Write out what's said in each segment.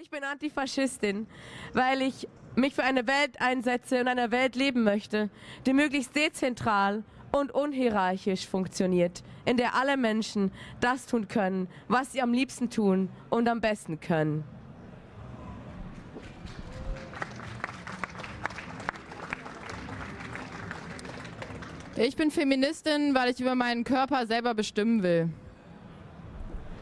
Ich bin Antifaschistin, weil ich mich für eine Welt einsetze und eine Welt leben möchte, die möglichst dezentral und unhierarchisch funktioniert, in der alle Menschen das tun können, was sie am liebsten tun und am besten können. Ich bin Feministin, weil ich über meinen Körper selber bestimmen will.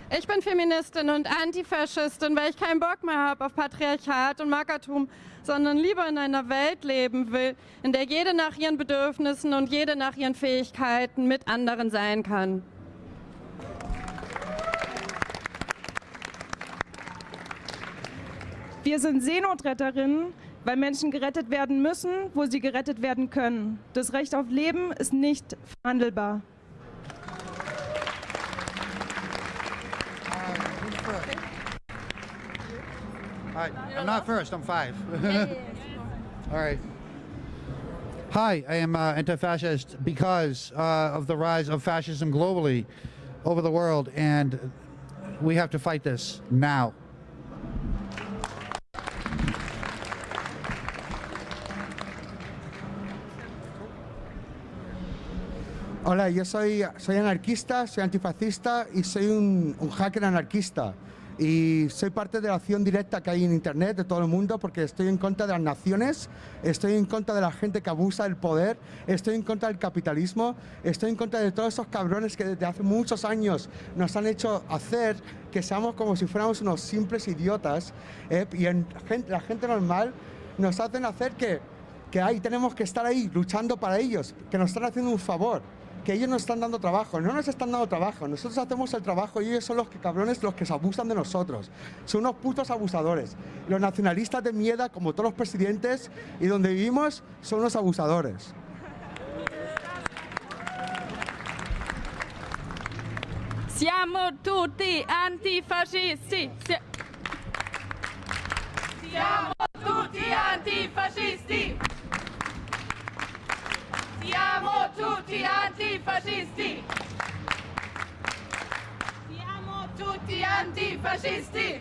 Ich bin Feministin und Antifaschistin, weil ich keinen Bock mehr habe auf Patriarchat und Mackertum, sondern lieber in einer Welt leben will, in der jede nach ihren Bedürfnissen und jede nach ihren Fähigkeiten mit anderen sein kann. Wir sind Seenotretterinnen, weil Menschen gerettet werden müssen, wo sie gerettet werden können. Das Recht auf Leben ist nicht verhandelbar. Hi, I'm not first, I'm five. All right. Hi, I am uh, anti-fascist because uh, of the rise of fascism globally over the world, and we have to fight this now. Hola, yo soy, soy anarquista, soy antifascista y soy un, un hacker anarquista. Y soy parte de la acción directa que hay en Internet de todo el mundo porque estoy en contra de las naciones, estoy en contra de la gente que abusa del poder, estoy en contra del capitalismo, estoy en contra de todos esos cabrones que desde hace muchos años nos han hecho hacer que seamos como si fuéramos unos simples idiotas ¿eh? y la gente normal nos hacen hacer que, que ahí tenemos que estar ahí luchando para ellos, que nos están haciendo un favor que ellos nos están dando trabajo, no nos están dando trabajo, nosotros hacemos el trabajo y ellos son los que cabrones los que se abusan de nosotros. Son unos putos abusadores. Los nacionalistas de mierda, como todos los presidentes, y donde vivimos, son unos abusadores. Siamo tutti antifascisti. Si- Siamo tutti antifascisti. Siamo tutti antifascisti. Siamo tutti antifascisti.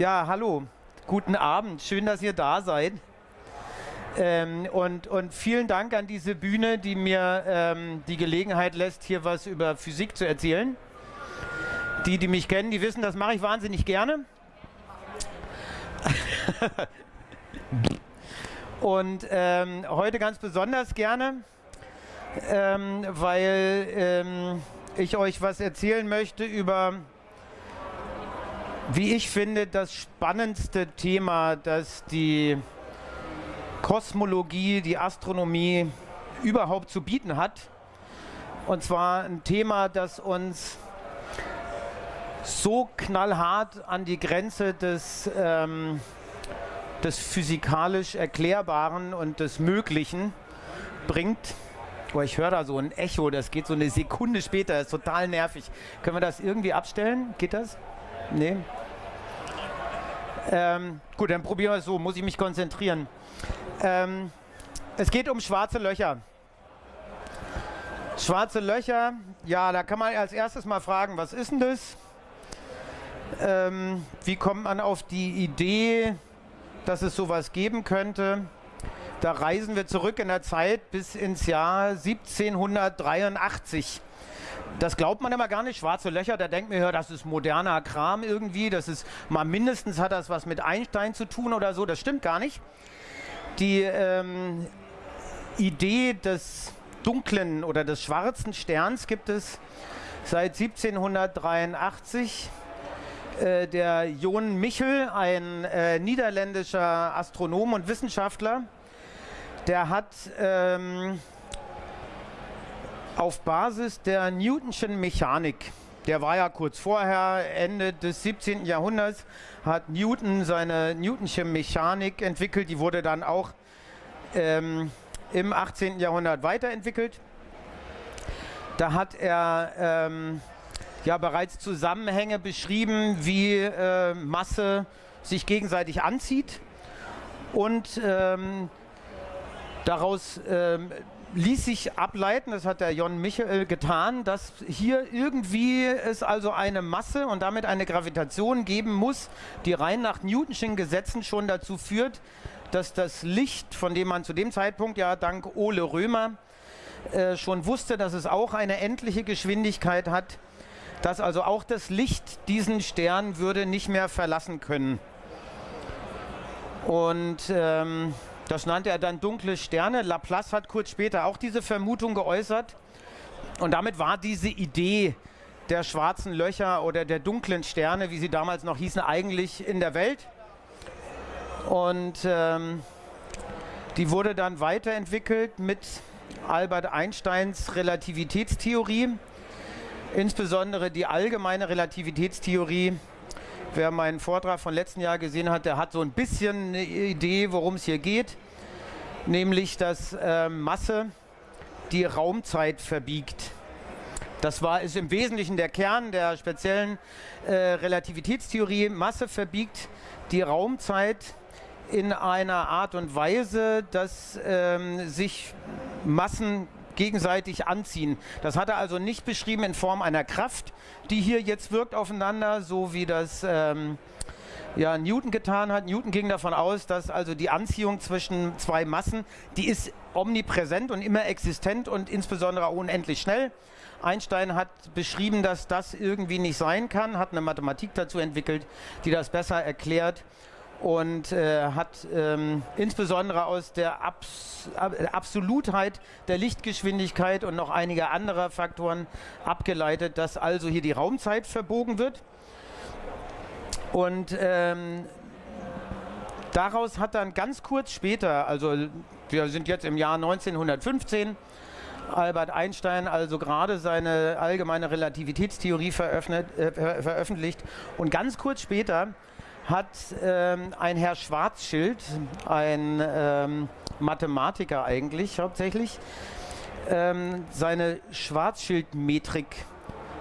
Ja, hallo, guten Abend, schön, dass ihr da seid. Ähm, und, und vielen Dank an diese Bühne, die mir ähm, die Gelegenheit lässt, hier was über Physik zu erzählen. Die, die mich kennen, die wissen, das mache ich wahnsinnig gerne. und ähm, heute ganz besonders gerne, ähm, weil ähm, ich euch was erzählen möchte über wie ich finde, das spannendste Thema, das die Kosmologie, die Astronomie überhaupt zu bieten hat. Und zwar ein Thema, das uns so knallhart an die Grenze des, ähm, des physikalisch Erklärbaren und des Möglichen bringt. Oh, ich höre da so ein Echo, das geht so eine Sekunde später, das ist total nervig. Können wir das irgendwie abstellen? Geht das? Nee. Ähm, gut, dann probieren wir es so, muss ich mich konzentrieren. Ähm, es geht um schwarze Löcher. Schwarze Löcher, ja, da kann man als erstes mal fragen, was ist denn das? Ähm, wie kommt man auf die Idee, dass es sowas geben könnte? Da reisen wir zurück in der Zeit bis ins Jahr 1783 das glaubt man immer gar nicht. Schwarze Löcher, da denkt man, ja, das ist moderner Kram irgendwie. Das ist mal mindestens hat das was mit Einstein zu tun oder so. Das stimmt gar nicht. Die ähm, Idee des dunklen oder des schwarzen Sterns gibt es seit 1783. Äh, der Jon Michel, ein äh, niederländischer Astronom und Wissenschaftler, der hat ähm, auf Basis der Newtonschen Mechanik. Der war ja kurz vorher, Ende des 17. Jahrhunderts, hat Newton seine Newtonsche Mechanik entwickelt. Die wurde dann auch ähm, im 18. Jahrhundert weiterentwickelt. Da hat er ähm, ja bereits Zusammenhänge beschrieben, wie äh, Masse sich gegenseitig anzieht und ähm, daraus ähm, ließ sich ableiten, das hat der Jon Michael getan, dass hier irgendwie es also eine Masse und damit eine Gravitation geben muss, die rein nach Newtonschen Gesetzen schon dazu führt, dass das Licht, von dem man zu dem Zeitpunkt ja dank Ole Römer äh, schon wusste, dass es auch eine endliche Geschwindigkeit hat, dass also auch das Licht diesen Stern würde nicht mehr verlassen können. Und ähm, das nannte er dann dunkle Sterne. Laplace hat kurz später auch diese Vermutung geäußert. Und damit war diese Idee der schwarzen Löcher oder der dunklen Sterne, wie sie damals noch hießen, eigentlich in der Welt. Und ähm, die wurde dann weiterentwickelt mit Albert Einsteins Relativitätstheorie, insbesondere die allgemeine Relativitätstheorie. Wer meinen Vortrag von letzten Jahr gesehen hat, der hat so ein bisschen eine Idee, worum es hier geht, nämlich dass äh, Masse die Raumzeit verbiegt. Das war, ist im Wesentlichen der Kern der speziellen äh, Relativitätstheorie. Masse verbiegt die Raumzeit in einer Art und Weise, dass ähm, sich Massen gegenseitig anziehen. Das hat er also nicht beschrieben in Form einer Kraft, die hier jetzt wirkt aufeinander, so wie das ähm, ja, Newton getan hat. Newton ging davon aus, dass also die Anziehung zwischen zwei Massen, die ist omnipräsent und immer existent und insbesondere unendlich schnell. Einstein hat beschrieben, dass das irgendwie nicht sein kann, hat eine Mathematik dazu entwickelt, die das besser erklärt und äh, hat ähm, insbesondere aus der Abs Absolutheit der Lichtgeschwindigkeit und noch einiger anderer Faktoren abgeleitet, dass also hier die Raumzeit verbogen wird. Und ähm, daraus hat dann ganz kurz später, also wir sind jetzt im Jahr 1915, Albert Einstein also gerade seine allgemeine Relativitätstheorie äh, veröffentlicht und ganz kurz später hat ähm, ein Herr Schwarzschild, ein ähm, Mathematiker eigentlich hauptsächlich, ähm, seine Schwarzschildmetrik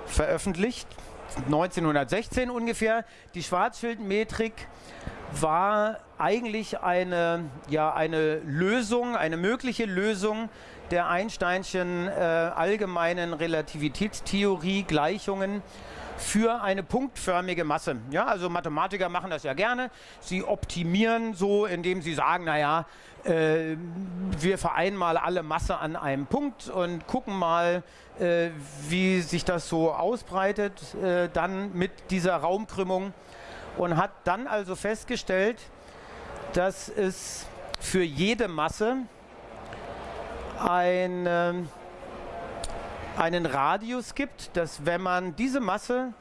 veröffentlicht. 1916 ungefähr. Die Schwarzschildmetrik war eigentlich eine, ja, eine Lösung, eine mögliche Lösung der Einsteinschen äh, allgemeinen Relativitätstheorie, Gleichungen für eine punktförmige Masse. Ja, also Mathematiker machen das ja gerne. Sie optimieren so, indem sie sagen, naja, äh, wir vereinen mal alle Masse an einem Punkt und gucken mal, äh, wie sich das so ausbreitet, äh, dann mit dieser Raumkrümmung. Und hat dann also festgestellt, dass es für jede Masse ein einen Radius gibt, dass wenn man diese Masse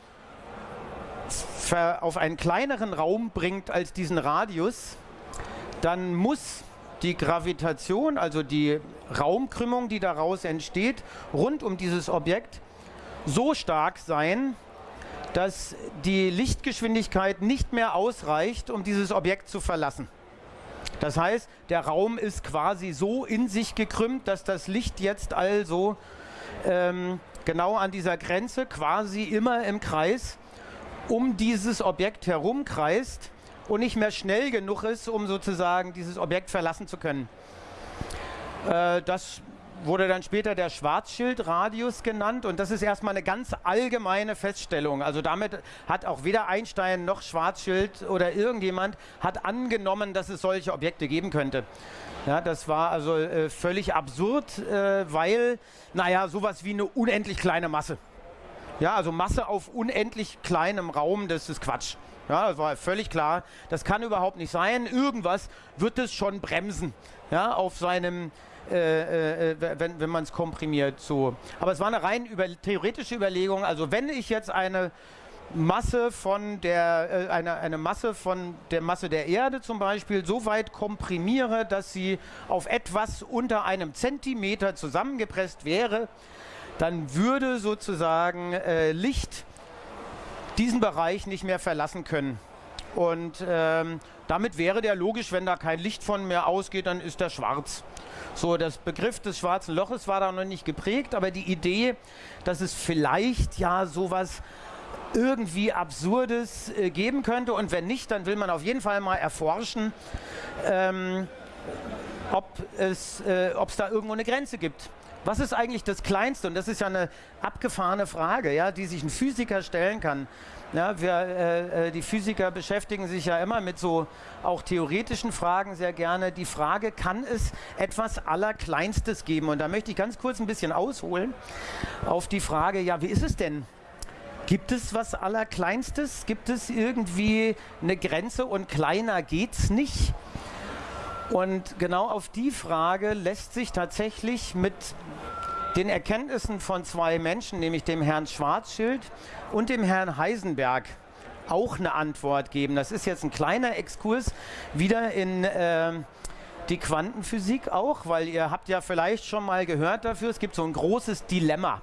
auf einen kleineren Raum bringt als diesen Radius, dann muss die Gravitation, also die Raumkrümmung, die daraus entsteht, rund um dieses Objekt so stark sein, dass die Lichtgeschwindigkeit nicht mehr ausreicht, um dieses Objekt zu verlassen. Das heißt, der Raum ist quasi so in sich gekrümmt, dass das Licht jetzt also ähm, genau an dieser Grenze quasi immer im Kreis um dieses Objekt herumkreist und nicht mehr schnell genug ist, um sozusagen dieses Objekt verlassen zu können. Äh, das wurde dann später der Schwarzschildradius genannt und das ist erstmal eine ganz allgemeine Feststellung. Also damit hat auch weder Einstein noch Schwarzschild oder irgendjemand hat angenommen, dass es solche Objekte geben könnte. Ja, das war also äh, völlig absurd, äh, weil, naja, sowas wie eine unendlich kleine Masse. Ja, also Masse auf unendlich kleinem Raum, das ist Quatsch. Ja, das war völlig klar. Das kann überhaupt nicht sein. Irgendwas wird es schon bremsen. Ja, auf seinem, äh, äh, wenn, wenn man es komprimiert so. Aber es war eine rein über, theoretische Überlegung. Also wenn ich jetzt eine Masse von der, äh, eine, eine Masse von der Masse der Erde zum Beispiel so weit komprimiere, dass sie auf etwas unter einem Zentimeter zusammengepresst wäre, dann würde sozusagen äh, Licht diesen Bereich nicht mehr verlassen können. Und ähm, Damit wäre der logisch, wenn da kein Licht von mir ausgeht, dann ist der schwarz. So, das Begriff des schwarzen Loches war da noch nicht geprägt, aber die Idee, dass es vielleicht ja sowas irgendwie Absurdes äh, geben könnte und wenn nicht, dann will man auf jeden Fall mal erforschen, ähm, ob es äh, da irgendwo eine Grenze gibt. Was ist eigentlich das Kleinste? Und das ist ja eine abgefahrene Frage, ja, die sich ein Physiker stellen kann. Ja, wir, äh, äh, die Physiker beschäftigen sich ja immer mit so auch theoretischen Fragen sehr gerne. Die Frage, kann es etwas Allerkleinstes geben? Und da möchte ich ganz kurz ein bisschen ausholen auf die Frage, ja, wie ist es denn? Gibt es was Allerkleinstes? Gibt es irgendwie eine Grenze und kleiner geht's nicht? Und genau auf die Frage lässt sich tatsächlich mit den Erkenntnissen von zwei Menschen, nämlich dem Herrn Schwarzschild und dem Herrn Heisenberg, auch eine Antwort geben. Das ist jetzt ein kleiner Exkurs wieder in äh, die Quantenphysik auch, weil ihr habt ja vielleicht schon mal gehört dafür, es gibt so ein großes Dilemma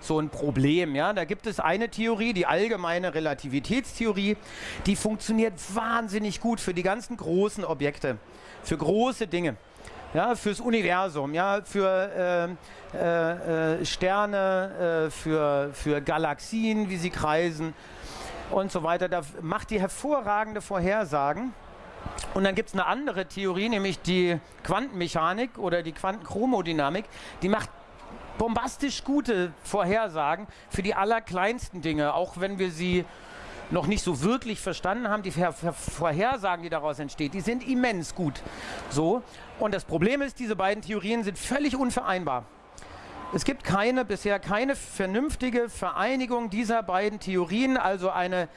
so ein Problem. Ja? Da gibt es eine Theorie, die allgemeine Relativitätstheorie, die funktioniert wahnsinnig gut für die ganzen großen Objekte, für große Dinge. Ja, fürs Universum, ja, für äh, äh, Sterne, äh, für, für Galaxien, wie sie kreisen und so weiter. Da macht die hervorragende Vorhersagen. Und dann gibt es eine andere Theorie, nämlich die Quantenmechanik oder die Quantenchromodynamik. Die macht bombastisch gute Vorhersagen für die allerkleinsten Dinge, auch wenn wir sie noch nicht so wirklich verstanden haben, die Vorhersagen, die daraus entstehen, die sind immens gut. So. Und das Problem ist, diese beiden Theorien sind völlig unvereinbar. Es gibt keine, bisher keine vernünftige Vereinigung dieser beiden Theorien, also eine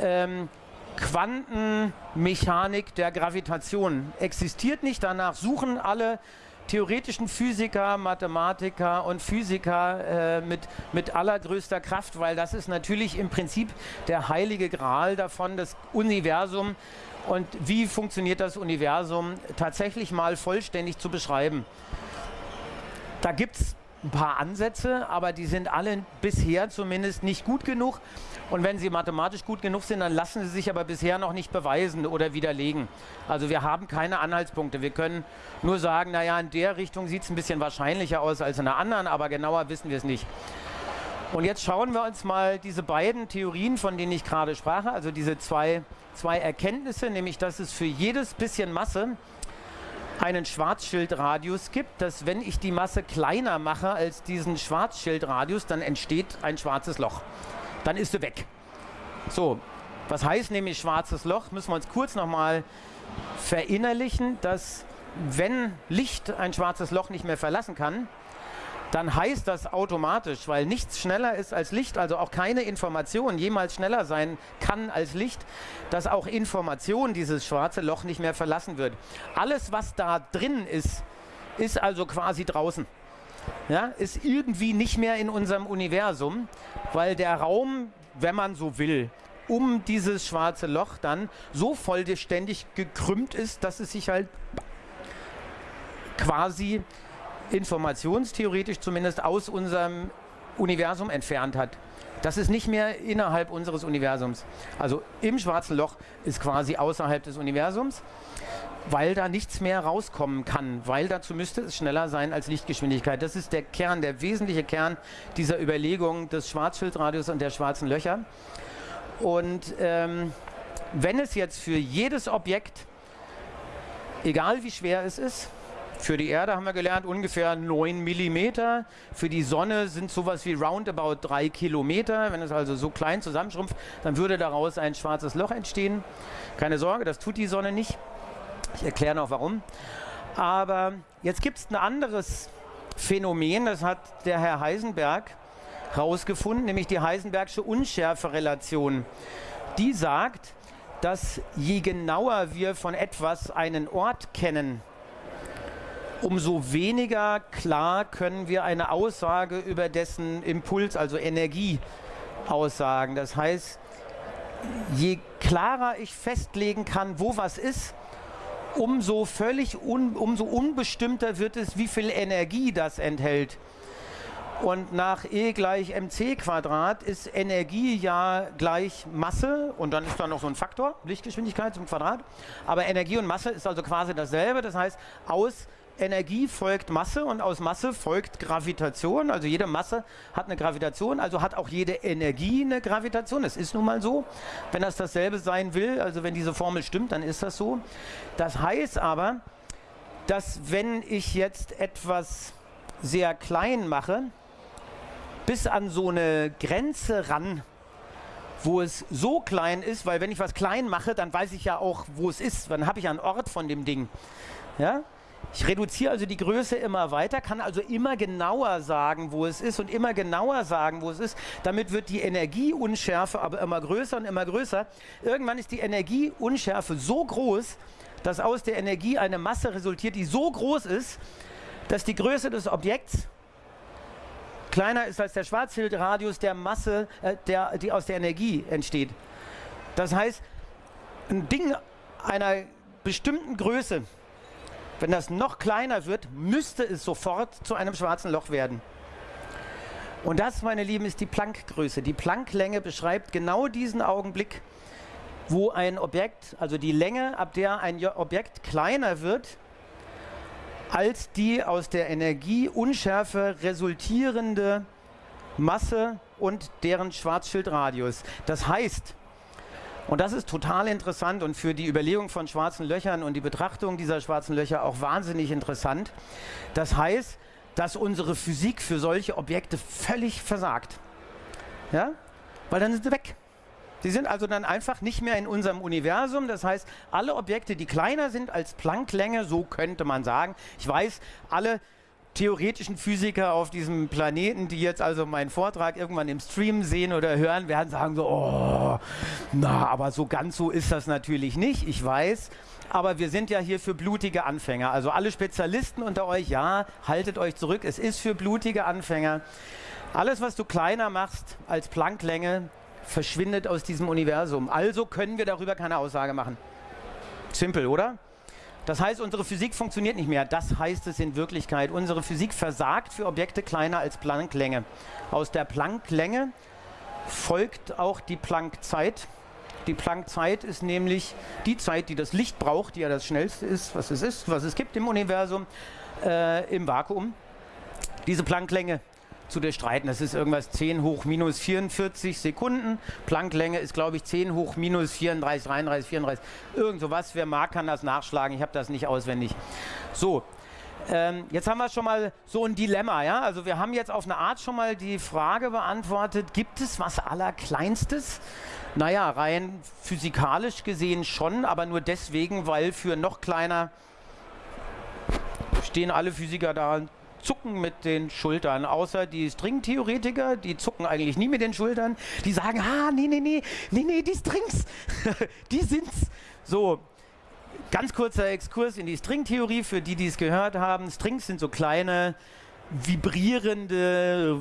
ähm, Quantenmechanik der Gravitation existiert nicht. Danach suchen alle theoretischen Physiker, Mathematiker und Physiker äh, mit, mit allergrößter Kraft, weil das ist natürlich im Prinzip der heilige Gral davon, das Universum und wie funktioniert das Universum tatsächlich mal vollständig zu beschreiben. Da gibt es ein paar Ansätze, aber die sind alle bisher zumindest nicht gut genug. Und wenn sie mathematisch gut genug sind, dann lassen sie sich aber bisher noch nicht beweisen oder widerlegen. Also wir haben keine Anhaltspunkte. Wir können nur sagen, naja, in der Richtung sieht es ein bisschen wahrscheinlicher aus als in der anderen, aber genauer wissen wir es nicht. Und jetzt schauen wir uns mal diese beiden Theorien, von denen ich gerade sprach, also diese zwei, zwei Erkenntnisse, nämlich dass es für jedes bisschen Masse einen Schwarzschildradius gibt, dass wenn ich die Masse kleiner mache als diesen Schwarzschildradius, dann entsteht ein schwarzes Loch dann ist sie weg. So, was heißt nämlich schwarzes Loch? Müssen wir uns kurz nochmal verinnerlichen, dass wenn Licht ein schwarzes Loch nicht mehr verlassen kann, dann heißt das automatisch, weil nichts schneller ist als Licht, also auch keine Information jemals schneller sein kann als Licht, dass auch Information dieses schwarze Loch nicht mehr verlassen wird. Alles, was da drin ist, ist also quasi draußen ja, ist irgendwie nicht mehr in unserem Universum, weil der Raum, wenn man so will, um dieses schwarze Loch dann so vollständig gekrümmt ist, dass es sich halt quasi informationstheoretisch zumindest aus unserem Universum entfernt hat. Das ist nicht mehr innerhalb unseres Universums. Also im schwarzen Loch ist quasi außerhalb des Universums weil da nichts mehr rauskommen kann, weil dazu müsste es schneller sein als Lichtgeschwindigkeit. Das ist der Kern, der wesentliche Kern dieser Überlegung des Schwarzschildradius und der schwarzen Löcher. Und ähm, wenn es jetzt für jedes Objekt, egal wie schwer es ist, für die Erde haben wir gelernt ungefähr 9 mm. Für die Sonne sind sowas wie roundabout 3 Kilometer. Wenn es also so klein zusammenschrumpft, dann würde daraus ein schwarzes Loch entstehen. Keine Sorge, das tut die Sonne nicht. Ich erkläre noch warum. Aber jetzt gibt es ein anderes Phänomen, das hat der Herr Heisenberg herausgefunden, nämlich die Heisenbergsche Unschärferelation. Die sagt, dass je genauer wir von etwas einen Ort kennen, umso weniger klar können wir eine Aussage über dessen Impuls, also Energie, aussagen. Das heißt, je klarer ich festlegen kann, wo was ist, umso völlig un, umso unbestimmter wird es, wie viel Energie das enthält. Und nach E gleich mc Quadrat ist Energie ja gleich Masse und dann ist da noch so ein Faktor, Lichtgeschwindigkeit zum Quadrat. Aber Energie und Masse ist also quasi dasselbe. Das heißt, aus Energie folgt Masse und aus Masse folgt Gravitation. Also jede Masse hat eine Gravitation, also hat auch jede Energie eine Gravitation. Das ist nun mal so. Wenn das dasselbe sein will, also wenn diese Formel stimmt, dann ist das so. Das heißt aber, dass wenn ich jetzt etwas sehr klein mache, bis an so eine Grenze ran, wo es so klein ist, weil wenn ich was klein mache, dann weiß ich ja auch, wo es ist. Dann habe ich einen Ort von dem Ding. Ja? Ich reduziere also die Größe immer weiter, kann also immer genauer sagen, wo es ist und immer genauer sagen, wo es ist. Damit wird die Energieunschärfe aber immer größer und immer größer. Irgendwann ist die Energieunschärfe so groß, dass aus der Energie eine Masse resultiert, die so groß ist, dass die Größe des Objekts kleiner ist als der Schwarzschildradius der Masse, äh, der, die aus der Energie entsteht. Das heißt, ein Ding einer bestimmten Größe, wenn das noch kleiner wird, müsste es sofort zu einem schwarzen Loch werden. Und das, meine Lieben, ist die Planck-Größe. Die Planck-Länge beschreibt genau diesen Augenblick, wo ein Objekt, also die Länge, ab der ein Objekt kleiner wird, als die aus der Energieunschärfe resultierende Masse und deren Schwarzschildradius. Das heißt, und das ist total interessant und für die Überlegung von schwarzen Löchern und die Betrachtung dieser schwarzen Löcher auch wahnsinnig interessant. Das heißt, dass unsere Physik für solche Objekte völlig versagt. Ja? Weil dann sind sie weg. Sie sind also dann einfach nicht mehr in unserem Universum. Das heißt, alle Objekte, die kleiner sind als Plancklänge, so könnte man sagen. Ich weiß, alle theoretischen Physiker auf diesem Planeten, die jetzt also meinen Vortrag irgendwann im Stream sehen oder hören, werden sagen so, oh, na, aber so ganz so ist das natürlich nicht. Ich weiß, aber wir sind ja hier für blutige Anfänger. Also alle Spezialisten unter euch, ja, haltet euch zurück. Es ist für blutige Anfänger. Alles, was du kleiner machst als Plancklänge, verschwindet aus diesem Universum. Also können wir darüber keine Aussage machen. Simpel, oder? Das heißt, unsere Physik funktioniert nicht mehr. Das heißt es in Wirklichkeit. Unsere Physik versagt für Objekte kleiner als Plancklänge. Aus der Plancklänge folgt auch die Planckzeit. Die Planckzeit ist nämlich die Zeit, die das Licht braucht, die ja das schnellste ist, was es ist, was es gibt im Universum, äh, im Vakuum. Diese Plancklänge zu durchstreiten. Das ist irgendwas 10 hoch minus 44 Sekunden. Plancklänge ist, glaube ich, 10 hoch minus 34, 33, 34. Irgend sowas. Wer mag, kann das nachschlagen. Ich habe das nicht auswendig. So. Ähm, jetzt haben wir schon mal so ein Dilemma, ja? Also wir haben jetzt auf eine Art schon mal die Frage beantwortet, gibt es was Allerkleinstes? Naja, rein physikalisch gesehen schon, aber nur deswegen, weil für noch kleiner stehen alle Physiker da zucken mit den Schultern, außer die Stringtheoretiker, die zucken eigentlich nie mit den Schultern. Die sagen, ah, nee, nee, nee, nee, nee, die Strings, die sind's. So, ganz kurzer Exkurs in die Stringtheorie, für die, die es gehört haben. Strings sind so kleine vibrierende,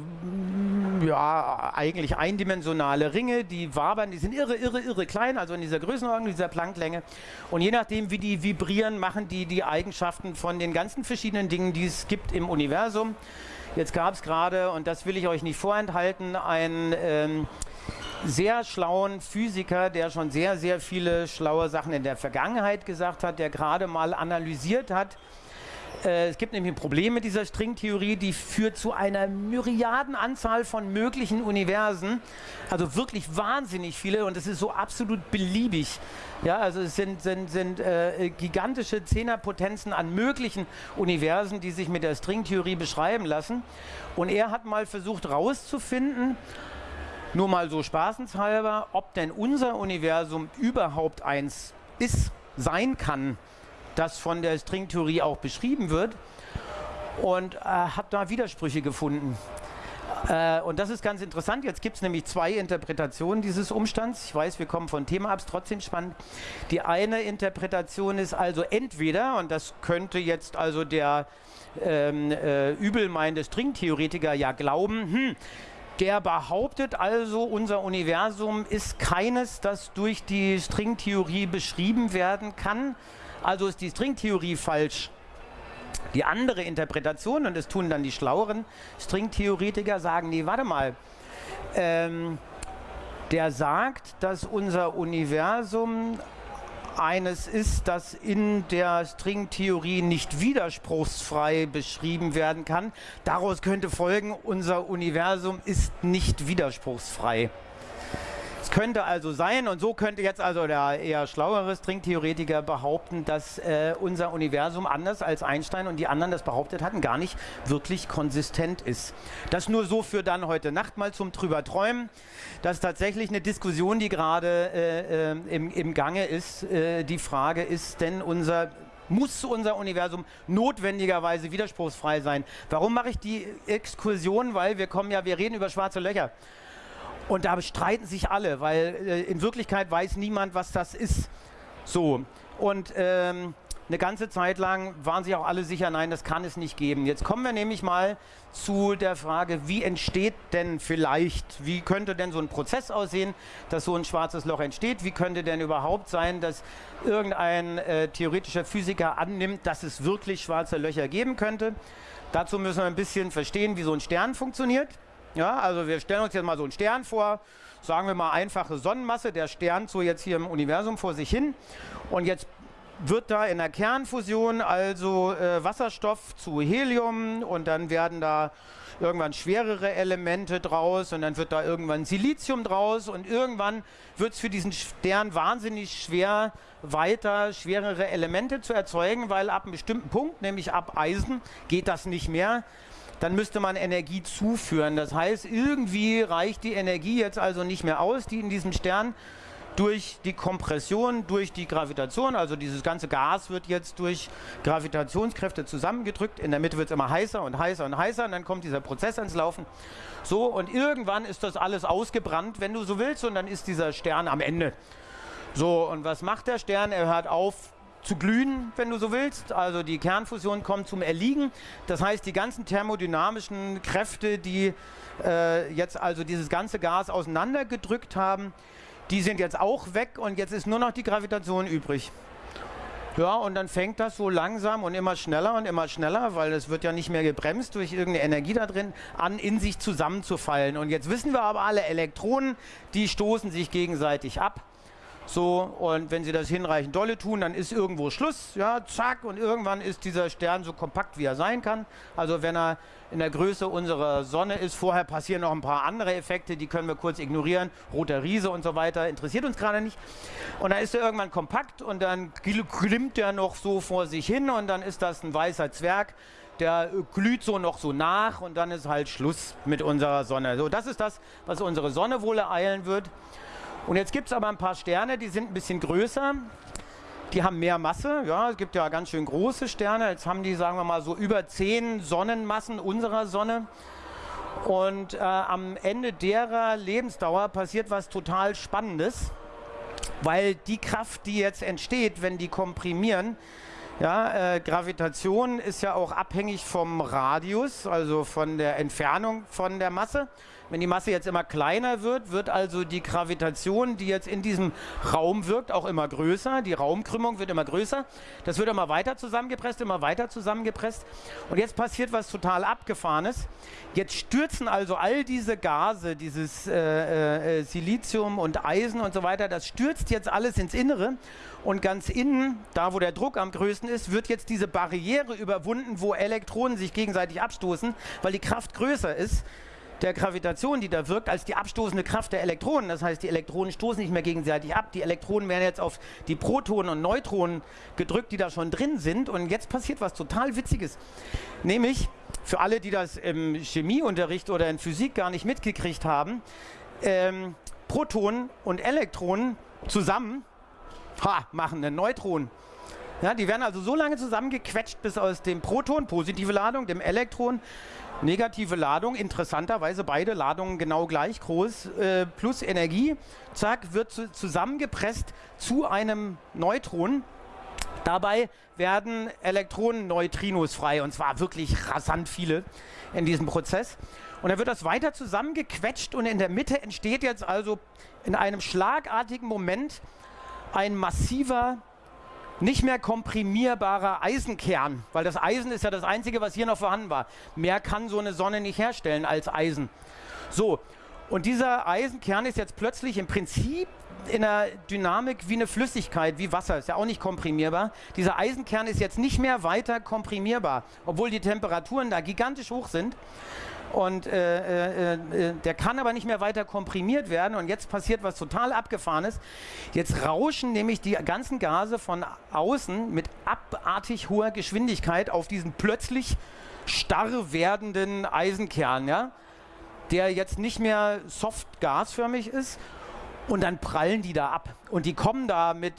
ja, eigentlich eindimensionale Ringe, die wabern, die sind irre, irre, irre klein, also in dieser Größenordnung, dieser Plancklänge. Und je nachdem, wie die vibrieren, machen die die Eigenschaften von den ganzen verschiedenen Dingen, die es gibt im Universum. Jetzt gab es gerade, und das will ich euch nicht vorenthalten, einen ähm, sehr schlauen Physiker, der schon sehr, sehr viele schlaue Sachen in der Vergangenheit gesagt hat, der gerade mal analysiert hat, äh, es gibt nämlich ein Problem mit dieser Stringtheorie, die führt zu einer Myriadenanzahl von möglichen Universen. Also wirklich wahnsinnig viele und es ist so absolut beliebig. Ja, also es sind, sind, sind äh, gigantische Zehnerpotenzen an möglichen Universen, die sich mit der Stringtheorie beschreiben lassen. Und er hat mal versucht herauszufinden, nur mal so spaßenshalber, ob denn unser Universum überhaupt eins ist, sein kann das von der Stringtheorie auch beschrieben wird und äh, habe da Widersprüche gefunden. Äh, und das ist ganz interessant. Jetzt gibt es nämlich zwei Interpretationen dieses Umstands. Ich weiß, wir kommen von Thema ab, trotzdem spannend. Die eine Interpretation ist also entweder, und das könnte jetzt also der ähm, äh, übelmeinende Stringtheoretiker ja glauben, hm, der behauptet also, unser Universum ist keines, das durch die Stringtheorie beschrieben werden kann, also ist die Stringtheorie falsch. Die andere Interpretation, und das tun dann die schlaueren Stringtheoretiker, sagen, nee, warte mal, ähm, der sagt, dass unser Universum eines ist, das in der Stringtheorie nicht widerspruchsfrei beschrieben werden kann. Daraus könnte folgen, unser Universum ist nicht widerspruchsfrei. Es könnte also sein, und so könnte jetzt also der eher schlauere Stringtheoretiker behaupten, dass äh, unser Universum anders als Einstein und die anderen das behauptet hatten, gar nicht wirklich konsistent ist. Das nur so für dann heute Nacht mal zum drüber träumen. Das ist tatsächlich eine Diskussion, die gerade äh, äh, im, im Gange ist. Äh, die Frage ist denn unser muss unser Universum notwendigerweise widerspruchsfrei sein. Warum mache ich die Exkursion? Weil wir kommen ja, wir reden über schwarze Löcher. Und da streiten sich alle, weil äh, in Wirklichkeit weiß niemand, was das ist. So. Und ähm, eine ganze Zeit lang waren sich auch alle sicher, nein, das kann es nicht geben. Jetzt kommen wir nämlich mal zu der Frage, wie entsteht denn vielleicht, wie könnte denn so ein Prozess aussehen, dass so ein schwarzes Loch entsteht? Wie könnte denn überhaupt sein, dass irgendein äh, theoretischer Physiker annimmt, dass es wirklich schwarze Löcher geben könnte? Dazu müssen wir ein bisschen verstehen, wie so ein Stern funktioniert. Ja, also wir stellen uns jetzt mal so einen Stern vor, sagen wir mal einfache Sonnenmasse, der Stern so jetzt hier im Universum vor sich hin. Und jetzt wird da in der Kernfusion also äh, Wasserstoff zu Helium. Und dann werden da irgendwann schwerere Elemente draus. Und dann wird da irgendwann Silizium draus. Und irgendwann wird es für diesen Stern wahnsinnig schwer, weiter schwerere Elemente zu erzeugen, weil ab einem bestimmten Punkt, nämlich ab Eisen, geht das nicht mehr dann müsste man Energie zuführen. Das heißt, irgendwie reicht die Energie jetzt also nicht mehr aus, die in diesem Stern durch die Kompression, durch die Gravitation, also dieses ganze Gas wird jetzt durch Gravitationskräfte zusammengedrückt. In der Mitte wird es immer heißer und heißer und heißer und dann kommt dieser Prozess ans Laufen. So, und irgendwann ist das alles ausgebrannt, wenn du so willst, und dann ist dieser Stern am Ende. So, und was macht der Stern? Er hört auf zu glühen, wenn du so willst. Also die Kernfusion kommt zum Erliegen. Das heißt, die ganzen thermodynamischen Kräfte, die äh, jetzt also dieses ganze Gas auseinandergedrückt haben, die sind jetzt auch weg und jetzt ist nur noch die Gravitation übrig. Ja, und dann fängt das so langsam und immer schneller und immer schneller, weil es wird ja nicht mehr gebremst durch irgendeine Energie da drin, an in sich zusammenzufallen. Und jetzt wissen wir aber alle, Elektronen, die stoßen sich gegenseitig ab. So, und wenn sie das hinreichend dolle tun, dann ist irgendwo Schluss, ja, zack, und irgendwann ist dieser Stern so kompakt, wie er sein kann. Also wenn er in der Größe unserer Sonne ist, vorher passieren noch ein paar andere Effekte, die können wir kurz ignorieren, roter Riese und so weiter, interessiert uns gerade nicht. Und dann ist er irgendwann kompakt und dann glimmt er noch so vor sich hin und dann ist das ein weißer Zwerg, der glüht so noch so nach und dann ist halt Schluss mit unserer Sonne. So, das ist das, was unsere Sonne wohl ereilen wird. Und jetzt gibt es aber ein paar Sterne, die sind ein bisschen größer. Die haben mehr Masse. Ja, es gibt ja ganz schön große Sterne. Jetzt haben die, sagen wir mal, so über zehn Sonnenmassen unserer Sonne. Und äh, am Ende derer Lebensdauer passiert was total Spannendes, weil die Kraft, die jetzt entsteht, wenn die komprimieren, ja, äh, Gravitation ist ja auch abhängig vom Radius, also von der Entfernung von der Masse. Wenn die Masse jetzt immer kleiner wird, wird also die Gravitation, die jetzt in diesem Raum wirkt, auch immer größer. Die Raumkrümmung wird immer größer. Das wird immer weiter zusammengepresst, immer weiter zusammengepresst. Und jetzt passiert was total Abgefahrenes. Jetzt stürzen also all diese Gase, dieses äh, äh, Silizium und Eisen und so weiter, das stürzt jetzt alles ins Innere. Und ganz innen, da wo der Druck am größten ist, wird jetzt diese Barriere überwunden, wo Elektronen sich gegenseitig abstoßen, weil die Kraft größer ist der Gravitation, die da wirkt, als die abstoßende Kraft der Elektronen. Das heißt, die Elektronen stoßen nicht mehr gegenseitig ab. Die Elektronen werden jetzt auf die Protonen und Neutronen gedrückt, die da schon drin sind. Und jetzt passiert was total Witziges. Nämlich, für alle, die das im Chemieunterricht oder in Physik gar nicht mitgekriegt haben, ähm, Protonen und Elektronen zusammen ha, machen einen Neutron. Ja, die werden also so lange zusammengequetscht, bis aus dem Proton, positive Ladung, dem Elektron, negative Ladung, interessanterweise beide Ladungen genau gleich groß, äh, plus Energie, zack, wird zu, zusammengepresst zu einem Neutron. Dabei werden Elektronen Neutrinos frei und zwar wirklich rasant viele in diesem Prozess. Und dann wird das weiter zusammengequetscht und in der Mitte entsteht jetzt also in einem schlagartigen Moment ein massiver nicht mehr komprimierbarer Eisenkern, weil das Eisen ist ja das Einzige, was hier noch vorhanden war. Mehr kann so eine Sonne nicht herstellen als Eisen. So, und dieser Eisenkern ist jetzt plötzlich im Prinzip in der Dynamik wie eine Flüssigkeit, wie Wasser, ist ja auch nicht komprimierbar. Dieser Eisenkern ist jetzt nicht mehr weiter komprimierbar, obwohl die Temperaturen da gigantisch hoch sind. Und äh, äh, äh, der kann aber nicht mehr weiter komprimiert werden. Und jetzt passiert was total abgefahrenes. Jetzt rauschen nämlich die ganzen Gase von außen mit abartig hoher Geschwindigkeit auf diesen plötzlich starr werdenden Eisenkern, ja? der jetzt nicht mehr soft gasförmig ist. Und dann prallen die da ab. Und die kommen da mit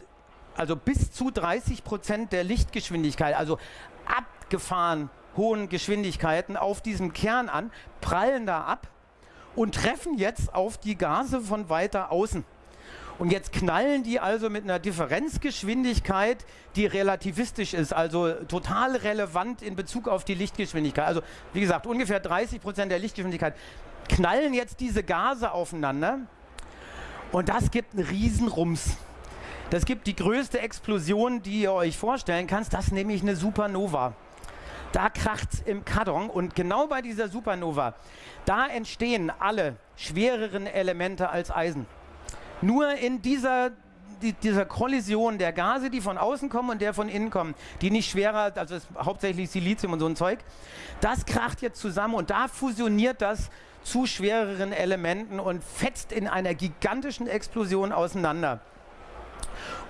also bis zu 30 Prozent der Lichtgeschwindigkeit, also abgefahren hohen Geschwindigkeiten auf diesem Kern an, prallen da ab und treffen jetzt auf die Gase von weiter außen. Und jetzt knallen die also mit einer Differenzgeschwindigkeit, die relativistisch ist, also total relevant in Bezug auf die Lichtgeschwindigkeit. Also wie gesagt, ungefähr 30 Prozent der Lichtgeschwindigkeit knallen jetzt diese Gase aufeinander und das gibt einen Riesenrums. Das gibt die größte Explosion, die ihr euch vorstellen kannst. Das ist nämlich eine Supernova. Da kracht es im Karton und genau bei dieser Supernova, da entstehen alle schwereren Elemente als Eisen. Nur in dieser, die, dieser Kollision der Gase, die von außen kommen und der von innen kommen, die nicht schwerer, also hauptsächlich Silizium und so ein Zeug, das kracht jetzt zusammen und da fusioniert das zu schwereren Elementen und fetzt in einer gigantischen Explosion auseinander.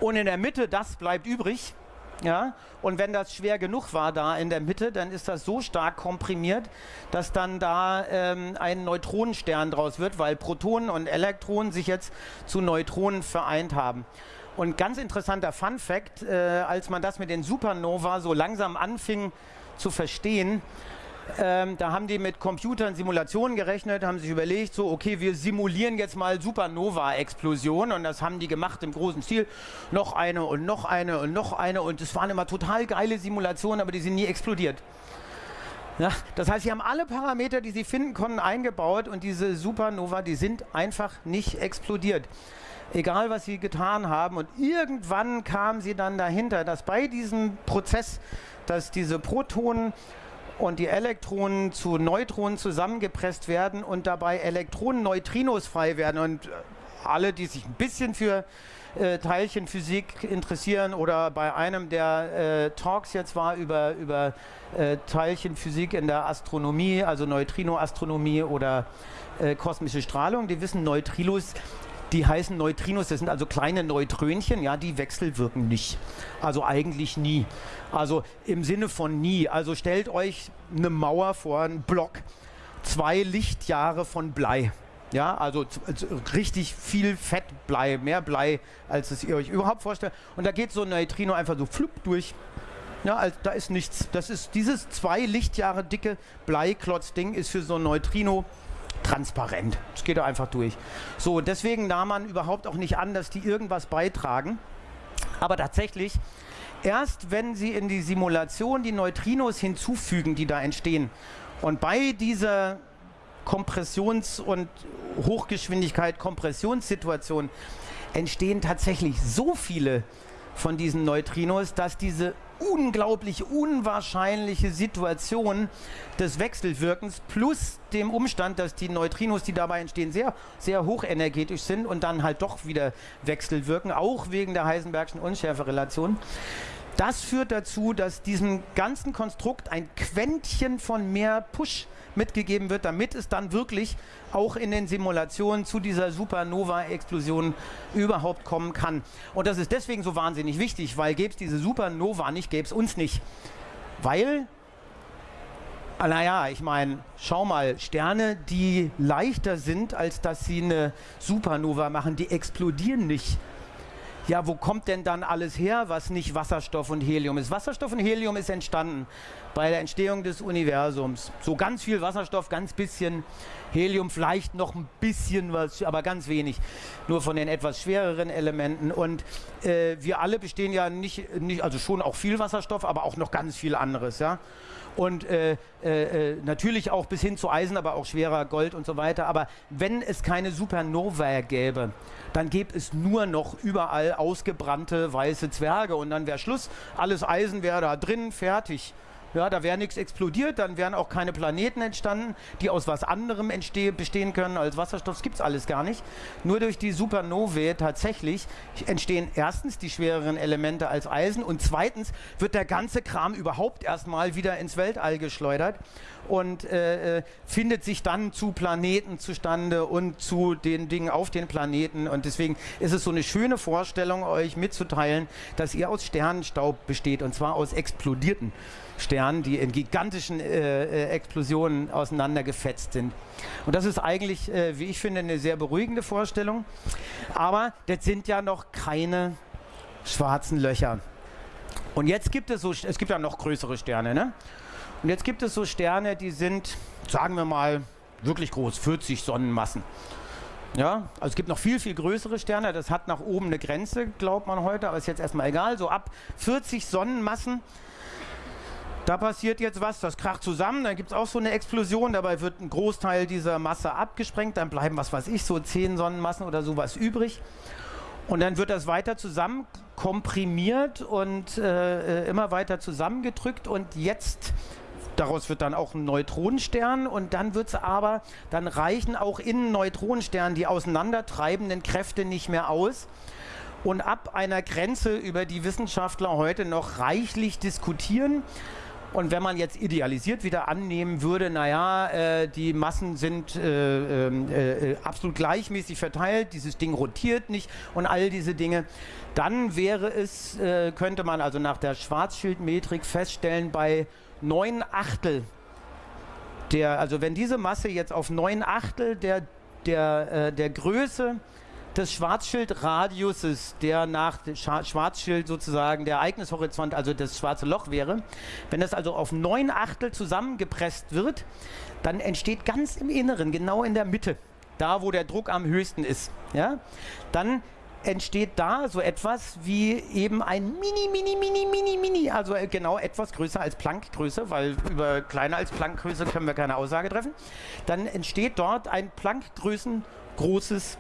Und in der Mitte, das bleibt übrig, ja, und wenn das schwer genug war da in der Mitte, dann ist das so stark komprimiert, dass dann da ähm, ein Neutronenstern draus wird, weil Protonen und Elektronen sich jetzt zu Neutronen vereint haben. Und ganz interessanter Fun Fact, äh, als man das mit den Supernova so langsam anfing zu verstehen, ähm, da haben die mit Computern Simulationen gerechnet, haben sich überlegt, so, okay, wir simulieren jetzt mal Supernova-Explosionen und das haben die gemacht im großen Stil. Noch eine und noch eine und noch eine und es waren immer total geile Simulationen, aber die sind nie explodiert. Ja, das heißt, sie haben alle Parameter, die sie finden konnten, eingebaut und diese Supernova, die sind einfach nicht explodiert. Egal, was sie getan haben. Und irgendwann kamen sie dann dahinter, dass bei diesem Prozess, dass diese Protonen und die Elektronen zu Neutronen zusammengepresst werden und dabei Elektronen Neutrinos frei werden. Und äh, alle, die sich ein bisschen für äh, Teilchenphysik interessieren oder bei einem der äh, Talks jetzt war über, über äh, Teilchenphysik in der Astronomie, also Neutrinoastronomie oder äh, kosmische Strahlung, die wissen, Neutrinos die heißen Neutrinos, das sind also kleine Neutrönchen, ja, die wechselwirken nicht. Also eigentlich nie. Also im Sinne von nie. Also stellt euch eine Mauer vor, einen Block, zwei Lichtjahre von Blei. Ja, also, also richtig viel Fettblei, mehr Blei, als es ihr euch überhaupt vorstellt. Und da geht so ein Neutrino einfach so flupp durch. Ja, also da ist nichts. Das ist dieses zwei Lichtjahre dicke Bleiklotz-Ding ist für so ein Neutrino transparent. Es geht einfach durch. So, deswegen nahm man überhaupt auch nicht an, dass die irgendwas beitragen. Aber tatsächlich, erst wenn Sie in die Simulation die Neutrinos hinzufügen, die da entstehen, und bei dieser Kompressions- und Hochgeschwindigkeit-Kompressionssituation entstehen tatsächlich so viele von diesen Neutrinos, dass diese unglaublich unwahrscheinliche Situation des Wechselwirkens plus dem Umstand, dass die Neutrinos, die dabei entstehen, sehr, sehr hochenergetisch sind und dann halt doch wieder wechselwirken, auch wegen der Heisenbergschen Unschärferelation. Das führt dazu, dass diesem ganzen Konstrukt ein Quäntchen von mehr Push mitgegeben wird, damit es dann wirklich auch in den Simulationen zu dieser Supernova-Explosion überhaupt kommen kann. Und das ist deswegen so wahnsinnig wichtig, weil gäbe es diese Supernova nicht, gäbe es uns nicht. Weil naja, ich meine, schau mal, Sterne, die leichter sind, als dass sie eine Supernova machen, die explodieren nicht ja, wo kommt denn dann alles her, was nicht Wasserstoff und Helium ist? Wasserstoff und Helium ist entstanden bei der Entstehung des Universums. So ganz viel Wasserstoff, ganz bisschen Helium, vielleicht noch ein bisschen was, aber ganz wenig. Nur von den etwas schwereren Elementen. Und äh, wir alle bestehen ja nicht, nicht, also schon auch viel Wasserstoff, aber auch noch ganz viel anderes, ja. Und äh, äh, äh, natürlich auch bis hin zu Eisen, aber auch schwerer Gold und so weiter. Aber wenn es keine Supernova gäbe, dann gäbe es nur noch überall ausgebrannte weiße Zwerge und dann wäre Schluss. Alles Eisen wäre da drin, fertig. Ja, da wäre nichts explodiert, dann wären auch keine Planeten entstanden, die aus was anderem bestehen können als Wasserstoff. Das gibt es alles gar nicht. Nur durch die Supernovae tatsächlich entstehen erstens die schwereren Elemente als Eisen und zweitens wird der ganze Kram überhaupt erstmal wieder ins Weltall geschleudert und äh, äh, findet sich dann zu Planeten zustande und zu den Dingen auf den Planeten. Und deswegen ist es so eine schöne Vorstellung, euch mitzuteilen, dass ihr aus Sternenstaub besteht und zwar aus explodierten Sternen, die in gigantischen äh, äh, Explosionen auseinandergefetzt sind. Und das ist eigentlich, äh, wie ich finde, eine sehr beruhigende Vorstellung. Aber das sind ja noch keine schwarzen Löcher. Und jetzt gibt es so, es gibt ja noch größere Sterne, ne? Und jetzt gibt es so Sterne, die sind, sagen wir mal, wirklich groß, 40 Sonnenmassen. Ja, also es gibt noch viel, viel größere Sterne. Das hat nach oben eine Grenze, glaubt man heute, aber ist jetzt erstmal egal. So ab 40 Sonnenmassen da passiert jetzt was, das kracht zusammen, dann gibt es auch so eine Explosion, dabei wird ein Großteil dieser Masse abgesprengt, dann bleiben, was weiß ich, so 10 Sonnenmassen oder sowas übrig. Und dann wird das weiter zusammen komprimiert und äh, äh immer weiter zusammengedrückt und jetzt Daraus wird dann auch ein Neutronenstern und dann wird es aber, dann reichen auch in Neutronensternen die auseinandertreibenden Kräfte nicht mehr aus. Und ab einer Grenze, über die Wissenschaftler heute noch reichlich diskutieren, und wenn man jetzt idealisiert wieder annehmen würde, naja, äh, die Massen sind äh, ähm, äh, absolut gleichmäßig verteilt, dieses Ding rotiert nicht und all diese Dinge, dann wäre es, äh, könnte man also nach der Schwarzschildmetrik feststellen, bei neun Achtel der, also wenn diese Masse jetzt auf neun Achtel der, der, äh, der Größe des Schwarzschildradiuses, der nach Schwarzschild sozusagen der Ereignishorizont, also das schwarze Loch wäre, wenn das also auf neun Achtel zusammengepresst wird, dann entsteht ganz im Inneren, genau in der Mitte, da wo der Druck am höchsten ist, ja, dann entsteht da so etwas wie eben ein Mini, Mini, Mini, Mini, Mini, also genau etwas größer als Planckgröße, weil über kleiner als Planckgröße können wir keine Aussage treffen. Dann entsteht dort ein Planckgrößen großes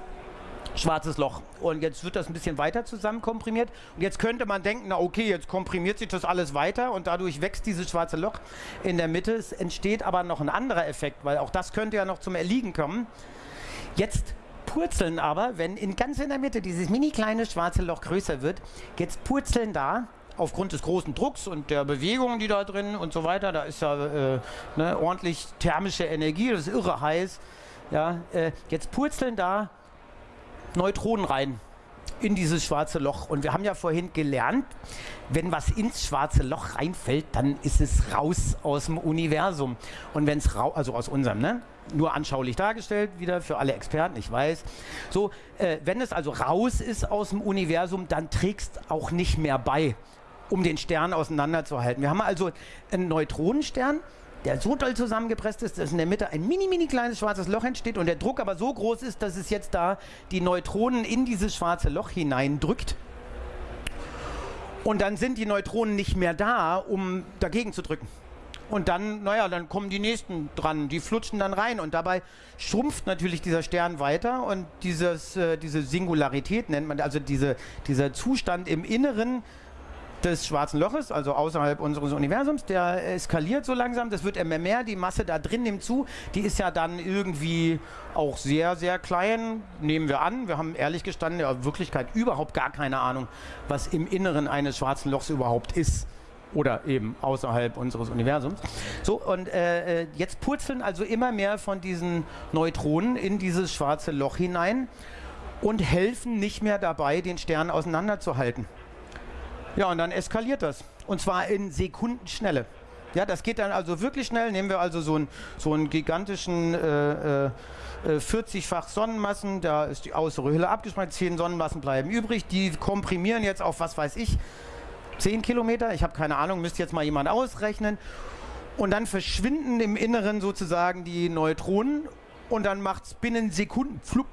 schwarzes Loch. Und jetzt wird das ein bisschen weiter zusammen komprimiert. Und jetzt könnte man denken, na okay, jetzt komprimiert sich das alles weiter und dadurch wächst dieses schwarze Loch in der Mitte. Es entsteht aber noch ein anderer Effekt, weil auch das könnte ja noch zum Erliegen kommen. Jetzt purzeln aber, wenn in ganz in der Mitte dieses mini kleine schwarze Loch größer wird, jetzt purzeln da aufgrund des großen Drucks und der Bewegungen, die da drin und so weiter, da ist ja äh, ne, ordentlich thermische Energie, das ist irre heiß. Ja, äh, jetzt purzeln da Neutronen rein in dieses schwarze Loch. Und wir haben ja vorhin gelernt, wenn was ins schwarze Loch reinfällt, dann ist es raus aus dem Universum. Und wenn es raus, also aus unserem, ne? Nur anschaulich dargestellt, wieder für alle Experten, ich weiß. So, äh, wenn es also raus ist aus dem Universum, dann trägst auch nicht mehr bei, um den Stern auseinanderzuhalten. Wir haben also einen Neutronenstern, der so doll zusammengepresst ist, dass in der Mitte ein mini, mini kleines schwarzes Loch entsteht und der Druck aber so groß ist, dass es jetzt da die Neutronen in dieses schwarze Loch hineindrückt. Und dann sind die Neutronen nicht mehr da, um dagegen zu drücken. Und dann, naja, dann kommen die nächsten dran, die flutschen dann rein und dabei schrumpft natürlich dieser Stern weiter und dieses, äh, diese Singularität nennt man, also diese, dieser Zustand im Inneren des schwarzen Loches, also außerhalb unseres Universums, der eskaliert so langsam, das wird immer mehr, die Masse da drin nimmt zu, die ist ja dann irgendwie auch sehr, sehr klein, nehmen wir an. Wir haben ehrlich gestanden in Wirklichkeit überhaupt gar keine Ahnung, was im Inneren eines schwarzen Lochs überhaupt ist oder eben außerhalb unseres Universums. So, und äh, äh jetzt purzeln also immer mehr von diesen Neutronen in dieses schwarze Loch hinein und helfen nicht mehr dabei, den Stern auseinanderzuhalten. Ja, und dann eskaliert das. Und zwar in Sekundenschnelle. Ja, das geht dann also wirklich schnell. Nehmen wir also so einen, so einen gigantischen äh, äh, 40-fach Sonnenmassen, da ist die äußere Hülle abgesprengt, 10 Sonnenmassen bleiben übrig, die komprimieren jetzt auf, was weiß ich, 10 Kilometer, ich habe keine Ahnung, müsste jetzt mal jemand ausrechnen. Und dann verschwinden im Inneren sozusagen die Neutronen und dann macht es binnen Sekunden flupp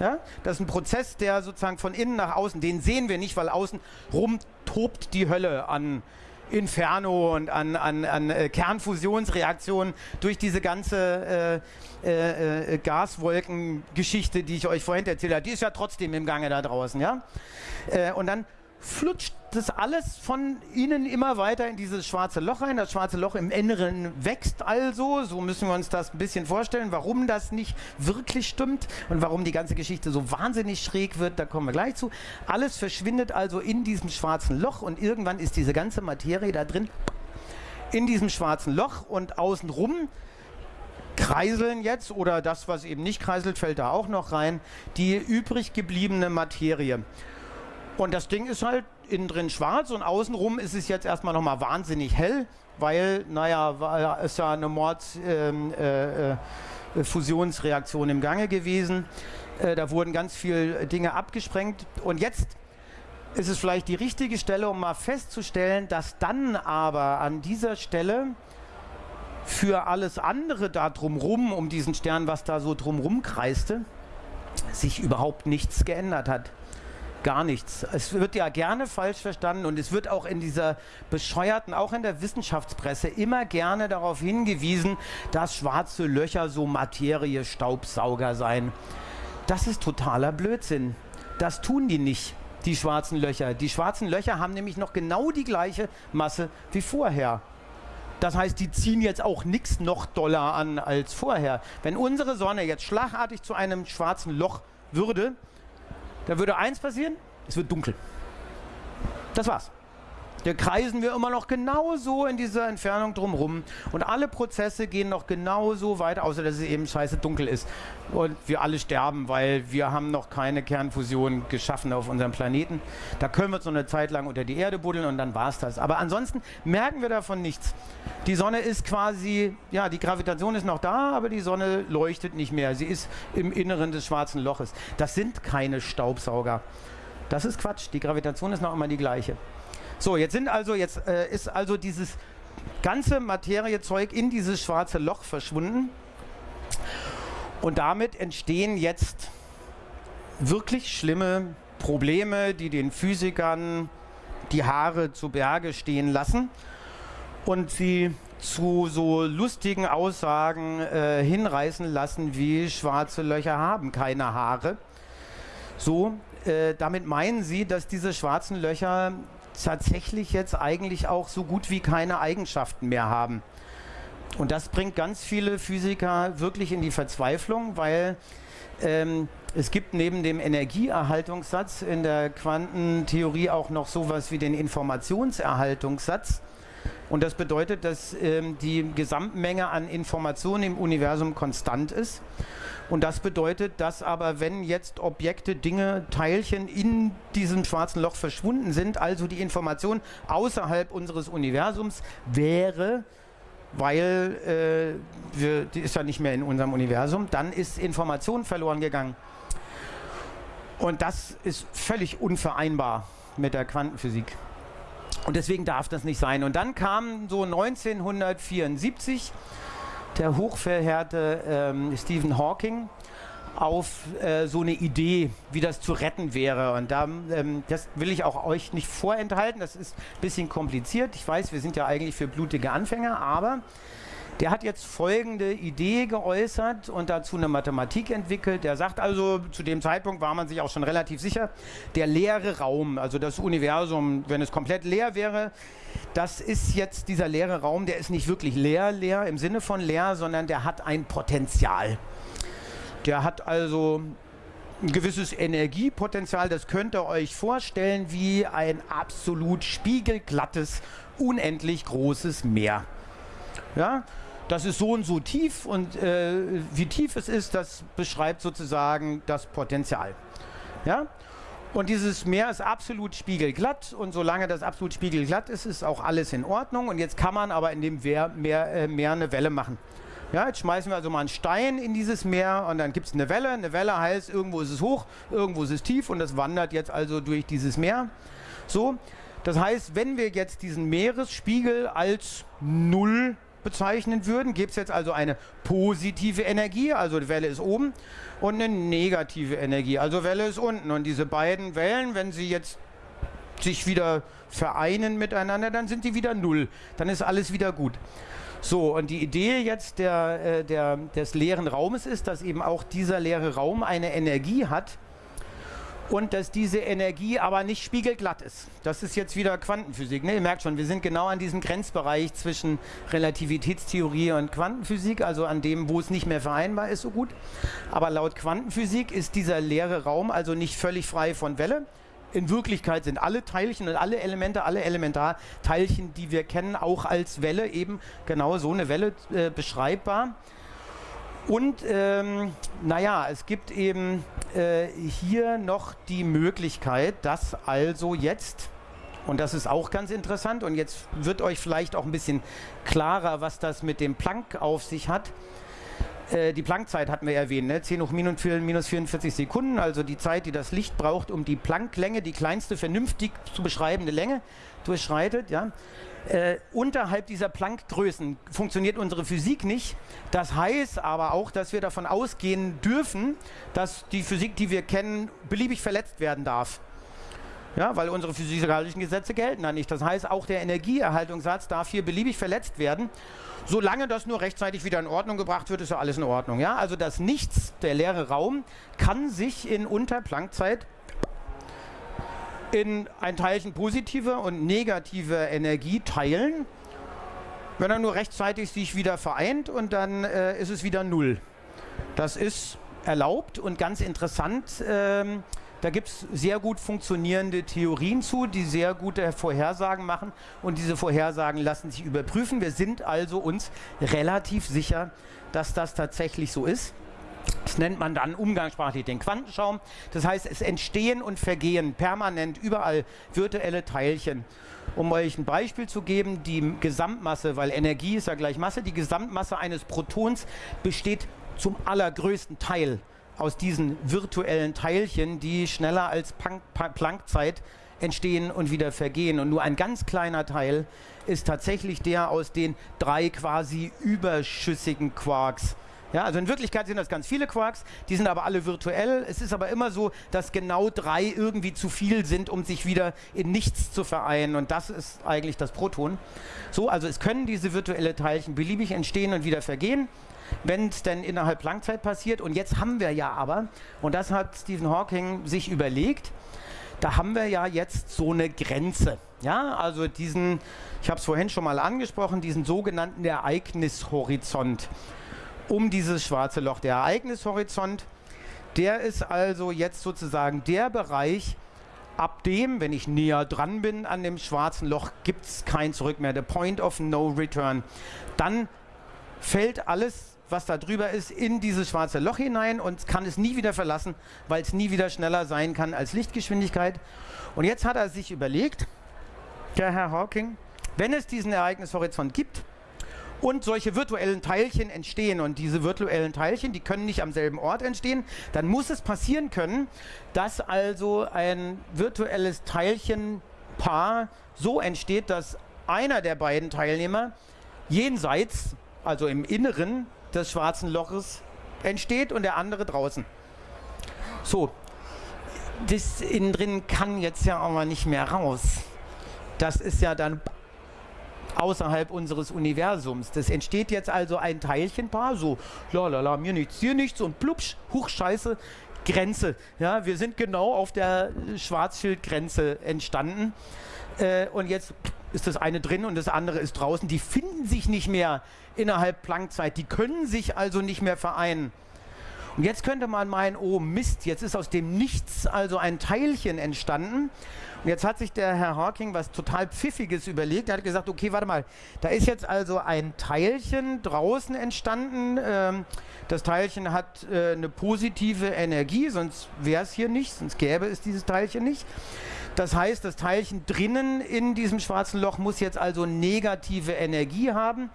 Ja? Das ist ein Prozess, der sozusagen von innen nach außen, den sehen wir nicht, weil außen rum tobt die Hölle an Inferno und an, an, an äh, Kernfusionsreaktionen durch diese ganze äh, äh, äh, Gaswolkengeschichte, die ich euch vorhin erzählt habe. Die ist ja trotzdem im Gange da draußen. Ja? Äh, und dann flutscht das alles von innen immer weiter in dieses schwarze Loch rein. Das schwarze Loch im Inneren wächst also. So müssen wir uns das ein bisschen vorstellen, warum das nicht wirklich stimmt und warum die ganze Geschichte so wahnsinnig schräg wird. Da kommen wir gleich zu. Alles verschwindet also in diesem schwarzen Loch und irgendwann ist diese ganze Materie da drin in diesem schwarzen Loch und außenrum kreiseln jetzt oder das, was eben nicht kreiselt, fällt da auch noch rein, die übrig gebliebene Materie. Und das Ding ist halt innen drin schwarz und außenrum ist es jetzt erstmal nochmal wahnsinnig hell, weil, naja, es ja eine Mordfusionsreaktion äh, äh, im Gange gewesen. Äh, da wurden ganz viele Dinge abgesprengt. Und jetzt ist es vielleicht die richtige Stelle, um mal festzustellen, dass dann aber an dieser Stelle für alles andere da drumrum, um diesen Stern, was da so drumrum kreiste, sich überhaupt nichts geändert hat gar nichts. Es wird ja gerne falsch verstanden und es wird auch in dieser bescheuerten, auch in der Wissenschaftspresse immer gerne darauf hingewiesen, dass schwarze Löcher so Materie-Staubsauger seien. Das ist totaler Blödsinn. Das tun die nicht, die schwarzen Löcher. Die schwarzen Löcher haben nämlich noch genau die gleiche Masse wie vorher. Das heißt, die ziehen jetzt auch nichts noch doller an als vorher. Wenn unsere Sonne jetzt schlagartig zu einem schwarzen Loch würde, da würde eins passieren, es wird dunkel. Das war's. Da kreisen wir immer noch genauso in dieser Entfernung drumherum und alle Prozesse gehen noch genauso weiter, außer dass es eben scheiße dunkel ist und wir alle sterben, weil wir haben noch keine Kernfusion geschaffen auf unserem Planeten. Da können wir uns noch eine Zeit lang unter die Erde buddeln und dann war's das. Aber ansonsten merken wir davon nichts. Die Sonne ist quasi, ja, die Gravitation ist noch da, aber die Sonne leuchtet nicht mehr. Sie ist im Inneren des schwarzen Loches. Das sind keine Staubsauger. Das ist Quatsch. Die Gravitation ist noch immer die gleiche. So, jetzt sind also, jetzt äh, ist also dieses ganze Materiezeug in dieses schwarze Loch verschwunden. Und damit entstehen jetzt wirklich schlimme Probleme, die den Physikern die Haare zu Berge stehen lassen und sie zu so lustigen Aussagen äh, hinreißen lassen, wie schwarze Löcher haben keine Haare. So, äh, damit meinen sie, dass diese schwarzen Löcher tatsächlich jetzt eigentlich auch so gut wie keine Eigenschaften mehr haben. Und das bringt ganz viele Physiker wirklich in die Verzweiflung, weil ähm, es gibt neben dem Energieerhaltungssatz in der Quantentheorie auch noch sowas wie den Informationserhaltungssatz. Und das bedeutet, dass ähm, die Gesamtmenge an Informationen im Universum konstant ist. Und das bedeutet, dass aber wenn jetzt Objekte, Dinge, Teilchen in diesem schwarzen Loch verschwunden sind, also die Information außerhalb unseres Universums wäre, weil äh, wir, die ist ja nicht mehr in unserem Universum, dann ist Information verloren gegangen. Und das ist völlig unvereinbar mit der Quantenphysik. Und deswegen darf das nicht sein. Und dann kam so 1974 der hochverheerte ähm, Stephen Hawking auf äh, so eine Idee, wie das zu retten wäre. Und da, ähm, das will ich auch euch nicht vorenthalten. Das ist ein bisschen kompliziert. Ich weiß, wir sind ja eigentlich für blutige Anfänger, aber der hat jetzt folgende Idee geäußert und dazu eine Mathematik entwickelt. Der sagt also, zu dem Zeitpunkt war man sich auch schon relativ sicher, der leere Raum, also das Universum, wenn es komplett leer wäre, das ist jetzt dieser leere Raum, der ist nicht wirklich leer, leer im Sinne von leer, sondern der hat ein Potenzial. Der hat also ein gewisses Energiepotenzial, das könnt ihr euch vorstellen wie ein absolut spiegelglattes, unendlich großes Meer. Ja, das ist so und so tief und äh, wie tief es ist, das beschreibt sozusagen das Potenzial. Ja? Und dieses Meer ist absolut spiegelglatt und solange das absolut spiegelglatt ist, ist auch alles in Ordnung. Und jetzt kann man aber in dem Meer, Meer, äh, Meer eine Welle machen. Ja, jetzt schmeißen wir also mal einen Stein in dieses Meer und dann gibt es eine Welle. Eine Welle heißt, irgendwo ist es hoch, irgendwo ist es tief und das wandert jetzt also durch dieses Meer. So, das heißt, wenn wir jetzt diesen Meeresspiegel als Null bezeichnen würden, gibt es jetzt also eine positive Energie, also die Welle ist oben, und eine negative Energie, also Welle ist unten. Und diese beiden Wellen, wenn sie jetzt sich wieder vereinen miteinander, dann sind die wieder null. Dann ist alles wieder gut. So, und die Idee jetzt der, äh, der, des leeren Raumes ist, dass eben auch dieser leere Raum eine Energie hat und dass diese Energie aber nicht spiegelglatt ist. Das ist jetzt wieder Quantenphysik. Ne? Ihr merkt schon, wir sind genau an diesem Grenzbereich zwischen Relativitätstheorie und Quantenphysik, also an dem, wo es nicht mehr vereinbar ist so gut. Aber laut Quantenphysik ist dieser leere Raum also nicht völlig frei von Welle, in Wirklichkeit sind alle Teilchen und alle Elemente, alle Elementarteilchen, die wir kennen, auch als Welle eben genau so eine Welle äh, beschreibbar. Und ähm, naja, es gibt eben äh, hier noch die Möglichkeit, dass also jetzt, und das ist auch ganz interessant, und jetzt wird euch vielleicht auch ein bisschen klarer, was das mit dem Planck auf sich hat, äh, die Planckzeit hatten wir erwähnt, ne? 10 hoch minus 44 Sekunden, also die Zeit, die das Licht braucht, um die Plancklänge, die kleinste vernünftig zu beschreibende Länge, durchschreitet. Ja? Äh, unterhalb dieser Planck-Größen funktioniert unsere Physik nicht. Das heißt aber auch, dass wir davon ausgehen dürfen, dass die Physik, die wir kennen, beliebig verletzt werden darf. Ja, weil unsere physikalischen Gesetze gelten da nicht. Das heißt, auch der Energieerhaltungssatz darf hier beliebig verletzt werden. Solange das nur rechtzeitig wieder in Ordnung gebracht wird, ist ja alles in Ordnung. Ja? Also das Nichts, der leere Raum, kann sich in Unterplankzeit in ein Teilchen positive und negative Energie teilen, wenn er nur rechtzeitig sich wieder vereint und dann äh, ist es wieder Null. Das ist erlaubt und ganz interessant. Ähm, da gibt es sehr gut funktionierende Theorien zu, die sehr gute Vorhersagen machen und diese Vorhersagen lassen sich überprüfen. Wir sind also uns relativ sicher, dass das tatsächlich so ist. Das nennt man dann umgangssprachlich den Quantenschaum. Das heißt, es entstehen und vergehen permanent überall virtuelle Teilchen. Um euch ein Beispiel zu geben, die Gesamtmasse, weil Energie ist ja gleich Masse, die Gesamtmasse eines Protons besteht zum allergrößten Teil aus diesen virtuellen Teilchen, die schneller als Planckzeit entstehen und wieder vergehen. Und nur ein ganz kleiner Teil ist tatsächlich der aus den drei quasi überschüssigen Quarks. Ja, also in Wirklichkeit sind das ganz viele Quarks, die sind aber alle virtuell. Es ist aber immer so, dass genau drei irgendwie zu viel sind, um sich wieder in nichts zu vereinen. Und das ist eigentlich das Proton. So, also es können diese virtuelle Teilchen beliebig entstehen und wieder vergehen wenn es denn innerhalb Langzeit passiert. Und jetzt haben wir ja aber, und das hat Stephen Hawking sich überlegt, da haben wir ja jetzt so eine Grenze. Ja, also diesen, ich habe es vorhin schon mal angesprochen, diesen sogenannten Ereignishorizont um dieses schwarze Loch. Der Ereignishorizont, der ist also jetzt sozusagen der Bereich, ab dem, wenn ich näher dran bin an dem schwarzen Loch, gibt es kein Zurück mehr. The point of no return. Dann fällt alles was da drüber ist, in dieses schwarze Loch hinein und kann es nie wieder verlassen, weil es nie wieder schneller sein kann als Lichtgeschwindigkeit. Und jetzt hat er sich überlegt, der Herr Hawking, wenn es diesen Ereignishorizont gibt und solche virtuellen Teilchen entstehen und diese virtuellen Teilchen, die können nicht am selben Ort entstehen, dann muss es passieren können, dass also ein virtuelles Teilchenpaar so entsteht, dass einer der beiden Teilnehmer jenseits, also im Inneren des schwarzen Loches entsteht und der andere draußen. So, das innen drin kann jetzt ja aber nicht mehr raus. Das ist ja dann außerhalb unseres Universums. Das entsteht jetzt also ein Teilchenpaar, so lalala, mir nichts, hier nichts und plupsch, huch, scheiße, Grenze. Ja, wir sind genau auf der Schwarzschildgrenze entstanden. Äh, und jetzt ist das eine drin und das andere ist draußen. Die finden sich nicht mehr innerhalb Planckzeit. Die können sich also nicht mehr vereinen. Und jetzt könnte man meinen, oh Mist, jetzt ist aus dem Nichts also ein Teilchen entstanden. Und jetzt hat sich der Herr Hawking was total Pfiffiges überlegt. Er hat gesagt, okay, warte mal, da ist jetzt also ein Teilchen draußen entstanden. Ähm, das Teilchen hat äh, eine positive Energie, sonst wäre es hier nicht, sonst gäbe es dieses Teilchen nicht. Das heißt, das Teilchen drinnen in diesem schwarzen Loch muss jetzt also negative Energie haben.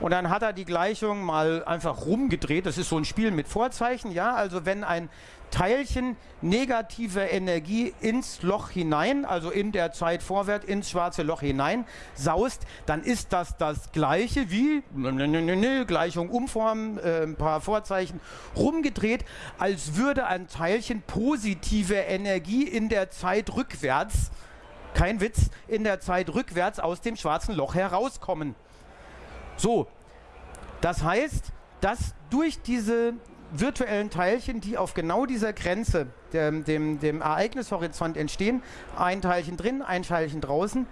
Und dann hat er die Gleichung mal einfach rumgedreht. Das ist so ein Spiel mit Vorzeichen, ja. Also wenn ein Teilchen negative Energie ins Loch hinein, also in der Zeit vorwärts ins schwarze Loch hinein saust, dann ist das das gleiche wie Gleichung umformen, äh, ein paar Vorzeichen rumgedreht, als würde ein Teilchen positive Energie in der Zeit rückwärts, kein Witz, in der Zeit rückwärts aus dem schwarzen Loch herauskommen. So, das heißt, dass durch diese virtuellen Teilchen, die auf genau dieser Grenze, dem, dem, dem Ereignishorizont entstehen, ein Teilchen drin, ein Teilchen draußen,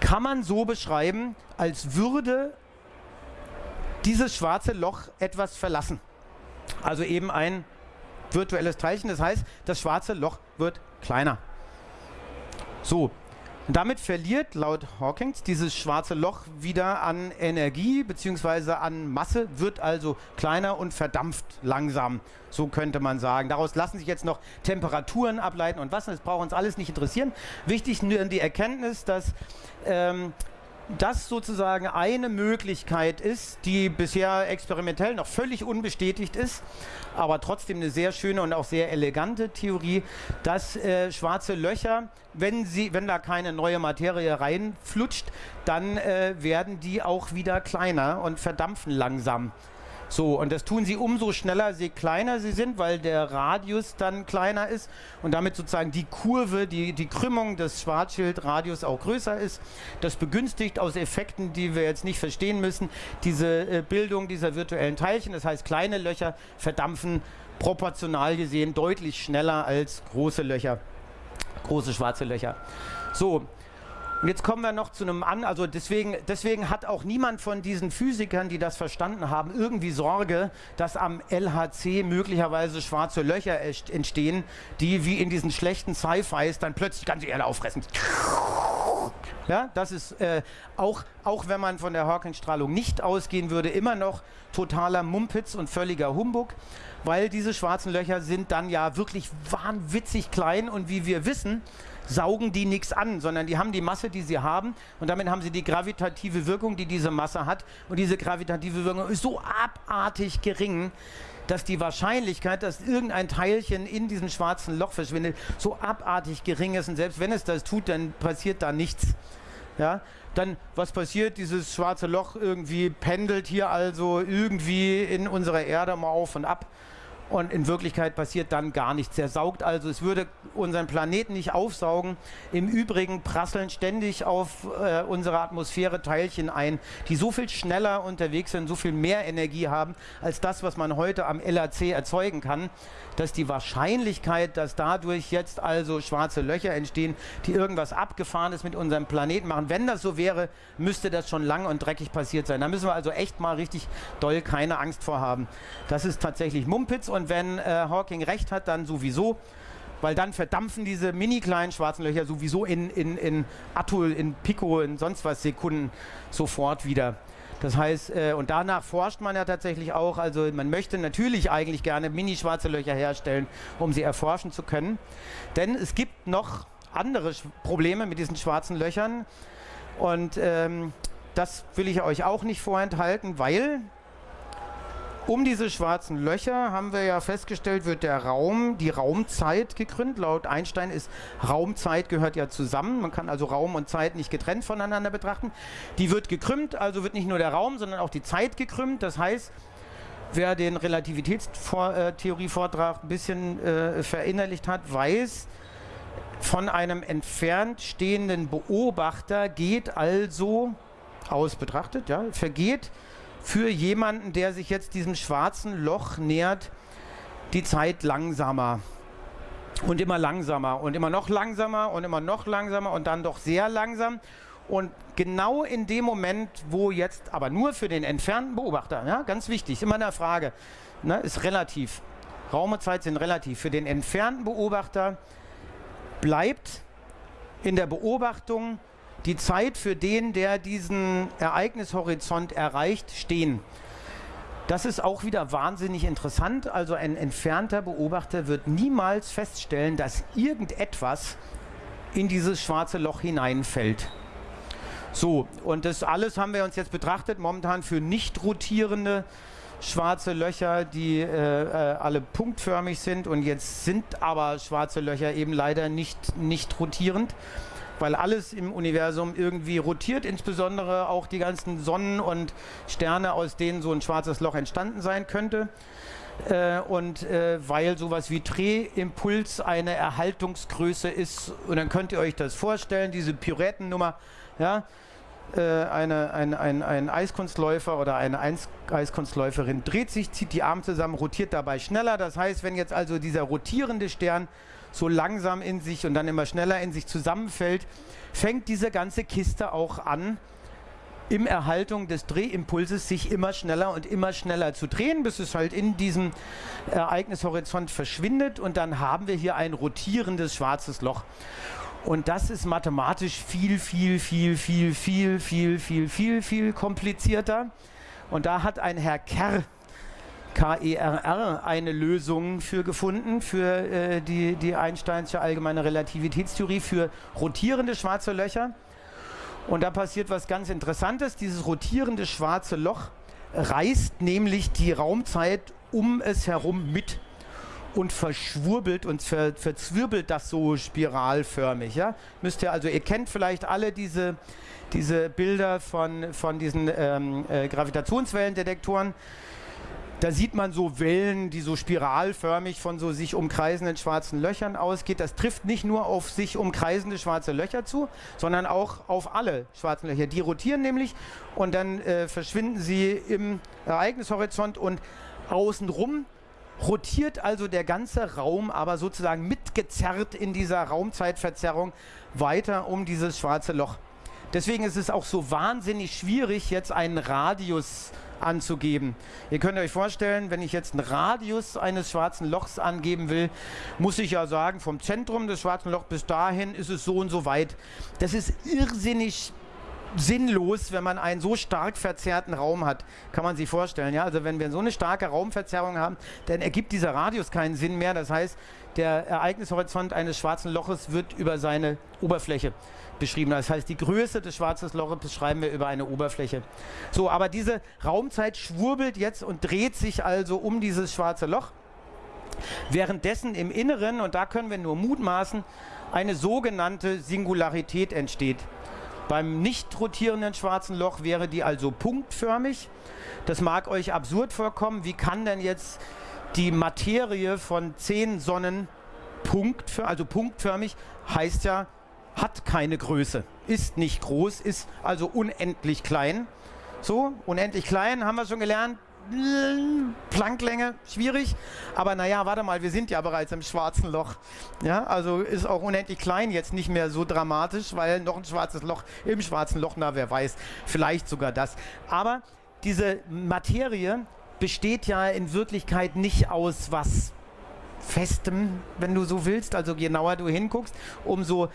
kann man so beschreiben, als würde dieses schwarze Loch etwas verlassen. Also eben ein virtuelles Teilchen. Das heißt, das schwarze Loch wird kleiner. So, damit verliert laut Hawkins dieses schwarze Loch wieder an Energie bzw. an Masse, wird also kleiner und verdampft langsam. So könnte man sagen. Daraus lassen sich jetzt noch Temperaturen ableiten und was. Das braucht uns alles nicht interessieren. Wichtig nur die Erkenntnis, dass ähm, das sozusagen eine Möglichkeit ist, die bisher experimentell noch völlig unbestätigt ist, aber trotzdem eine sehr schöne und auch sehr elegante Theorie, dass äh, schwarze Löcher, wenn, sie, wenn da keine neue Materie reinflutscht, dann äh, werden die auch wieder kleiner und verdampfen langsam. So, und das tun sie umso schneller, je kleiner sie sind, weil der Radius dann kleiner ist und damit sozusagen die Kurve, die, die Krümmung des Schwarzschildradius auch größer ist. Das begünstigt aus Effekten, die wir jetzt nicht verstehen müssen, diese äh, Bildung dieser virtuellen Teilchen. Das heißt, kleine Löcher verdampfen proportional gesehen deutlich schneller als große Löcher, große schwarze Löcher. So, und jetzt kommen wir noch zu einem an, also deswegen, deswegen hat auch niemand von diesen Physikern, die das verstanden haben, irgendwie Sorge, dass am LHC möglicherweise schwarze Löcher entstehen, die wie in diesen schlechten Sci-Fis dann plötzlich ganz Erde auffressen. Ja, das ist äh, auch, auch wenn man von der Hawking-Strahlung nicht ausgehen würde, immer noch totaler Mumpitz und völliger Humbug, weil diese schwarzen Löcher sind dann ja wirklich wahnwitzig klein und wie wir wissen, saugen die nichts an, sondern die haben die Masse, die sie haben und damit haben sie die gravitative Wirkung, die diese Masse hat und diese gravitative Wirkung ist so abartig gering, dass die Wahrscheinlichkeit, dass irgendein Teilchen in diesem schwarzen Loch verschwindet, so abartig gering ist und selbst wenn es das tut, dann passiert da nichts. Ja, dann was passiert? Dieses schwarze Loch irgendwie pendelt hier also irgendwie in unserer Erde mal auf und ab und in Wirklichkeit passiert dann gar nichts. Er saugt also, es würde unseren Planeten nicht aufsaugen. Im Übrigen prasseln ständig auf äh, unsere Atmosphäre Teilchen ein, die so viel schneller unterwegs sind, so viel mehr Energie haben, als das, was man heute am LHC erzeugen kann, dass die Wahrscheinlichkeit, dass dadurch jetzt also schwarze Löcher entstehen, die irgendwas Abgefahrenes mit unserem Planeten machen, wenn das so wäre, müsste das schon lang und dreckig passiert sein. Da müssen wir also echt mal richtig doll keine Angst vor haben. Das ist tatsächlich Mumpitz und wenn äh, Hawking recht hat, dann sowieso weil dann verdampfen diese mini kleinen schwarzen Löcher sowieso in, in, in Atoll, in Pico, in sonst was Sekunden sofort wieder. Das heißt, äh, und danach forscht man ja tatsächlich auch, also man möchte natürlich eigentlich gerne mini-schwarze Löcher herstellen, um sie erforschen zu können. Denn es gibt noch andere Sch Probleme mit diesen schwarzen Löchern und ähm, das will ich euch auch nicht vorenthalten, weil um diese schwarzen Löcher haben wir ja festgestellt, wird der Raum, die Raumzeit gekrümmt. Laut Einstein ist Raumzeit gehört ja zusammen. Man kann also Raum und Zeit nicht getrennt voneinander betrachten. Die wird gekrümmt, also wird nicht nur der Raum, sondern auch die Zeit gekrümmt. Das heißt, wer den Relativitätstheorie-Vortrag ein bisschen äh, verinnerlicht hat, weiß, von einem entfernt stehenden Beobachter geht also, aus betrachtet, ja, vergeht für jemanden, der sich jetzt diesem schwarzen Loch nähert, die Zeit langsamer und immer langsamer und immer noch langsamer und immer noch langsamer und dann doch sehr langsam. Und genau in dem Moment, wo jetzt, aber nur für den entfernten Beobachter, ja, ganz wichtig, immer eine Frage, ne, ist relativ. Raum und Zeit sind relativ. Für den entfernten Beobachter bleibt in der Beobachtung die Zeit für den, der diesen Ereignishorizont erreicht, stehen. Das ist auch wieder wahnsinnig interessant. Also ein entfernter Beobachter wird niemals feststellen, dass irgendetwas in dieses schwarze Loch hineinfällt. So, und das alles haben wir uns jetzt betrachtet, momentan für nicht rotierende schwarze Löcher, die äh, äh, alle punktförmig sind und jetzt sind aber schwarze Löcher eben leider nicht, nicht rotierend, weil alles im Universum irgendwie rotiert, insbesondere auch die ganzen Sonnen und Sterne, aus denen so ein schwarzes Loch entstanden sein könnte. Äh, und äh, weil sowas wie Drehimpuls eine Erhaltungsgröße ist, und dann könnt ihr euch das vorstellen, diese Pyrettennummer, ja, äh, eine, ein, ein, ein Eiskunstläufer oder eine Eis Eiskunstläuferin dreht sich, zieht die Arme zusammen, rotiert dabei schneller. Das heißt, wenn jetzt also dieser rotierende Stern so langsam in sich und dann immer schneller in sich zusammenfällt, fängt diese ganze Kiste auch an, im Erhaltung des Drehimpulses sich immer schneller und immer schneller zu drehen, bis es halt in diesem Ereignishorizont verschwindet und dann haben wir hier ein rotierendes schwarzes Loch. Und das ist mathematisch viel, viel, viel, viel, viel, viel, viel, viel, viel komplizierter. Und da hat ein Herr Kerr, K-E-R-R, eine Lösung für gefunden, für äh, die, die Einsteinsche allgemeine Relativitätstheorie, für rotierende schwarze Löcher. Und da passiert was ganz Interessantes. Dieses rotierende schwarze Loch reißt nämlich die Raumzeit um es herum mit und verschwurbelt und ver, verzwirbelt das so spiralförmig. Ja? Müsst ihr also, ihr kennt vielleicht alle diese, diese Bilder von, von diesen ähm, äh, Gravitationswellendetektoren. Da sieht man so Wellen, die so spiralförmig von so sich umkreisenden schwarzen Löchern ausgeht. Das trifft nicht nur auf sich umkreisende schwarze Löcher zu, sondern auch auf alle schwarzen Löcher. Die rotieren nämlich und dann äh, verschwinden sie im Ereignishorizont und außenrum rotiert also der ganze Raum aber sozusagen mitgezerrt in dieser Raumzeitverzerrung weiter um dieses schwarze Loch. Deswegen ist es auch so wahnsinnig schwierig, jetzt einen Radius anzugeben. Ihr könnt euch vorstellen, wenn ich jetzt einen Radius eines schwarzen Lochs angeben will, muss ich ja sagen, vom Zentrum des schwarzen Lochs bis dahin ist es so und so weit. Das ist irrsinnig sinnlos, wenn man einen so stark verzerrten Raum hat. Kann man sich vorstellen. Ja? Also wenn wir so eine starke Raumverzerrung haben, dann ergibt dieser Radius keinen Sinn mehr. Das heißt, der Ereignishorizont eines schwarzen Loches wird über seine Oberfläche beschrieben. Das heißt, die Größe des schwarzen Loches beschreiben wir über eine Oberfläche. So, aber diese Raumzeit schwurbelt jetzt und dreht sich also um dieses schwarze Loch. Währenddessen im Inneren, und da können wir nur mutmaßen, eine sogenannte Singularität entsteht. Beim nicht rotierenden schwarzen Loch wäre die also punktförmig. Das mag euch absurd vorkommen. Wie kann denn jetzt die Materie von zehn Sonnen punktförmig, also punktförmig, heißt ja, hat keine Größe, ist nicht groß, ist also unendlich klein. So, unendlich klein, haben wir schon gelernt, Plancklänge, schwierig. Aber naja, warte mal, wir sind ja bereits im schwarzen Loch. Ja, also ist auch unendlich klein jetzt nicht mehr so dramatisch, weil noch ein schwarzes Loch im schwarzen Loch, na wer weiß, vielleicht sogar das. Aber diese Materie besteht ja in Wirklichkeit nicht aus was Festem, wenn du so willst. Also je genauer du hinguckst, umso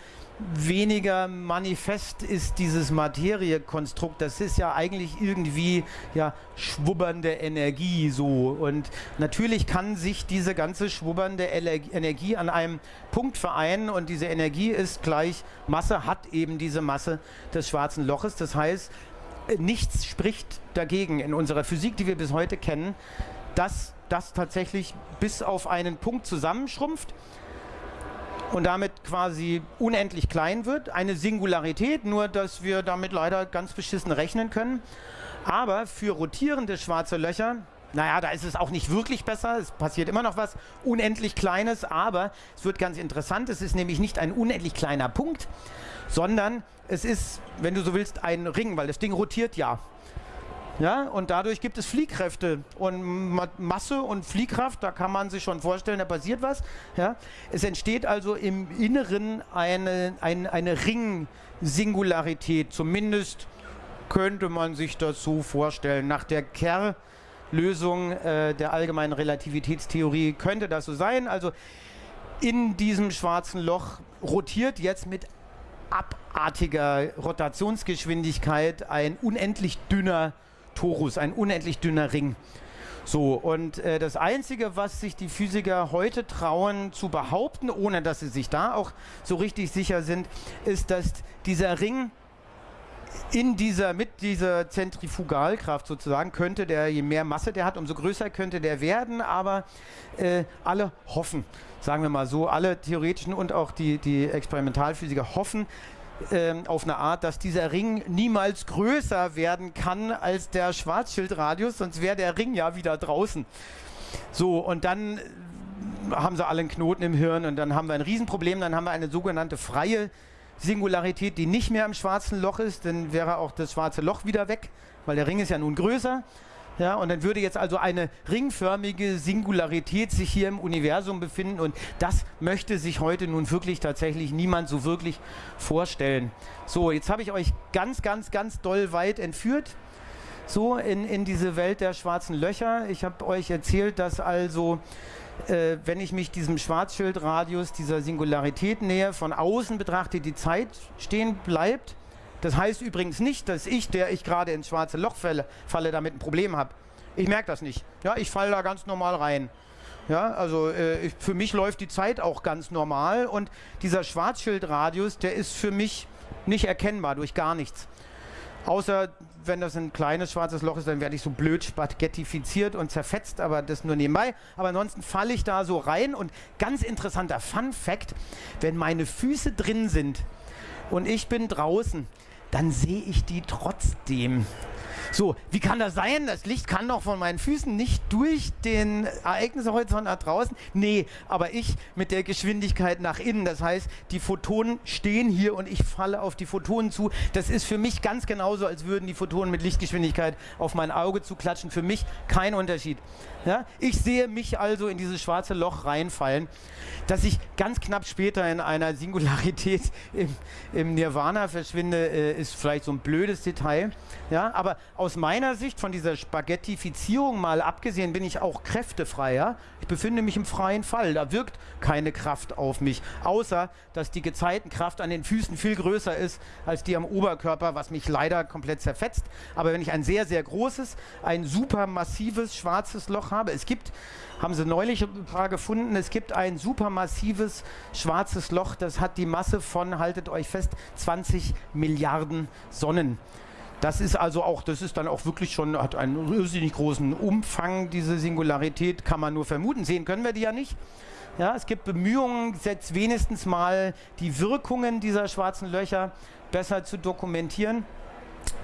weniger manifest ist dieses Materiekonstrukt. Das ist ja eigentlich irgendwie ja schwubbernde Energie so. Und natürlich kann sich diese ganze schwubbernde Energie an einem Punkt vereinen und diese Energie ist gleich Masse, hat eben diese Masse des schwarzen Loches. Das heißt, nichts spricht dagegen in unserer Physik, die wir bis heute kennen, dass das tatsächlich bis auf einen Punkt zusammenschrumpft und damit quasi unendlich klein wird. Eine Singularität, nur dass wir damit leider ganz beschissen rechnen können. Aber für rotierende schwarze Löcher, naja, da ist es auch nicht wirklich besser. Es passiert immer noch was unendlich Kleines, aber es wird ganz interessant. Es ist nämlich nicht ein unendlich kleiner Punkt, sondern es ist, wenn du so willst, ein Ring, weil das Ding rotiert ja. Ja, und dadurch gibt es Fliehkräfte und Masse und Fliehkraft, da kann man sich schon vorstellen, da passiert was. Ja. Es entsteht also im Inneren eine, eine, eine Ring-Singularität, zumindest könnte man sich das so vorstellen. Nach der Kerr-Lösung äh, der allgemeinen Relativitätstheorie könnte das so sein. Also in diesem schwarzen Loch rotiert jetzt mit abartiger Rotationsgeschwindigkeit ein unendlich dünner Torus, ein unendlich dünner Ring. So, und äh, das Einzige, was sich die Physiker heute trauen zu behaupten, ohne dass sie sich da auch so richtig sicher sind, ist, dass dieser Ring in dieser, mit dieser Zentrifugalkraft sozusagen könnte der, je mehr Masse der hat, umso größer könnte der werden, aber äh, alle hoffen, sagen wir mal so, alle theoretischen und auch die, die Experimentalphysiker hoffen, ähm, auf eine Art, dass dieser Ring niemals größer werden kann als der Schwarzschildradius, sonst wäre der Ring ja wieder draußen. So, und dann haben sie alle einen Knoten im Hirn und dann haben wir ein Riesenproblem, dann haben wir eine sogenannte freie Singularität, die nicht mehr im schwarzen Loch ist, dann wäre auch das schwarze Loch wieder weg, weil der Ring ist ja nun größer. Ja, und dann würde jetzt also eine ringförmige Singularität sich hier im Universum befinden und das möchte sich heute nun wirklich tatsächlich niemand so wirklich vorstellen. So, jetzt habe ich euch ganz, ganz, ganz doll weit entführt so in, in diese Welt der schwarzen Löcher. Ich habe euch erzählt, dass also, äh, wenn ich mich diesem Schwarzschildradius, dieser Singularität nähe, von außen betrachte, die Zeit stehen bleibt. Das heißt übrigens nicht, dass ich, der ich gerade ins schwarze Loch falle, falle damit ein Problem habe. Ich merke das nicht. Ja, ich falle da ganz normal rein. Ja, also äh, ich, für mich läuft die Zeit auch ganz normal und dieser Schwarzschildradius, der ist für mich nicht erkennbar durch gar nichts. Außer wenn das ein kleines schwarzes Loch ist, dann werde ich so blöd spaghettifiziert und zerfetzt, aber das nur nebenbei. Aber ansonsten falle ich da so rein und ganz interessanter Fun Fact, wenn meine Füße drin sind und ich bin draußen, dann sehe ich die trotzdem. So, wie kann das sein? Das Licht kann doch von meinen Füßen nicht durch den Ereignishorizont nach draußen. Nee, aber ich mit der Geschwindigkeit nach innen. Das heißt, die Photonen stehen hier und ich falle auf die Photonen zu. Das ist für mich ganz genauso, als würden die Photonen mit Lichtgeschwindigkeit auf mein Auge zu klatschen. Für mich kein Unterschied. Ja? Ich sehe mich also in dieses schwarze Loch reinfallen, dass ich ganz knapp später in einer Singularität im, im Nirvana verschwinde, äh, ist vielleicht so ein blödes Detail. Ja? Aber aus meiner Sicht, von dieser Spaghettifizierung mal abgesehen, bin ich auch kräftefreier. Ich befinde mich im freien Fall. Da wirkt keine Kraft auf mich, außer dass die Gezeitenkraft an den Füßen viel größer ist als die am Oberkörper, was mich leider komplett zerfetzt. Aber wenn ich ein sehr, sehr großes, ein super massives schwarzes Loch habe, es gibt, haben sie neulich ein paar gefunden, es gibt ein supermassives schwarzes Loch, das hat die Masse von, haltet euch fest, 20 Milliarden Sonnen. Das ist also auch, das ist dann auch wirklich schon, hat einen irrsinnig großen Umfang, diese Singularität, kann man nur vermuten. Sehen können wir die ja nicht. Ja, es gibt Bemühungen, jetzt wenigstens mal die Wirkungen dieser schwarzen Löcher besser zu dokumentieren.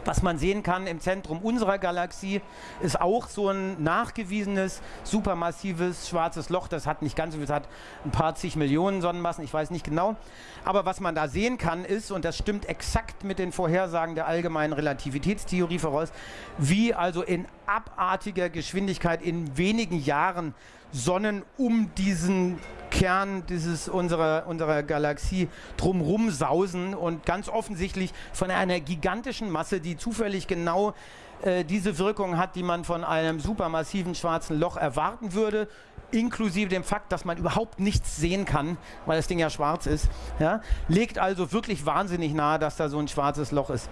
Was man sehen kann im Zentrum unserer Galaxie ist auch so ein nachgewiesenes, supermassives schwarzes Loch. Das hat nicht ganz so viel, das hat ein paar zig Millionen Sonnenmassen, ich weiß nicht genau. Aber was man da sehen kann ist, und das stimmt exakt mit den Vorhersagen der allgemeinen Relativitätstheorie voraus, wie also in abartiger Geschwindigkeit in wenigen Jahren Sonnen um diesen Kern dieses unserer, unserer Galaxie drumrum sausen und ganz offensichtlich von einer gigantischen Masse, die zufällig genau äh, diese Wirkung hat, die man von einem supermassiven schwarzen Loch erwarten würde, inklusive dem Fakt, dass man überhaupt nichts sehen kann, weil das Ding ja schwarz ist, ja, legt also wirklich wahnsinnig nahe, dass da so ein schwarzes Loch ist.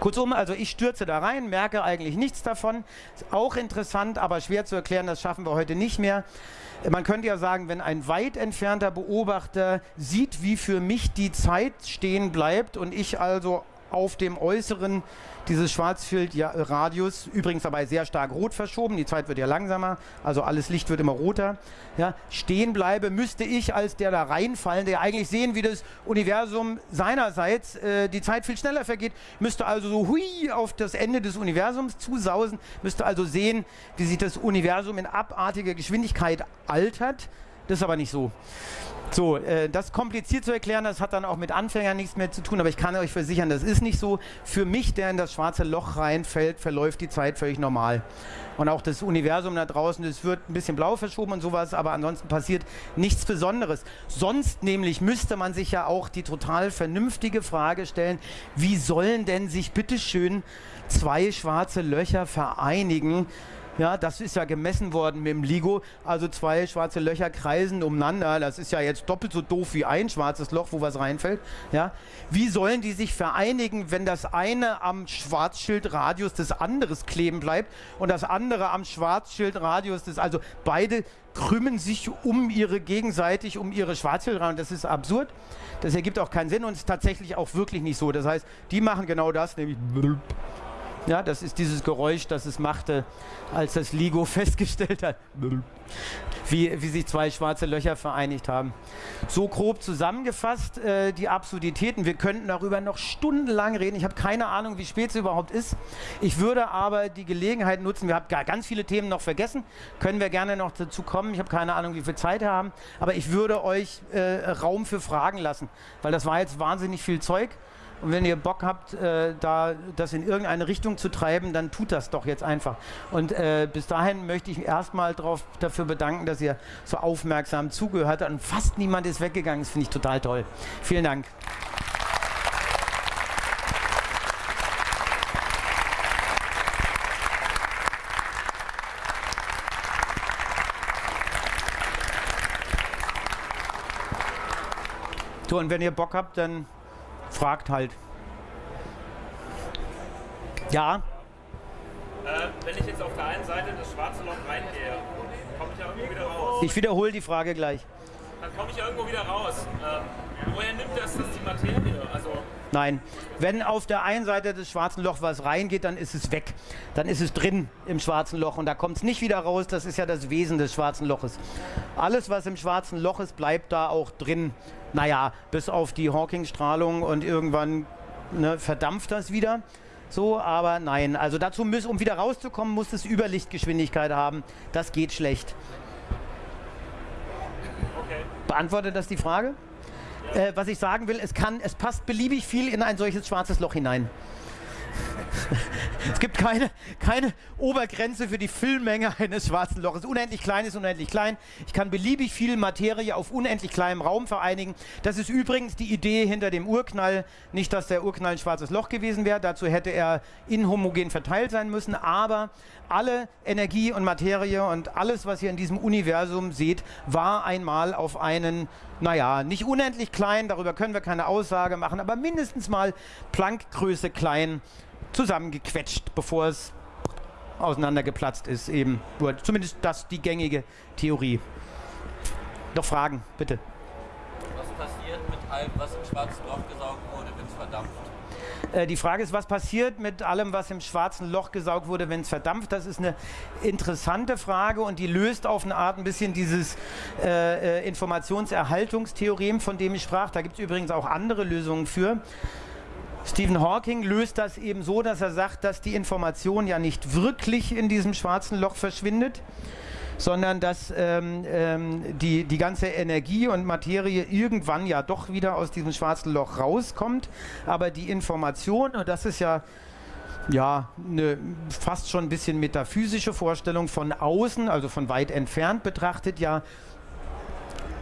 Kurzum, also ich stürze da rein, merke eigentlich nichts davon. Ist auch interessant, aber schwer zu erklären, das schaffen wir heute nicht mehr. Man könnte ja sagen, wenn ein weit entfernter Beobachter sieht, wie für mich die Zeit stehen bleibt und ich also auf dem äußeren dieses Schwarzfeldradius, übrigens dabei sehr stark rot verschoben, die Zeit wird ja langsamer, also alles Licht wird immer roter, ja, stehen bleibe, müsste ich als der da reinfallen, der eigentlich sehen, wie das Universum seinerseits äh, die Zeit viel schneller vergeht, müsste also so hui auf das Ende des Universums zusausen, müsste also sehen, wie sich das Universum in abartiger Geschwindigkeit altert. Das ist aber nicht so. So, äh, das kompliziert zu erklären, das hat dann auch mit Anfängern nichts mehr zu tun, aber ich kann euch versichern, das ist nicht so. Für mich, der in das schwarze Loch reinfällt, verläuft die Zeit völlig normal. Und auch das Universum da draußen, das wird ein bisschen blau verschoben und sowas, aber ansonsten passiert nichts Besonderes. Sonst nämlich müsste man sich ja auch die total vernünftige Frage stellen, wie sollen denn sich bitteschön zwei schwarze Löcher vereinigen, Ja, das ist ja gemessen worden mit dem LIGO. Also zwei schwarze Löcher kreisen umeinander. Das ist ja jetzt doppelt so doof wie ein schwarzes Loch, wo was reinfällt. Ja, wie sollen die sich vereinigen, wenn das eine am Schwarzschildradius des anderes kleben bleibt und das andere am Schwarzschildradius des, also beide krümmen sich um ihre gegenseitig, um ihre Schwarzschildradius. Das ist absurd. Das ergibt auch keinen Sinn und ist tatsächlich auch wirklich nicht so. Das heißt, die machen genau das, nämlich ja, das ist dieses Geräusch, das es machte, als das LIGO festgestellt hat, wie, wie sich zwei schwarze Löcher vereinigt haben. So grob zusammengefasst äh, die Absurditäten. Wir könnten darüber noch stundenlang reden. Ich habe keine Ahnung, wie spät es überhaupt ist. Ich würde aber die Gelegenheit nutzen, wir haben ganz viele Themen noch vergessen, können wir gerne noch dazu kommen. Ich habe keine Ahnung, wie viel Zeit wir haben, aber ich würde euch äh, Raum für Fragen lassen, weil das war jetzt wahnsinnig viel Zeug. Und wenn ihr Bock habt, äh, da das in irgendeine Richtung zu treiben, dann tut das doch jetzt einfach. Und äh, bis dahin möchte ich erstmal dafür bedanken, dass ihr so aufmerksam zugehört habt. Und fast niemand ist weggegangen. Das finde ich total toll. Vielen Dank. So, und wenn ihr Bock habt, dann fragt halt. Ja? Äh, wenn ich jetzt auf der einen Seite das schwarze Loch reingehe, komme ich ja irgendwo wieder raus. Ich wiederhole die Frage gleich. Dann komme ich ja irgendwo wieder raus. Ähm, woher nimmt das, das die Materie? Also Nein, wenn auf der einen Seite des schwarzen Lochs was reingeht, dann ist es weg. Dann ist es drin im schwarzen Loch und da kommt es nicht wieder raus. Das ist ja das Wesen des schwarzen Loches. Alles, was im schwarzen Loch ist, bleibt da auch drin. Naja, bis auf die Hawking-Strahlung und irgendwann ne, verdampft das wieder. So, aber nein. Also dazu muss, um wieder rauszukommen, muss es Überlichtgeschwindigkeit haben. Das geht schlecht. Okay. Beantwortet das die Frage? Äh, was ich sagen will, es, kann, es passt beliebig viel in ein solches schwarzes Loch hinein. es gibt keine, keine Obergrenze für die Füllmenge eines schwarzen Loches. Unendlich klein ist unendlich klein. Ich kann beliebig viel Materie auf unendlich kleinem Raum vereinigen. Das ist übrigens die Idee hinter dem Urknall. Nicht, dass der Urknall ein schwarzes Loch gewesen wäre. Dazu hätte er inhomogen verteilt sein müssen. Aber alle Energie und Materie und alles, was ihr in diesem Universum seht, war einmal auf einen, naja, nicht unendlich klein, darüber können wir keine Aussage machen, aber mindestens mal Planckgröße klein zusammengequetscht, bevor es auseinandergeplatzt ist. Eben, zumindest das die gängige Theorie. Noch Fragen, bitte. Was passiert mit allem, was im schwarzen Loch gesaugt wurde, wenn es verdampft? Äh, die Frage ist, was passiert mit allem, was im schwarzen Loch gesaugt wurde, wenn es verdampft? Das ist eine interessante Frage und die löst auf eine Art ein bisschen dieses äh, äh Informationserhaltungstheorem, von dem ich sprach. Da gibt es übrigens auch andere Lösungen für. Stephen Hawking löst das eben so, dass er sagt, dass die Information ja nicht wirklich in diesem schwarzen Loch verschwindet, sondern dass ähm, ähm, die, die ganze Energie und Materie irgendwann ja doch wieder aus diesem schwarzen Loch rauskommt. Aber die Information, und das ist ja ja, eine fast schon ein bisschen metaphysische Vorstellung von außen, also von weit entfernt betrachtet, ja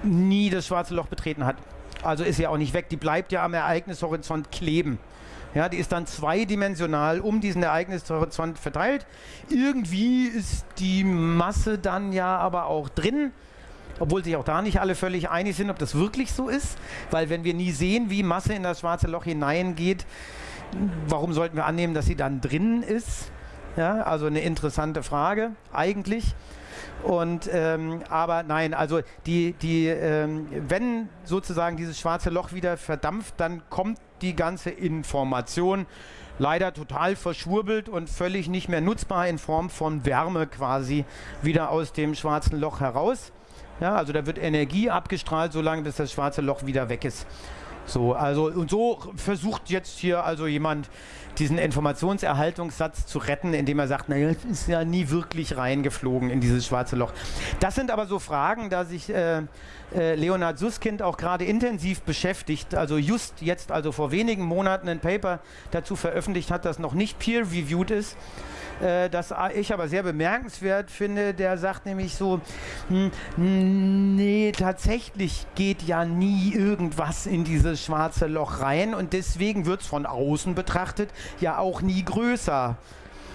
nie das schwarze Loch betreten hat. Also ist ja auch nicht weg, die bleibt ja am Ereignishorizont kleben. Ja, die ist dann zweidimensional um diesen Ereignishorizont verteilt. Irgendwie ist die Masse dann ja aber auch drin, obwohl sich auch da nicht alle völlig einig sind, ob das wirklich so ist. Weil wenn wir nie sehen, wie Masse in das schwarze Loch hineingeht, warum sollten wir annehmen, dass sie dann drin ist? Ja, also eine interessante Frage eigentlich. Und ähm, aber nein, also die, die, ähm, wenn sozusagen dieses schwarze Loch wieder verdampft, dann kommt die ganze Information leider total verschwurbelt und völlig nicht mehr nutzbar in Form von Wärme quasi wieder aus dem schwarzen Loch heraus. Ja, also da wird Energie abgestrahlt, solange bis das schwarze Loch wieder weg ist. So, also und so versucht jetzt hier also jemand diesen Informationserhaltungssatz zu retten, indem er sagt, naja, es ist ja nie wirklich reingeflogen in dieses schwarze Loch. Das sind aber so Fragen, da sich äh, äh, Leonhard Susskind auch gerade intensiv beschäftigt, also just jetzt, also vor wenigen Monaten ein Paper dazu veröffentlicht hat, das noch nicht peer-reviewed ist, äh, das ich aber sehr bemerkenswert finde. Der sagt nämlich so, hm, nee, tatsächlich geht ja nie irgendwas in dieses schwarze Loch rein und deswegen wird es von außen betrachtet ja auch nie größer.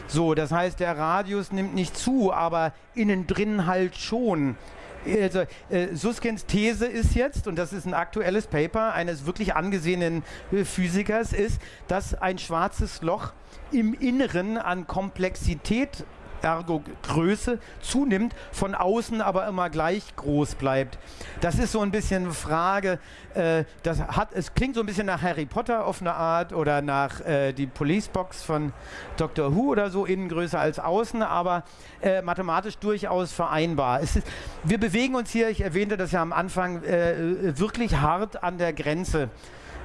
So, das heißt, der Radius nimmt nicht zu, aber innen drin halt schon. Also, äh, Suskins These ist jetzt, und das ist ein aktuelles Paper eines wirklich angesehenen äh, Physikers, ist, dass ein schwarzes Loch im Inneren an Komplexität ergo Größe zunimmt, von außen aber immer gleich groß bleibt. Das ist so ein bisschen eine Frage, äh, das hat, es klingt so ein bisschen nach Harry Potter auf eine Art oder nach äh, die Policebox von Doctor Who oder so, innen größer als außen, aber äh, mathematisch durchaus vereinbar. Ist, wir bewegen uns hier, ich erwähnte das ja am Anfang, äh, wirklich hart an der Grenze.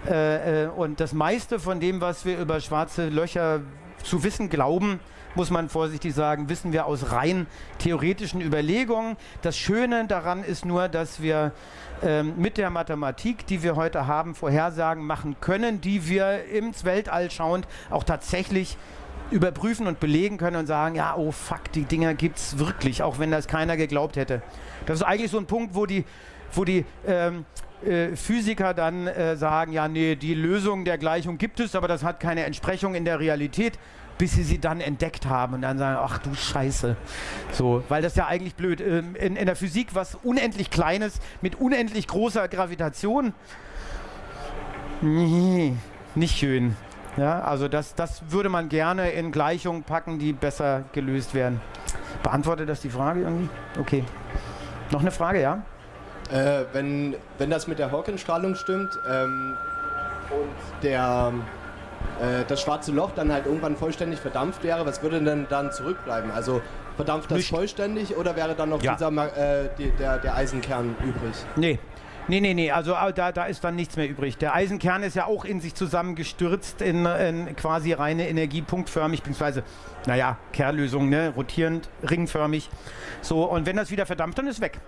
Äh, äh, und das meiste von dem, was wir über schwarze Löcher zu wissen glauben, muss man vorsichtig sagen, wissen wir aus rein theoretischen Überlegungen. Das Schöne daran ist nur, dass wir ähm, mit der Mathematik, die wir heute haben, Vorhersagen machen können, die wir ins Weltall schauend auch tatsächlich überprüfen und belegen können und sagen, ja, oh fuck, die Dinger gibt es wirklich, auch wenn das keiner geglaubt hätte. Das ist eigentlich so ein Punkt, wo die, wo die ähm, äh, Physiker dann äh, sagen, ja, nee, die Lösung der Gleichung gibt es, aber das hat keine Entsprechung in der Realität bis sie sie dann entdeckt haben und dann sagen, ach du Scheiße. So, weil das ja eigentlich blöd. Ähm, in, in der Physik was unendlich Kleines mit unendlich großer Gravitation. Nee, nicht schön. Ja, also das, das würde man gerne in Gleichungen packen, die besser gelöst werden. Beantwortet das die Frage irgendwie? Okay. Noch eine Frage, ja? Äh, wenn, wenn das mit der Hawking-Strahlung stimmt ähm, und der äh, das schwarze Loch dann halt irgendwann vollständig verdampft wäre, was würde denn dann zurückbleiben? Also verdampft das Nicht. vollständig oder wäre dann noch Ja. dieser, Ma- äh, die, der, der Eisenkern übrig? Nee. Nee, nee, nee, also da, da ist dann nichts mehr übrig. Der Eisenkern ist ja auch in sich zusammengestürzt in, in quasi reine Energie, punktförmig, beziehungsweise, naja, Kerllösung, ne, rotierend, ringförmig. So, und wenn das wieder verdampft, dann ist weg.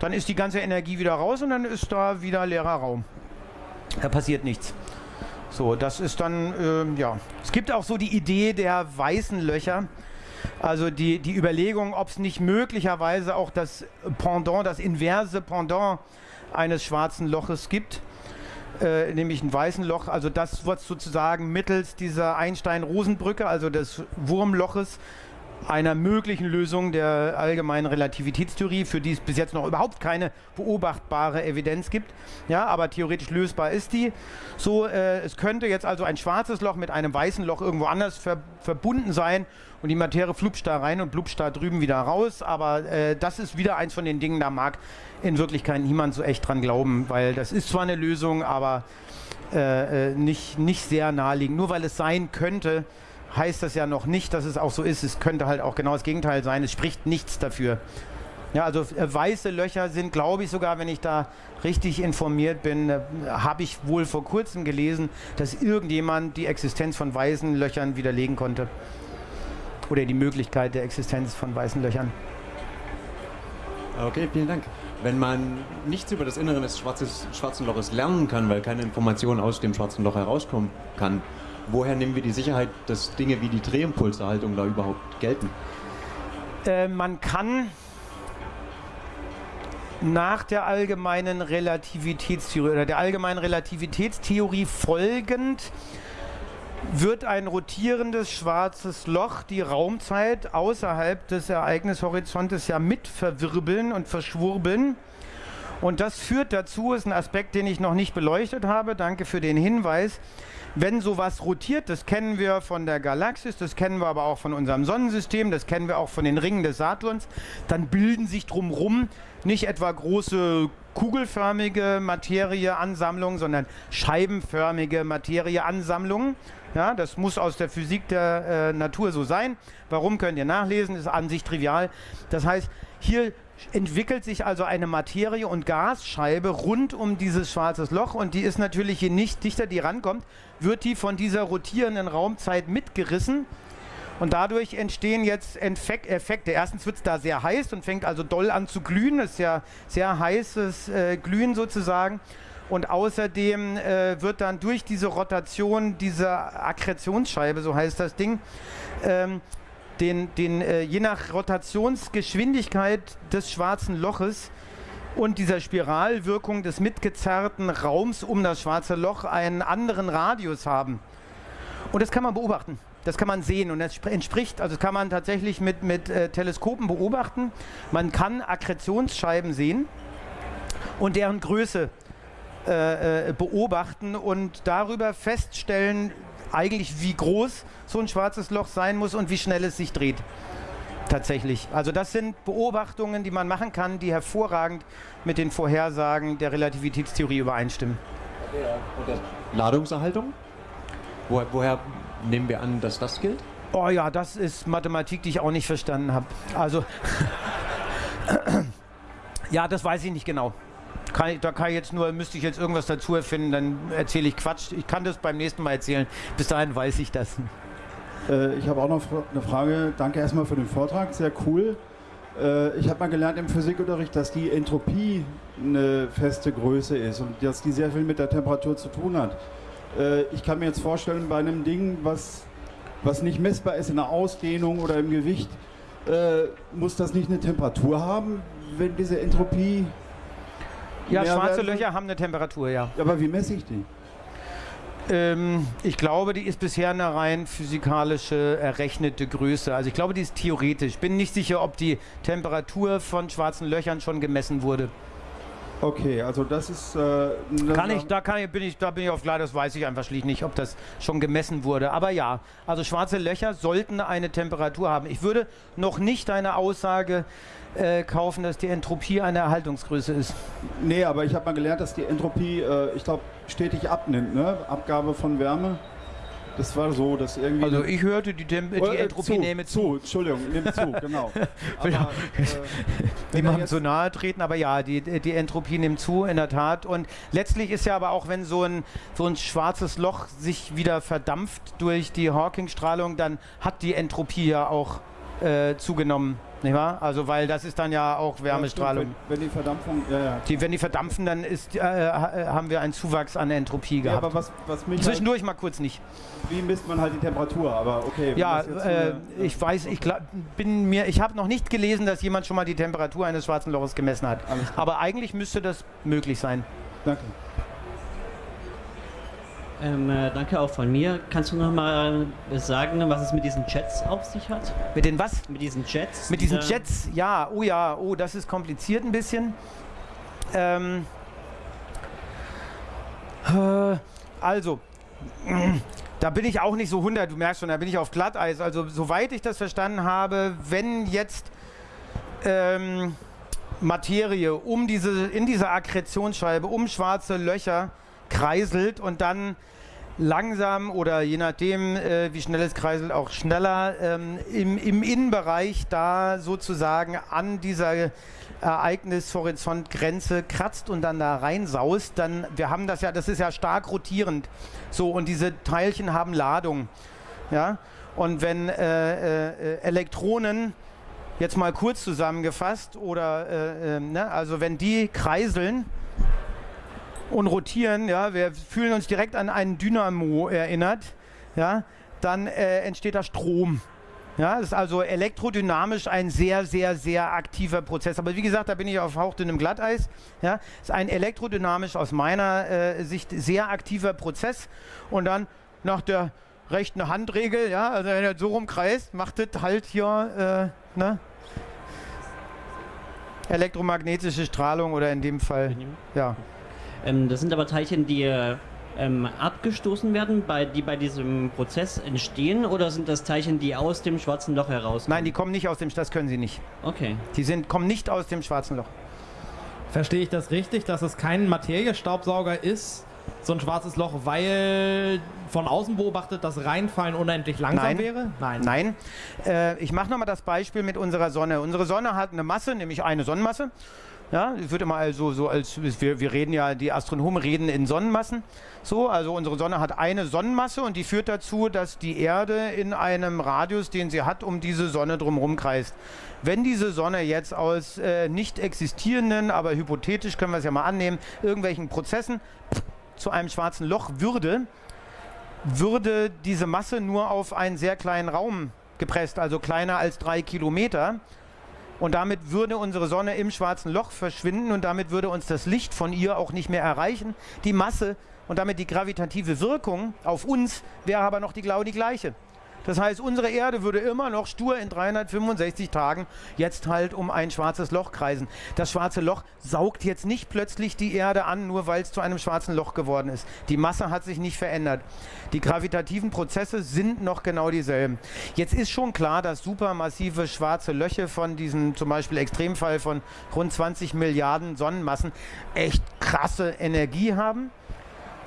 Dann ist die ganze Energie wieder raus und dann ist da wieder leerer Raum. Da passiert nichts. So, das ist dann, ähm, ja. Es gibt auch so die Idee der weißen Löcher. Also die, die Überlegung, ob es nicht möglicherweise auch das Pendant, das inverse Pendant eines schwarzen Loches gibt, äh, nämlich ein weißen Loch. Also das wird sozusagen mittels dieser Einstein-Rosen-Brücke, also des Wurmloches, einer möglichen Lösung der allgemeinen Relativitätstheorie, für die es bis jetzt noch überhaupt keine beobachtbare Evidenz gibt. Ja, aber theoretisch lösbar ist die. So, äh, es könnte jetzt also ein schwarzes Loch mit einem weißen Loch irgendwo anders ver verbunden sein und die Materie flupscht da rein und blupscht da drüben wieder raus. Aber äh, das ist wieder eins von den Dingen, da mag in Wirklichkeit niemand so echt dran glauben, weil das ist zwar eine Lösung, aber äh, äh, nicht, nicht sehr naheliegend. Nur weil es sein könnte, heißt das ja noch nicht, dass es auch so ist. Es könnte halt auch genau das Gegenteil sein. Es spricht nichts dafür. Ja, also äh, weiße Löcher sind, glaube ich sogar, wenn ich da richtig informiert bin, äh, habe ich wohl vor kurzem gelesen, dass irgendjemand die Existenz von weißen Löchern widerlegen konnte. Oder die Möglichkeit der Existenz von weißen Löchern. Okay, vielen Dank. Wenn man nichts über das Innere des Schwarzes, schwarzen Loches lernen kann, weil keine Information aus dem schwarzen Loch herauskommen kann, woher nehmen wir die Sicherheit, dass Dinge wie die Drehimpulserhaltung da überhaupt gelten? Äh, man kann nach der allgemeinen Relativitätstheorie oder der allgemeinen Relativitätstheorie folgend wird ein rotierendes schwarzes Loch die Raumzeit außerhalb des Ereignishorizontes ja mit verwirbeln und verschwurbeln. Und das führt dazu, ist ein Aspekt, den ich noch nicht beleuchtet habe, danke für den Hinweis, wenn sowas rotiert, das kennen wir von der Galaxis, das kennen wir aber auch von unserem Sonnensystem, das kennen wir auch von den Ringen des Saturns, dann bilden sich drumherum nicht etwa große kugelförmige Materieansammlungen, sondern scheibenförmige Materieansammlungen. Ja, das muss aus der Physik der äh, Natur so sein. Warum könnt ihr nachlesen? Ist an sich trivial. Das heißt, hier entwickelt sich also eine Materie- und Gasscheibe rund um dieses schwarzes Loch und die ist natürlich, je nicht dichter die rankommt, wird die von dieser rotierenden Raumzeit mitgerissen und dadurch entstehen jetzt Entfek Effekte. Erstens wird es da sehr heiß und fängt also doll an zu glühen. Das ist ja sehr heißes äh, Glühen sozusagen. Und außerdem äh, wird dann durch diese Rotation dieser Akkretionsscheibe, so heißt das Ding, ähm, den, den, äh, je nach Rotationsgeschwindigkeit des schwarzen Loches und dieser Spiralwirkung des mitgezerrten Raums um das schwarze Loch einen anderen Radius haben. Und das kann man beobachten. Das kann man sehen und das spr- entspricht, also das kann man tatsächlich mit, mit äh, Teleskopen beobachten. Man kann Akkretionsscheiben sehen und deren Größe äh, äh, beobachten und darüber feststellen, eigentlich wie groß so ein schwarzes Loch sein muss und wie schnell es sich dreht. Tatsächlich. Also das sind Beobachtungen, die man machen kann, die hervorragend mit den Vorhersagen der Relativitätstheorie übereinstimmen. Ladungserhaltung? Woher, woher nehmen wir an, dass das gilt? Oh ja, das ist Mathematik, die ich auch nicht verstanden habe. Also, ja, das weiß ich nicht genau. Kann ich, da kann ich jetzt nur, müsste ich jetzt irgendwas dazu erfinden, dann erzähle ich Quatsch. Ich kann das beim nächsten Mal erzählen. Bis dahin weiß ich das. Äh, ich habe auch noch eine Frage. Danke erstmal für den Vortrag, sehr cool. Äh, ich habe mal gelernt im Physikunterricht, dass die Entropie eine feste Größe ist und dass die sehr viel mit der Temperatur zu tun hat. Äh, ich kann mir jetzt vorstellen, bei einem Ding, was, was nicht messbar ist in der Ausdehnung oder im Gewicht, muss das nicht eine Temperatur haben, wenn diese Entropie. Ja, schwarze? Löcher haben eine Temperatur, ja. Aber wie messe ich die? Ähm, ich glaube, die ist bisher eine rein physikalische errechnete Größe. Also ich glaube, die ist theoretisch. Bin nicht sicher, ob die Temperatur von schwarzen Löchern schon gemessen wurde. Okay, also das ist. Äh, Kann ich, da kann ich, bin ich, da bin ich auf klar, das weiß ich einfach schlicht nicht, ob das schon gemessen wurde. Aber ja, also schwarze Löcher sollten eine Temperatur haben. Ich würde noch nicht eine Aussage äh, kaufen, dass die Entropie eine Erhaltungsgröße ist. Nee, aber ich habe mal gelernt, dass die Entropie, äh, ich glaube, stetig abnimmt, ne? Abgabe von Wärme. Das war so, dass irgendwie. Also ich hörte, die, Tem die Äh, Entropie zu, nehme zu. Entschuldigung, nimmt zu, genau. Aber, äh, Niemandem so nahe treten, aber ja, die, die Entropie nimmt zu, in der Tat. Und letztlich ist ja aber auch, wenn so ein, so ein schwarzes Loch sich wieder verdampft durch die Hawking-Strahlung, dann hat die Entropie ja auch äh, zugenommen. Nicht wahr? Also, weil das ist dann ja auch Wärmestrahlung. Ja, stimmt, wenn, wenn die Verdampfung. Ja, ja. Die, wenn die verdampfen, dann ist, äh, ha- äh, haben wir einen Zuwachs an Entropie gehabt. aber was, was mich. Zwischendurch mal kurz nicht. Halt, wie misst man halt die Temperatur? Aber okay. Ja, äh, eine- ich weiß, ich glaub, bin mir, ich habe noch nicht gelesen, dass jemand schon mal die Temperatur eines schwarzen Loches gemessen hat. Aber eigentlich müsste das möglich sein. Danke. Ähm, äh, danke auch von mir. Kannst du noch mal sagen, was es mit diesen Jets auf sich hat? Mit den was? Mit diesen Jets. Mit diesen Jets, ja, oh ja, oh, das ist kompliziert ein bisschen. Ähm, äh, also, da bin ich auch nicht so 100, du merkst schon, da bin ich auf Glatteis. Also, soweit ich das verstanden habe, wenn jetzt ähm, Materie um diese, in dieser Akkretionsscheibe, um schwarze Löcher kreiselt und dann langsam oder je nachdem, äh, wie schnell es kreiselt, auch schneller ähm, im, im Innenbereich da sozusagen an dieser Ereignishorizontgrenze kratzt und dann da reinsaust, dann, wir haben das ja, das ist ja stark rotierend. So, und diese Teilchen haben Ladung. Ja? Und wenn äh, äh, Elektronen, jetzt mal kurz zusammengefasst, oder äh, äh, ne, also wenn die kreiseln, und rotieren, ja, wir fühlen uns direkt an einen Dynamo erinnert, ja, dann äh, entsteht da Strom. Ja, das ist also elektrodynamisch ein sehr, sehr, sehr aktiver Prozess. Aber wie gesagt, da bin ich auf hauchdünnem Glatteis. Ja, ist ein elektrodynamisch aus meiner äh, Sicht sehr aktiver Prozess. Und dann nach der rechten Handregel, ja, also wenn er so rumkreist, macht das halt hier, äh, ne? Elektromagnetische Strahlung oder in dem Fall, ja. Ähm, das sind aber Teilchen, die äh, ähm, abgestoßen werden, bei, die bei diesem Prozess entstehen, oder sind das Teilchen, die aus dem schwarzen Loch herauskommen? Nein, die kommen nicht aus dem, das können sie nicht. Okay. Die sind, kommen nicht aus dem schwarzen Loch. Verstehe ich das richtig, dass es kein Materiestaubsauger ist, so ein schwarzes Loch, weil von außen beobachtet das Reinfallen unendlich langsam Nein. wäre? Nein. Äh, ich mache nochmal das Beispiel mit unserer Sonne. Unsere Sonne hat eine Masse, nämlich eine Sonnenmasse. Ja, es wird immer also so als wir, wir reden ja, die Astronomen reden in Sonnenmassen. So, also unsere Sonne hat eine Sonnenmasse und die führt dazu, dass die Erde in einem Radius, den sie hat, um diese Sonne drumherum kreist. Wenn diese Sonne jetzt aus äh, nicht existierenden, aber hypothetisch können wir es ja mal annehmen, irgendwelchen Prozessen zu einem schwarzen Loch würde, würde diese Masse nur auf einen sehr kleinen Raum gepresst, also kleiner als drei Kilometer. Und damit würde unsere Sonne im schwarzen Loch verschwinden und damit würde uns das Licht von ihr auch nicht mehr erreichen. Die Masse und damit die gravitative Wirkung auf uns wäre aber noch die, genau die gleiche. Das heißt, unsere Erde würde immer noch stur in 365 Tagen jetzt halt um ein schwarzes Loch kreisen. Das schwarze Loch saugt jetzt nicht plötzlich die Erde an, nur weil es zu einem schwarzen Loch geworden ist. Die Masse hat sich nicht verändert. Die gravitativen Prozesse sind noch genau dieselben. Jetzt ist schon klar, dass supermassive schwarze Löcher von diesem zum Beispiel Extremfall von rund 20 Milliarden Sonnenmassen echt krasse Energie haben.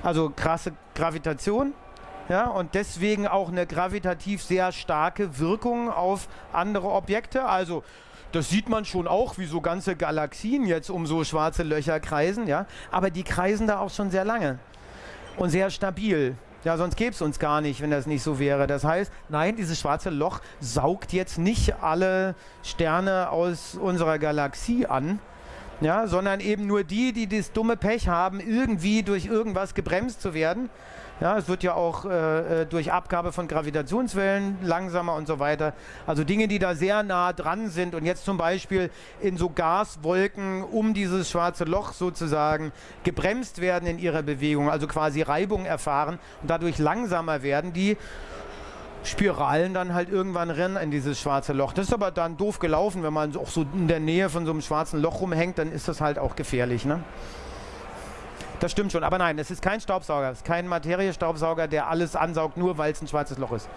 Also krasse Gravitation ja, und deswegen auch eine gravitativ sehr starke Wirkung auf andere Objekte. Also das sieht man schon auch, wie so ganze Galaxien jetzt um so schwarze Löcher kreisen, ja. Aber die kreisen da auch schon sehr lange und sehr stabil. Ja, sonst gäbe es uns gar nicht, wenn das nicht so wäre. Das heißt, nein, dieses schwarze Loch saugt jetzt nicht alle Sterne aus unserer Galaxie an, ja, sondern eben nur die, die das dumme Pech haben, irgendwie durch irgendwas gebremst zu werden. Ja, es wird ja auch äh, äh, durch Abgabe von Gravitationswellen langsamer und so weiter. Also Dinge, die da sehr nah dran sind und jetzt zum Beispiel in so Gaswolken um dieses schwarze Loch sozusagen gebremst werden in ihrer Bewegung, also quasi Reibung erfahren und dadurch langsamer werden, die Spiralen dann halt irgendwann rennen in dieses schwarze Loch. Das ist aber dann doof gelaufen, wenn man auch so in der Nähe von so einem schwarzen Loch rumhängt, dann ist das halt auch gefährlich. Ne? Das stimmt schon, aber nein, es ist kein Staubsauger, es ist kein Materiestaubsauger, der alles ansaugt, nur weil es ein schwarzes Loch ist.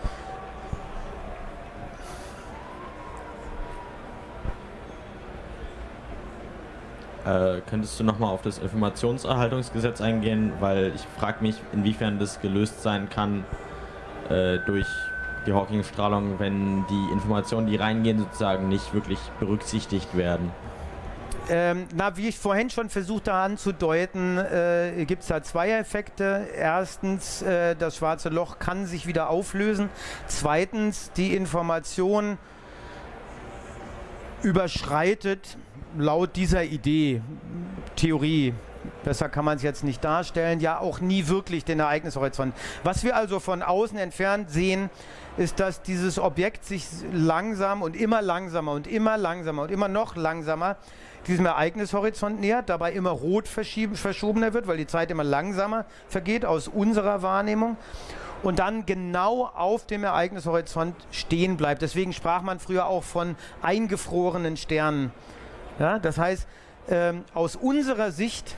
Äh, könntest du nochmal auf das Informationserhaltungsgesetz eingehen, weil ich frage mich, inwiefern das gelöst sein kann äh, durch die Hawking-Strahlung, wenn die Informationen, die reingehen, sozusagen nicht wirklich berücksichtigt werden. Ähm, na, wie ich vorhin schon versuchte anzudeuten, äh, gibt es da zwei Effekte. Erstens, äh, das schwarze Loch kann sich wieder auflösen. Zweitens, die Information überschreitet laut dieser Idee, Theorie, besser kann man es jetzt nicht darstellen, ja auch nie wirklich den Ereignishorizont. Was wir also von außen entfernt sehen, ist, dass dieses Objekt sich langsam und immer langsamer und immer langsamer und immer noch langsamer diesem Ereignishorizont nähert, dabei immer rot verschobener wird, weil die Zeit immer langsamer vergeht aus unserer Wahrnehmung und dann genau auf dem Ereignishorizont stehen bleibt. Deswegen sprach man früher auch von eingefrorenen Sternen. Ja, das heißt, ähm, aus unserer Sicht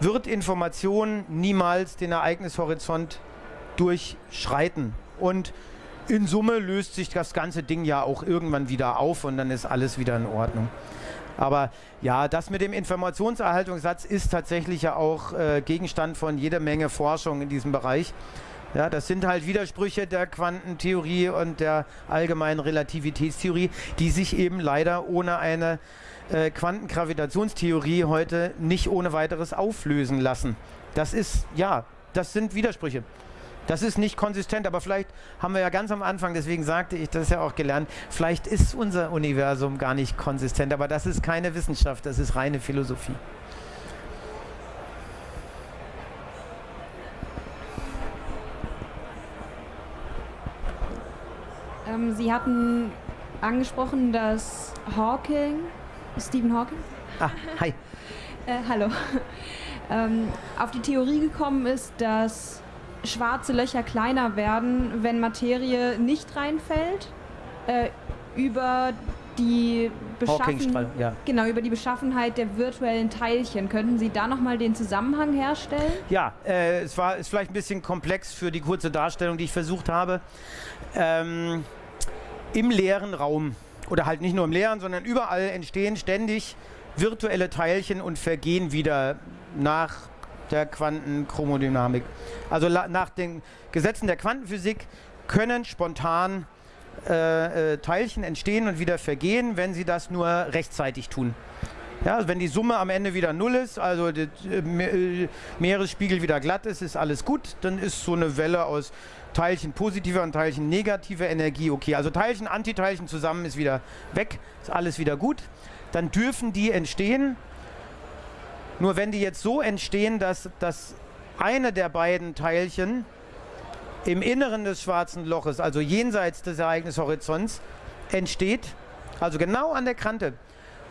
wird Information niemals den Ereignishorizont durchschreiten. Und in Summe löst sich das ganze Ding ja auch irgendwann wieder auf und dann ist alles wieder in Ordnung. Aber ja, das mit dem Informationserhaltungssatz ist tatsächlich ja auch äh, Gegenstand von jeder Menge Forschung in diesem Bereich. Ja, das sind halt Widersprüche der Quantentheorie und der allgemeinen Relativitätstheorie, die sich eben leider ohne eine äh, Quantengravitationstheorie heute nicht ohne weiteres auflösen lassen. Das ist, ja, das sind Widersprüche. Das ist nicht konsistent, aber vielleicht haben wir ja ganz am Anfang, deswegen sagte ich das ja auch gelernt, vielleicht ist unser Universum gar nicht konsistent, aber das ist keine Wissenschaft, das ist reine Philosophie. Ähm, Sie hatten angesprochen, dass Hawking, Stephen Hawking? Ah, hi. äh, hallo. ähm, auf die Theorie gekommen ist, dass schwarze Löcher kleiner werden, wenn Materie nicht reinfällt, äh, über die Beschaffen ja. genau über die Beschaffenheit der virtuellen Teilchen. Könnten Sie da nochmal den Zusammenhang herstellen? Ja, äh, es war ist vielleicht ein bisschen komplex für die kurze Darstellung, die ich versucht habe. Ähm, Im leeren Raum oder halt nicht nur im leeren, sondern überall entstehen ständig virtuelle Teilchen und vergehen wieder nach der Quantenchromodynamik. Also nach den Gesetzen der Quantenphysik können spontan äh, äh, Teilchen entstehen und wieder vergehen, wenn sie das nur rechtzeitig tun. Ja, also wenn die Summe am Ende wieder null ist, also der äh, Meeresspiegel wieder glatt ist, ist alles gut. Dann ist so eine Welle aus Teilchen positiver und Teilchen negativer Energie okay. Also Teilchen, Antiteilchen zusammen ist wieder weg, ist alles wieder gut. Dann dürfen die entstehen nur wenn die jetzt so entstehen, dass, dass eine der beiden Teilchen im Inneren des schwarzen Loches, also jenseits des Ereignishorizonts, entsteht, also genau an der Kante,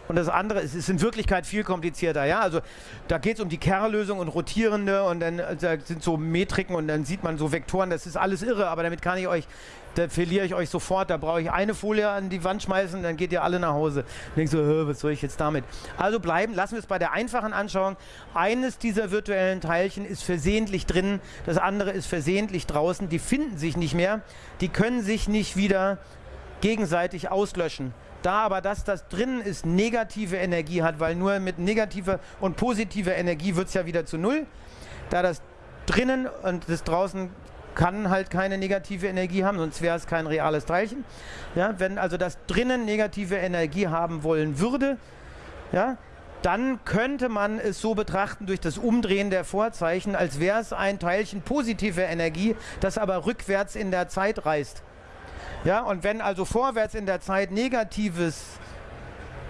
Und das andere ist, ist in Wirklichkeit viel komplizierter. Ja? Also da geht es um die Kerllösung und rotierende und dann äh, da sind so Metriken und dann sieht man so Vektoren. Das ist alles irre, aber damit kann ich euch, da verliere ich euch sofort. Da brauche ich eine Folie an die Wand schmeißen, dann geht ihr alle nach Hause. Denkst so, "Hä, was soll ich jetzt damit? Also bleiben, lassen wir es bei der einfachen Anschauung. Eines dieser virtuellen Teilchen ist versehentlich drin, das andere ist versehentlich draußen. Die finden sich nicht mehr, die können sich nicht wieder gegenseitig auslöschen. Da aber das, das drinnen ist, negative Energie hat, weil nur mit negativer und positiver Energie wird es ja wieder zu Null. Da das drinnen und das draußen kann halt keine negative Energie haben, sonst wäre es kein reales Teilchen. Ja, wenn also das drinnen negative Energie haben wollen würde, ja, dann könnte man es so betrachten durch das Umdrehen der Vorzeichen, als wäre es ein Teilchen positiver Energie, das aber rückwärts in der Zeit reist. Ja, und wenn also vorwärts in der Zeit negatives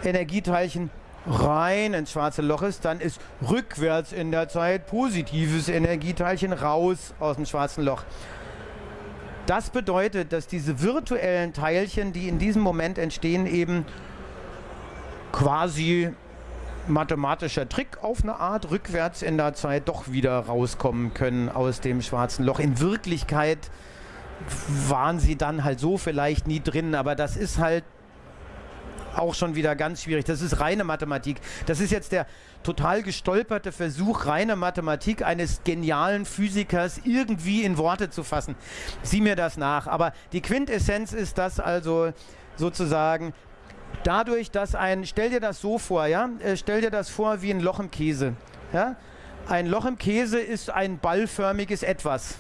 Energieteilchen rein ins schwarze Loch ist, dann ist rückwärts in der Zeit positives Energieteilchen raus aus dem schwarzen Loch. Das bedeutet, dass diese virtuellen Teilchen, die in diesem Moment entstehen, eben quasi mathematischer Trick auf eine Art rückwärts in der Zeit doch wieder rauskommen können aus dem schwarzen Loch. In Wirklichkeit waren sie dann halt so vielleicht nie drin, aber das ist halt auch schon wieder ganz schwierig. Das ist reine Mathematik. Das ist jetzt der total gestolperte Versuch, reine Mathematik eines genialen Physikers irgendwie in Worte zu fassen. Sieh mir das nach. Aber die Quintessenz ist das also sozusagen dadurch, dass ein, stell dir das so vor, ja, äh, stell dir das vor wie ein Loch im Käse. Ja? Ein Loch im Käse ist ein ballförmiges Etwas.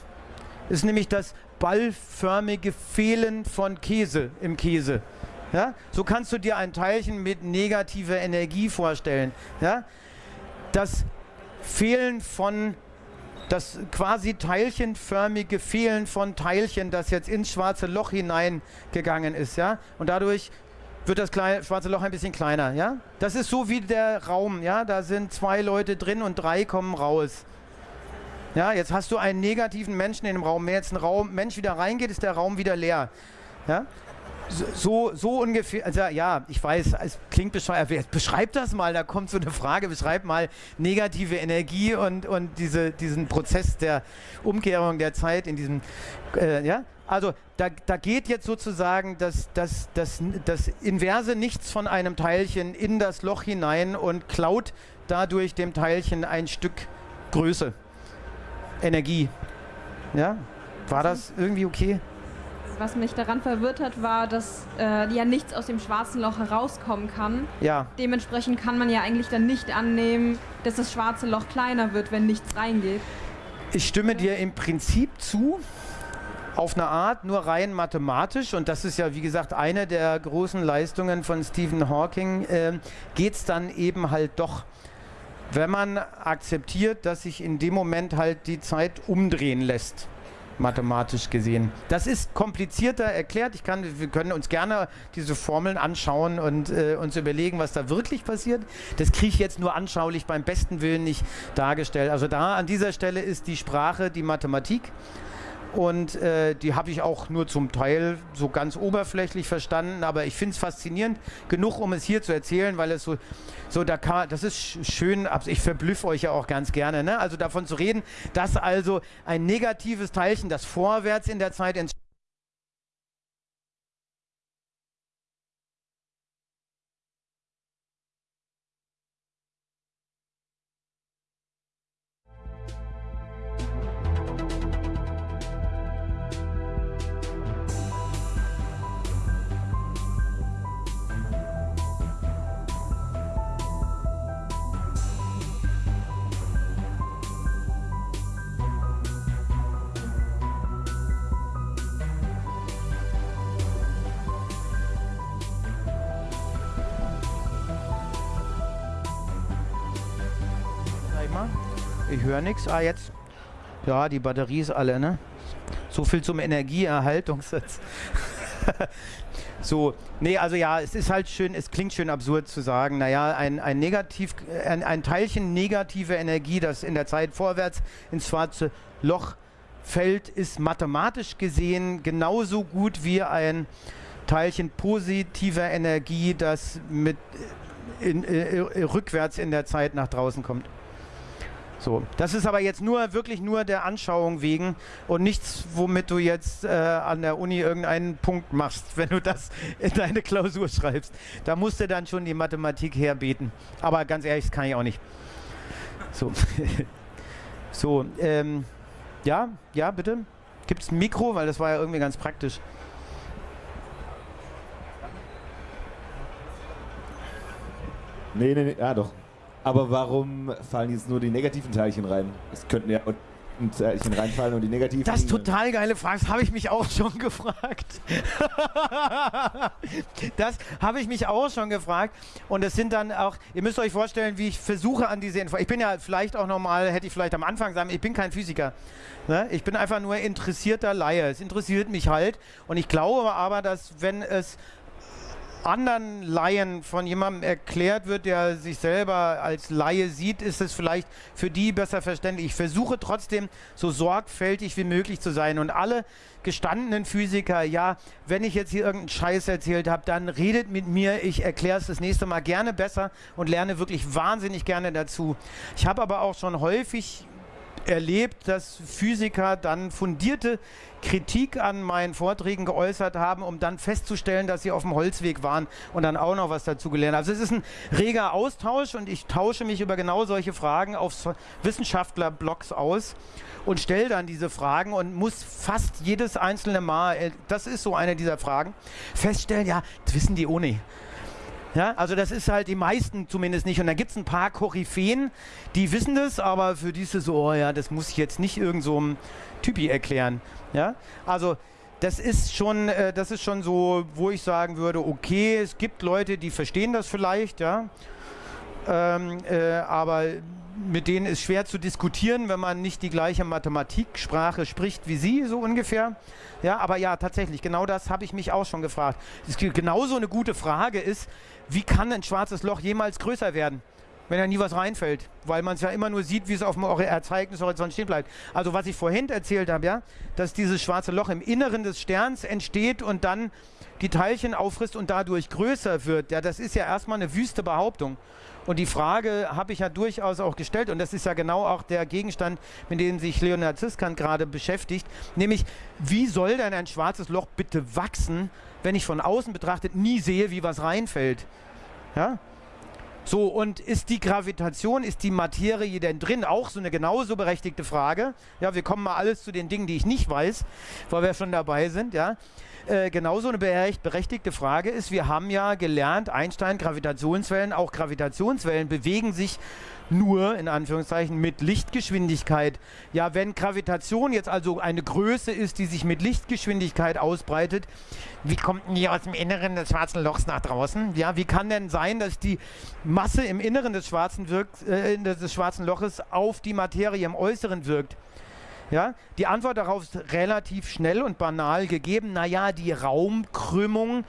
Ist nämlich das ballförmige Fehlen von Käse im Käse. Ja? So kannst du dir ein Teilchen mit negativer Energie vorstellen. Ja? Das Fehlen von, das quasi teilchenförmige Fehlen von Teilchen, das jetzt ins schwarze Loch hineingegangen ist. Ja? Und dadurch wird das kleine, schwarze Loch ein bisschen kleiner. Ja? Das ist so wie der Raum. Ja? Da sind zwei Leute drin und drei kommen raus. Ja, jetzt hast du einen negativen Menschen in dem Raum. Wenn jetzt ein Raum, Mensch wieder reingeht, ist der Raum wieder leer. Ja? So, so ungefähr, also ja, ich weiß, es klingt bescheuert. Beschreib das mal, da kommt so eine Frage, beschreib mal negative Energie und, und diese, diesen Prozess der Umkehrung der Zeit in diesem, äh, ja. Also da, da geht jetzt sozusagen das, das, das, das Inverse nichts von einem Teilchen in das Loch hinein und klaut dadurch dem Teilchen ein Stück Größe. Energie. Ja? War das irgendwie okay? Was mich daran verwirrt hat, war, dass äh, ja nichts aus dem schwarzen Loch herauskommen kann. Ja. Dementsprechend kann man ja eigentlich dann nicht annehmen, dass das schwarze Loch kleiner wird, wenn nichts reingeht. Ich stimme dir im Prinzip zu, auf eine Art, nur rein mathematisch, und das ist ja wie gesagt eine der großen Leistungen von Stephen Hawking, äh, geht es dann eben halt doch wenn man akzeptiert, dass sich in dem Moment halt die Zeit umdrehen lässt mathematisch gesehen. Das ist komplizierter erklärt. Ich kann, wir können uns gerne diese Formeln anschauen und äh, uns überlegen, was da wirklich passiert. Das kriege ich jetzt nur anschaulich beim besten Willen nicht dargestellt. Also da an dieser Stelle ist die Sprache die Mathematik. Und äh, die habe ich auch nur zum Teil so ganz oberflächlich verstanden, aber ich finde es faszinierend genug, um es hier zu erzählen, weil es so, so da kann, das ist schön, ich verblüffe euch ja auch ganz gerne, ne? also davon zu reden, dass also ein negatives Teilchen, das vorwärts in der Zeit ins Höre nichts. Ah, jetzt. Ja, die Batterie ist alle, ne? So viel zum Energieerhaltungssatz. so, nee, also ja, es ist halt schön, es klingt schön absurd zu sagen, naja, ein, ein, Negativ, ein, ein Teilchen negativer Energie, das in der Zeit vorwärts ins schwarze Loch fällt, ist mathematisch gesehen genauso gut wie ein Teilchen positiver Energie, das mit in, äh, äh, rückwärts in der Zeit nach draußen kommt. So, das ist aber jetzt nur wirklich nur der Anschauung wegen und nichts, womit du jetzt äh, an der Uni irgendeinen Punkt machst, wenn du das in deine Klausur schreibst. Da musst du dann schon die Mathematik herbeten. Aber ganz ehrlich, das kann ich auch nicht. So, so ähm, ja, ja, bitte. Gibt es ein Mikro, weil das war ja irgendwie ganz praktisch. Nee, nee, nee, ja doch. Aber warum fallen jetzt nur die negativen Teilchen rein? Es könnten ja ein Teilchen reinfallen und die negativen. Das ist total geile Frage. Das habe ich mich auch schon gefragt. das habe ich mich auch schon gefragt. Und es sind dann auch, ihr müsst euch vorstellen, wie ich versuche an diese Info. Ich bin ja vielleicht auch nochmal, hätte ich vielleicht am Anfang sagen, ich bin kein Physiker. Ne? Ich bin einfach nur interessierter Laie. Es interessiert mich halt. Und ich glaube aber, dass wenn es anderen Laien von jemandem erklärt wird, der sich selber als Laie sieht, ist es vielleicht für die besser verständlich. Ich versuche trotzdem so sorgfältig wie möglich zu sein und alle gestandenen Physiker, ja, wenn ich jetzt hier irgendeinen Scheiß erzählt habe, dann redet mit mir, ich erkläre es das nächste Mal gerne besser und lerne wirklich wahnsinnig gerne dazu. Ich habe aber auch schon häufig erlebt, dass Physiker dann fundierte Kritik an meinen Vorträgen geäußert haben, um dann festzustellen, dass sie auf dem Holzweg waren und dann auch noch was dazu gelernt haben. Also es ist ein reger Austausch und ich tausche mich über genau solche Fragen auf Wissenschaftlerblogs aus und stelle dann diese Fragen und muss fast jedes einzelne Mal, äh, das ist so eine dieser Fragen, feststellen, ja, das wissen die ohne. Ja, also das ist halt die meisten zumindest nicht. Und dann gibt es ein paar Koryphäen, die wissen das, aber für die ist es so, oh ja, das muss ich jetzt nicht irgend so einem Typi erklären. Ja, also das ist schon, äh, das ist schon so, wo ich sagen würde, okay, es gibt Leute, die verstehen das vielleicht, ja, ähm, äh, aber mit denen ist schwer zu diskutieren, wenn man nicht die gleiche Mathematiksprache spricht wie sie, so ungefähr. Ja, aber ja, tatsächlich, genau das habe ich mich auch schon gefragt. Das genauso eine gute Frage ist, wie kann ein schwarzes Loch jemals größer werden? wenn da nie was reinfällt, weil man es ja immer nur sieht, wie es auf dem Ereignishorizont stehen bleibt. Also was ich vorhin erzählt habe, ja, dass dieses schwarze Loch im Inneren des Sterns entsteht und dann die Teilchen auffrisst und dadurch größer wird, ja, das ist ja erstmal eine wüste Behauptung. Und die Frage habe ich ja durchaus auch gestellt und das ist ja genau auch der Gegenstand, mit dem sich Leonard Ziskant gerade beschäftigt, nämlich wie soll denn ein schwarzes Loch bitte wachsen, wenn ich von außen betrachtet nie sehe, wie was reinfällt? Ja? So, und ist die Gravitation, ist die Materie denn drin? Auch so eine genauso berechtigte Frage. Ja, wir kommen mal alles zu den Dingen, die ich nicht weiß, weil wir schon dabei sind, ja. Äh, genauso eine berechtigte Frage ist, wir haben ja gelernt, Einstein, Gravitationswellen, auch Gravitationswellen bewegen sich nur in Anführungszeichen mit Lichtgeschwindigkeit. Ja, wenn Gravitation jetzt also eine Größe ist, die sich mit Lichtgeschwindigkeit ausbreitet, wie kommt denn die aus dem Inneren des schwarzen Lochs nach draußen? Ja, wie kann denn sein, dass die Masse im Inneren des schwarzen, wirkt, äh, des schwarzen Loches auf die Materie im Äußeren wirkt? Ja, die Antwort darauf ist relativ schnell und banal gegeben. Naja, die Raumkrümmung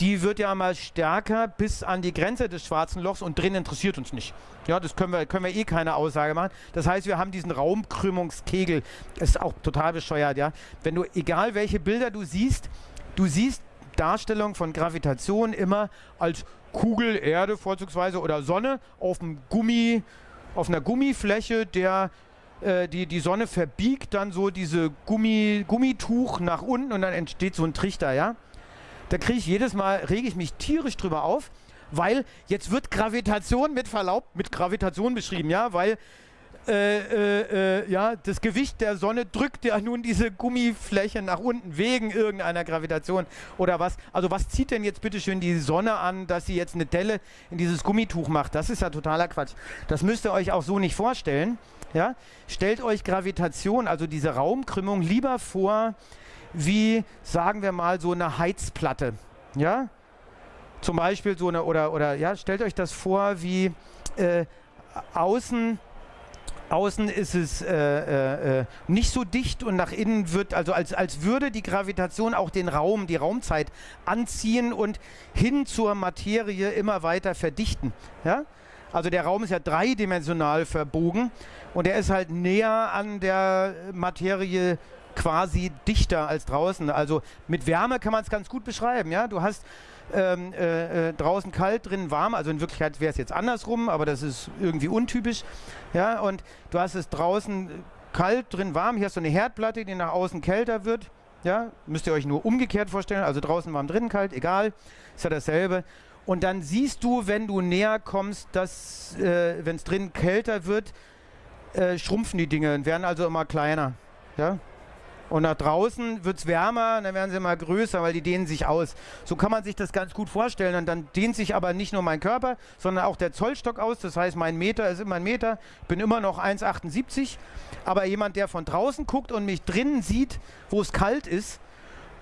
die wird ja mal stärker bis an die Grenze des schwarzen Lochs und drin interessiert uns nicht. Ja, das können wir, können wir eh keine Aussage machen. Das heißt, wir haben diesen Raumkrümmungskegel. Das ist auch total bescheuert, ja. Wenn du, egal welche Bilder du siehst, du siehst Darstellung von Gravitation immer als Kugel, Erde vorzugsweise oder Sonne auf dem Gummi, auf einer Gummifläche, der äh, die, die Sonne verbiegt dann so diese Gummi, Gummituch nach unten und dann entsteht so ein Trichter, ja da kriege ich jedes Mal, rege ich mich tierisch drüber auf, weil jetzt wird Gravitation mit Verlaub mit Gravitation beschrieben, ja, weil äh, äh, äh, ja, das Gewicht der Sonne drückt ja nun diese Gummifläche nach unten wegen irgendeiner Gravitation oder was. Also was zieht denn jetzt bitte schön die Sonne an, dass sie jetzt eine Delle in dieses Gummituch macht? Das ist ja totaler Quatsch. Das müsst ihr euch auch so nicht vorstellen. Ja? Stellt euch Gravitation, also diese Raumkrümmung, lieber vor wie, sagen wir mal, so eine Heizplatte. Ja? Zum Beispiel so eine, oder, oder ja, stellt euch das vor, wie äh, außen außen ist es äh, äh, äh, nicht so dicht und nach innen wird, also als, als würde die Gravitation auch den Raum, die Raumzeit anziehen und hin zur Materie immer weiter verdichten. Ja? Also der Raum ist ja dreidimensional verbogen und er ist halt näher an der Materie quasi dichter als draußen. Also mit Wärme kann man es ganz gut beschreiben. Ja? Du hast ähm, äh, äh, draußen kalt, drinnen warm. Also in Wirklichkeit wäre es jetzt andersrum, aber das ist irgendwie untypisch. Ja, und du hast es draußen kalt, drin warm. Hier hast du eine Herdplatte, die nach außen kälter wird. Ja, müsst ihr euch nur umgekehrt vorstellen. Also draußen warm, drinnen kalt, egal. Ist ja dasselbe. Und dann siehst du, wenn du näher kommst, dass, äh, wenn es drinnen kälter wird, äh, schrumpfen die Dinge und werden also immer kleiner. Ja? Und nach draußen wird es wärmer und dann werden sie immer größer, weil die dehnen sich aus. So kann man sich das ganz gut vorstellen. Und dann dehnt sich aber nicht nur mein Körper, sondern auch der Zollstock aus. Das heißt, mein Meter ist immer ein Meter. Ich bin immer noch 1,78. Aber jemand, der von draußen guckt und mich drinnen sieht, wo es kalt ist,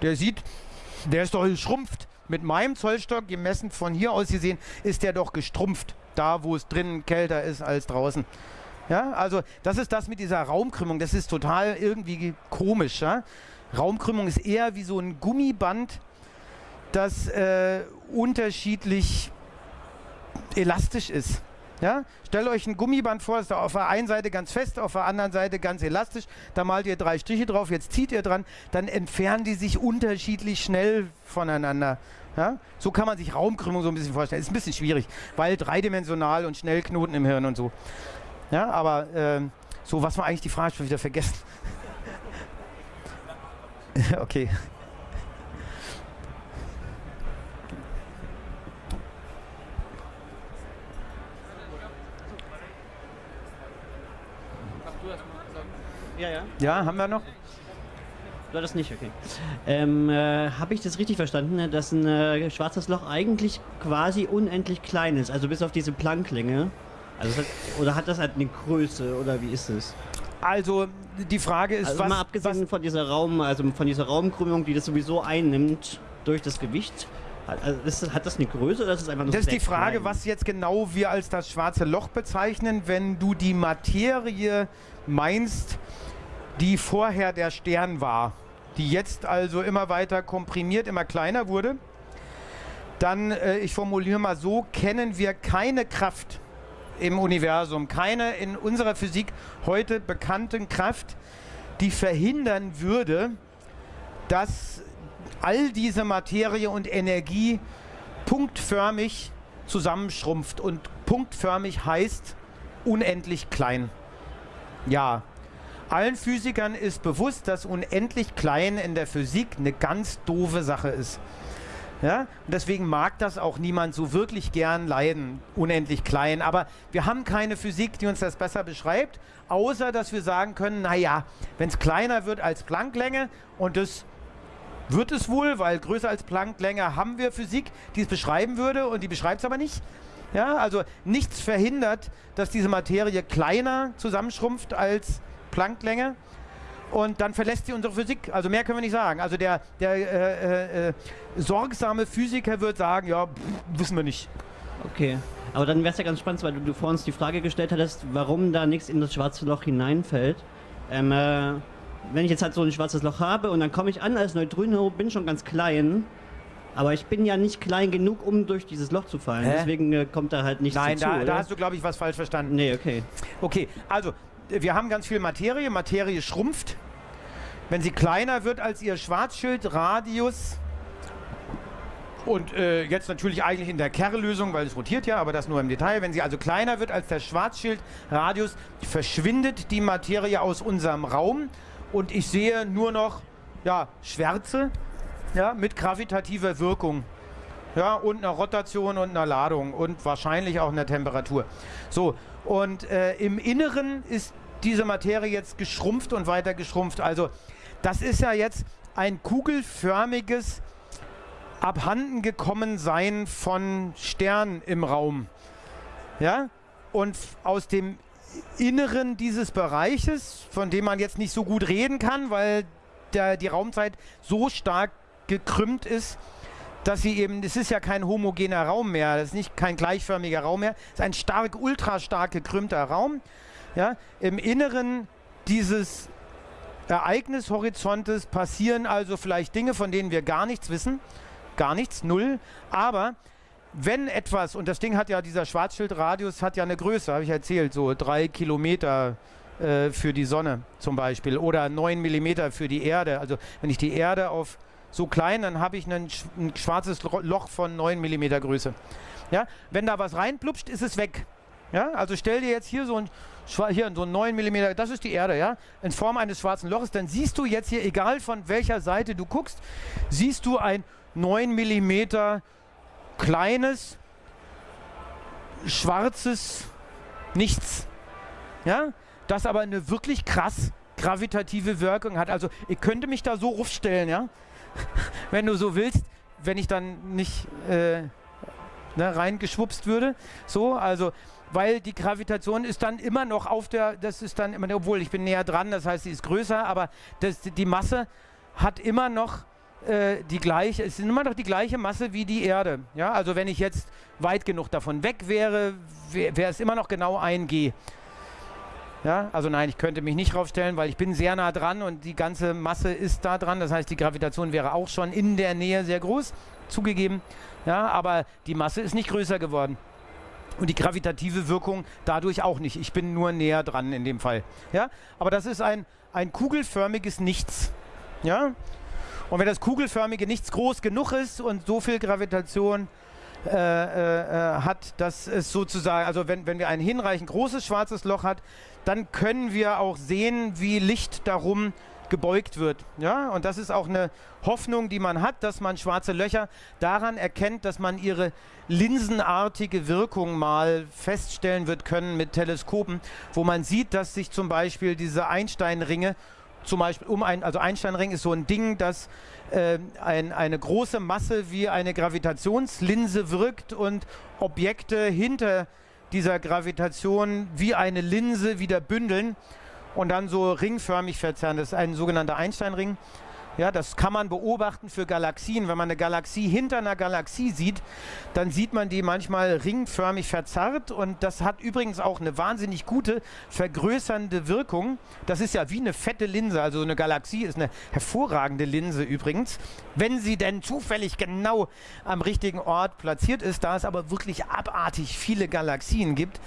der sieht, der ist doch geschrumpft. Mit meinem Zollstock, gemessen von hier aus gesehen, ist der doch gestrumpft. Da, wo es drinnen kälter ist als draußen. Ja, also das ist das mit dieser Raumkrümmung. Das ist total irgendwie komisch. Ja? Raumkrümmung ist eher wie so ein Gummiband, das äh, unterschiedlich elastisch ist. Ja? Stellt euch ein Gummiband vor, ist auf der einen Seite ganz fest, auf der anderen Seite ganz elastisch. Da malt ihr drei Striche drauf, jetzt zieht ihr dran, dann entfernen die sich unterschiedlich schnell voneinander. Ja? So kann man sich Raumkrümmung so ein bisschen vorstellen. Ist ein bisschen schwierig, weil dreidimensional und schnell Knoten im Hirn und so. Ja, aber ähm, so, was war eigentlich die Frage? Ich habe wieder vergessen. okay. Ja, ja. Ja, haben wir noch? Du das nicht, okay. Ähm, äh, Habe ich das richtig verstanden, ne, dass ein äh, schwarzes Loch eigentlich quasi unendlich klein ist, also bis auf diese Plancklänge? Also hat, oder hat das halt eine Größe oder wie ist es? Also die Frage ist, also was, mal abgesehen von dieser Raum, also von dieser Raumkrümmung, die das sowieso einnimmt durch das Gewicht. Hat, also ist das, hat das eine Größe oder ist es einfach nur Das ist die Frage, klein? was jetzt genau wir als das schwarze Loch bezeichnen, wenn du die Materie meinst, die vorher der Stern war, die jetzt also immer weiter komprimiert, immer kleiner wurde. Dann, äh, ich formuliere mal so, kennen wir keine Kraft im Universum, keine in unserer Physik heute bekannten Kraft, die verhindern würde, dass all diese Materie und Energie punktförmig zusammenschrumpft. Und punktförmig heißt unendlich klein. Ja, allen Physikern ist bewusst, dass unendlich klein in der Physik eine ganz doofe Sache ist. Ja? Und deswegen mag das auch niemand so wirklich gern leiden, unendlich klein. Aber wir haben keine Physik, die uns das besser beschreibt, außer dass wir sagen können, naja, wenn es kleiner wird als Plancklänge und das wird es wohl, weil größer als Plancklänge haben wir Physik, die es beschreiben würde und die beschreibt es aber nicht. Ja, also nichts verhindert, dass diese Materie kleiner zusammenschrumpft als Plancklänge und dann verlässt sie unsere Physik. Also mehr können wir nicht sagen. Also der, der äh, äh, äh, sorgsame Physiker wird sagen, ja, pff, wissen wir nicht. Okay. Aber dann wäre es ja ganz spannend, weil du, du vor uns die Frage gestellt hattest, warum da nichts in das schwarze Loch hineinfällt. Ähm, äh, wenn ich jetzt halt so ein schwarzes Loch habe und dann komme ich an als Neutrino, bin schon ganz klein, aber ich bin ja nicht klein genug, um durch dieses Loch zu fallen. Hä? Deswegen äh, kommt da halt nichts Nein, dazu, da, oder? da hast du, glaube ich, was falsch verstanden. Nee, okay. Okay, also wir haben ganz viel Materie. Materie schrumpft. Wenn sie kleiner wird als ihr Schwarzschildradius, und äh, jetzt natürlich eigentlich in der Kerllösung, weil es rotiert ja, aber das nur im Detail. Wenn sie also kleiner wird als der Schwarzschildradius, verschwindet die Materie aus unserem Raum und ich sehe nur noch ja, Schwärze ja, mit gravitativer Wirkung. Ja, und einer Rotation und einer Ladung und wahrscheinlich auch einer Temperatur. So, und äh, im Inneren ist diese Materie jetzt geschrumpft und weiter geschrumpft. Also das ist ja jetzt ein kugelförmiges abhanden gekommen sein von Sternen im Raum. Ja? Und aus dem Inneren dieses Bereiches, von dem man jetzt nicht so gut reden kann, weil der, die Raumzeit so stark gekrümmt ist, dass sie eben, es ist ja kein homogener Raum mehr, das ist nicht kein gleichförmiger Raum mehr, es ist ein stark, ultra stark gekrümmter Raum. Ja? Im Inneren dieses Ereignishorizontes passieren also vielleicht Dinge, von denen wir gar nichts wissen, gar nichts, null, aber wenn etwas, und das Ding hat ja, dieser Schwarzschildradius hat ja eine Größe, habe ich erzählt, so drei Kilometer äh, für die Sonne zum Beispiel oder neun Millimeter für die Erde. Also wenn ich die Erde auf so klein, dann habe ich ein, sch ein schwarzes Lo- Loch von 9 mm Größe. Ja? Wenn da was reinplupscht, ist es weg. Ja? Also stell dir jetzt hier so ein, hier so ein 9 mm, das ist die Erde, ja? in Form eines schwarzen Loches, dann siehst du jetzt hier, egal von welcher Seite du guckst, siehst du ein 9 mm kleines, schwarzes Nichts. Ja? Das aber eine wirklich krass gravitative Wirkung hat. Also ich könnte mich da so rufstellen, ja? wenn du so willst, wenn ich dann nicht äh, ne, reingeschwupst würde. So, also weil die Gravitation ist dann immer noch auf der, das ist dann immer, obwohl ich bin näher dran, das heißt, sie ist größer, aber das, die Masse hat immer noch äh, die gleiche, es ist immer noch die gleiche Masse wie die Erde. Ja, also wenn ich jetzt weit genug davon weg wäre, wäre es immer noch genau ein G. Ja, also nein, ich könnte mich nicht draufstellen, weil ich bin sehr nah dran und die ganze Masse ist da dran. Das heißt, die Gravitation wäre auch schon in der Nähe sehr groß, zugegeben. Ja, aber die Masse ist nicht größer geworden. Und die gravitative Wirkung dadurch auch nicht. Ich bin nur näher dran in dem Fall. Ja, aber das ist ein, ein kugelförmiges Nichts. Ja, und wenn das kugelförmige Nichts groß genug ist und so viel Gravitation hat, dass es sozusagen, also wenn, wenn wir ein hinreichend großes schwarzes Loch hat, dann können wir auch sehen, wie Licht darum gebeugt wird. Ja? Und das ist auch eine Hoffnung, die man hat, dass man schwarze Löcher daran erkennt, dass man ihre linsenartige Wirkung mal feststellen wird können mit Teleskopen, wo man sieht, dass sich zum Beispiel diese Einsteinringe zum Beispiel um ein, also Einsteinring ist so ein Ding, das äh, ein, eine große Masse wie eine Gravitationslinse wirkt und Objekte hinter dieser Gravitation wie eine Linse wieder bündeln und dann so ringförmig verzerren. Das ist ein sogenannter Einsteinring. Ja, das kann man beobachten für Galaxien. Wenn man eine Galaxie hinter einer Galaxie sieht, dann sieht man die manchmal ringförmig verzerrt und das hat übrigens auch eine wahnsinnig gute vergrößernde Wirkung. Das ist ja wie eine fette Linse, also eine Galaxie ist eine hervorragende Linse übrigens, wenn sie denn zufällig genau am richtigen Ort platziert ist, da es aber wirklich abartig viele Galaxien gibt.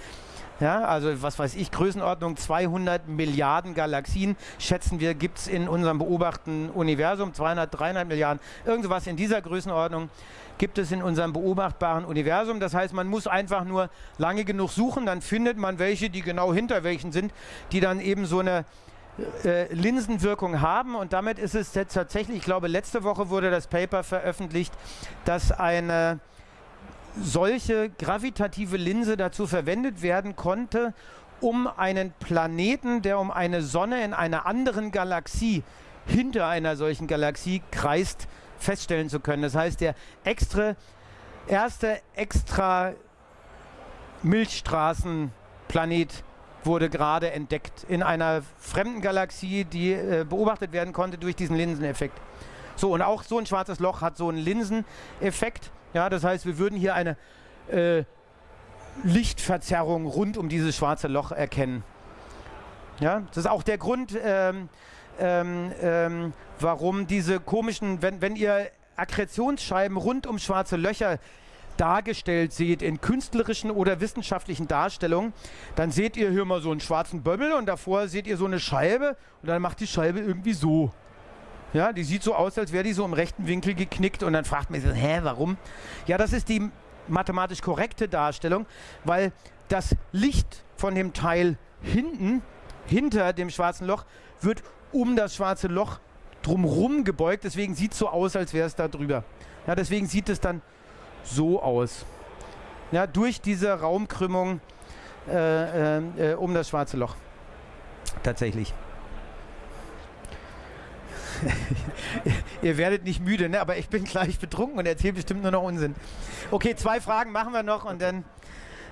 Ja, also was weiß ich, Größenordnung 200 Milliarden Galaxien schätzen wir, gibt es in unserem beobachteten Universum, 200, 300 Milliarden, irgendwas in dieser Größenordnung gibt es in unserem beobachtbaren Universum. Das heißt, man muss einfach nur lange genug suchen, dann findet man welche, die genau hinter welchen sind, die dann eben so eine äh, Linsenwirkung haben. Und damit ist es jetzt tatsächlich, ich glaube letzte Woche wurde das Paper veröffentlicht, dass eine solche gravitative Linse dazu verwendet werden konnte, um einen Planeten, der um eine Sonne in einer anderen Galaxie hinter einer solchen Galaxie kreist, feststellen zu können. Das heißt, der extra, erste extra Milchstraßenplanet wurde gerade entdeckt in einer fremden Galaxie, die äh, beobachtet werden konnte durch diesen Linseneffekt. So, und auch so ein schwarzes Loch hat so einen Linseneffekt. Ja, das heißt, wir würden hier eine äh, Lichtverzerrung rund um dieses schwarze Loch erkennen. Ja, das ist auch der Grund, ähm, ähm, ähm, warum diese komischen, wenn, wenn ihr Akkretionsscheiben rund um schwarze Löcher dargestellt seht in künstlerischen oder wissenschaftlichen Darstellungen, dann seht ihr hier mal so einen schwarzen Böbbel und davor seht ihr so eine Scheibe und dann macht die Scheibe irgendwie so. Ja, die sieht so aus, als wäre die so im rechten Winkel geknickt und dann fragt man sich, hä, warum? Ja, das ist die mathematisch korrekte Darstellung, weil das Licht von dem Teil hinten, hinter dem schwarzen Loch, wird um das schwarze Loch drumherum gebeugt. Deswegen sieht es so aus, als wäre es da drüber. Ja, deswegen sieht es dann so aus. Ja, durch diese Raumkrümmung äh, äh, um das schwarze Loch. Tatsächlich. Ihr werdet nicht müde, ne? aber ich bin gleich betrunken und erzähle bestimmt nur noch Unsinn. Okay, zwei Fragen machen wir noch und dann.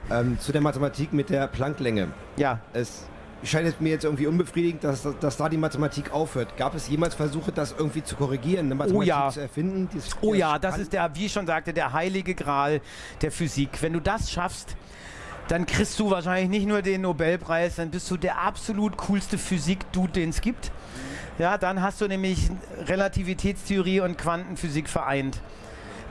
Ähm, zu der Mathematik mit der Plancklänge. Ja. Es scheint mir jetzt irgendwie unbefriedigend, dass, dass da die Mathematik aufhört. Gab es jemals Versuche, das irgendwie zu korrigieren, eine Mathematik oh ja. zu erfinden? die es- Oh die ja, das ist der, wie ich schon sagte, der heilige Gral der Physik. Wenn du das schaffst, dann kriegst du wahrscheinlich nicht nur den Nobelpreis, dann bist du der absolut coolste Physik-Dude, den es gibt. Ja, dann hast du nämlich Relativitätstheorie und Quantenphysik vereint.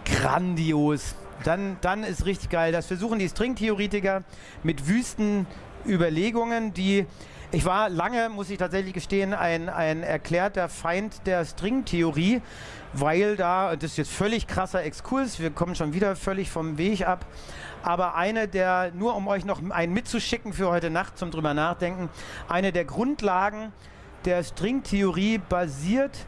Grandios. Dann, dann ist richtig geil. Das versuchen die Stringtheoretiker mit wüsten Überlegungen, die Ich war lange, muss ich tatsächlich gestehen, ein, ein erklärter Feind der Stringtheorie, weil da, das ist jetzt völlig krasser Exkurs, wir kommen schon wieder völlig vom Weg ab, aber eine der, nur um euch noch einen mitzuschicken für heute Nacht zum drüber nachdenken, eine der Grundlagen der Stringtheorie basiert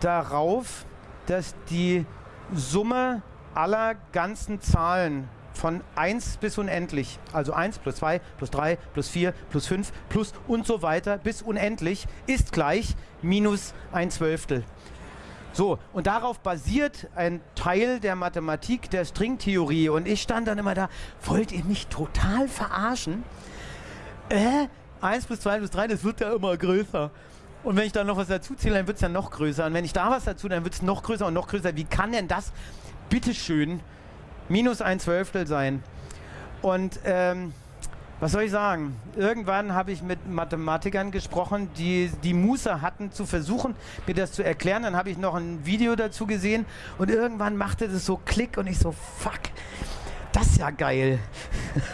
darauf, dass die Summe aller ganzen Zahlen von 1 bis unendlich, also 1 plus 2 plus 3 plus 4 plus 5 plus und so weiter bis unendlich, ist gleich minus ein Zwölftel. So, und darauf basiert ein Teil der Mathematik der Stringtheorie. Und ich stand dann immer da, wollt ihr mich total verarschen? Äh, 1 plus 2 plus 3, das wird ja immer größer. Und wenn ich da noch was dazu zähle, dann wird es ja noch größer. Und wenn ich da was dazu, dann wird es noch größer und noch größer. Wie kann denn das, bitteschön, minus ein Zwölftel sein? Und ähm, was soll ich sagen? Irgendwann habe ich mit Mathematikern gesprochen, die die Muße hatten zu versuchen, mir das zu erklären. Dann habe ich noch ein Video dazu gesehen und irgendwann machte das so Klick und ich so, fuck, das ja geil.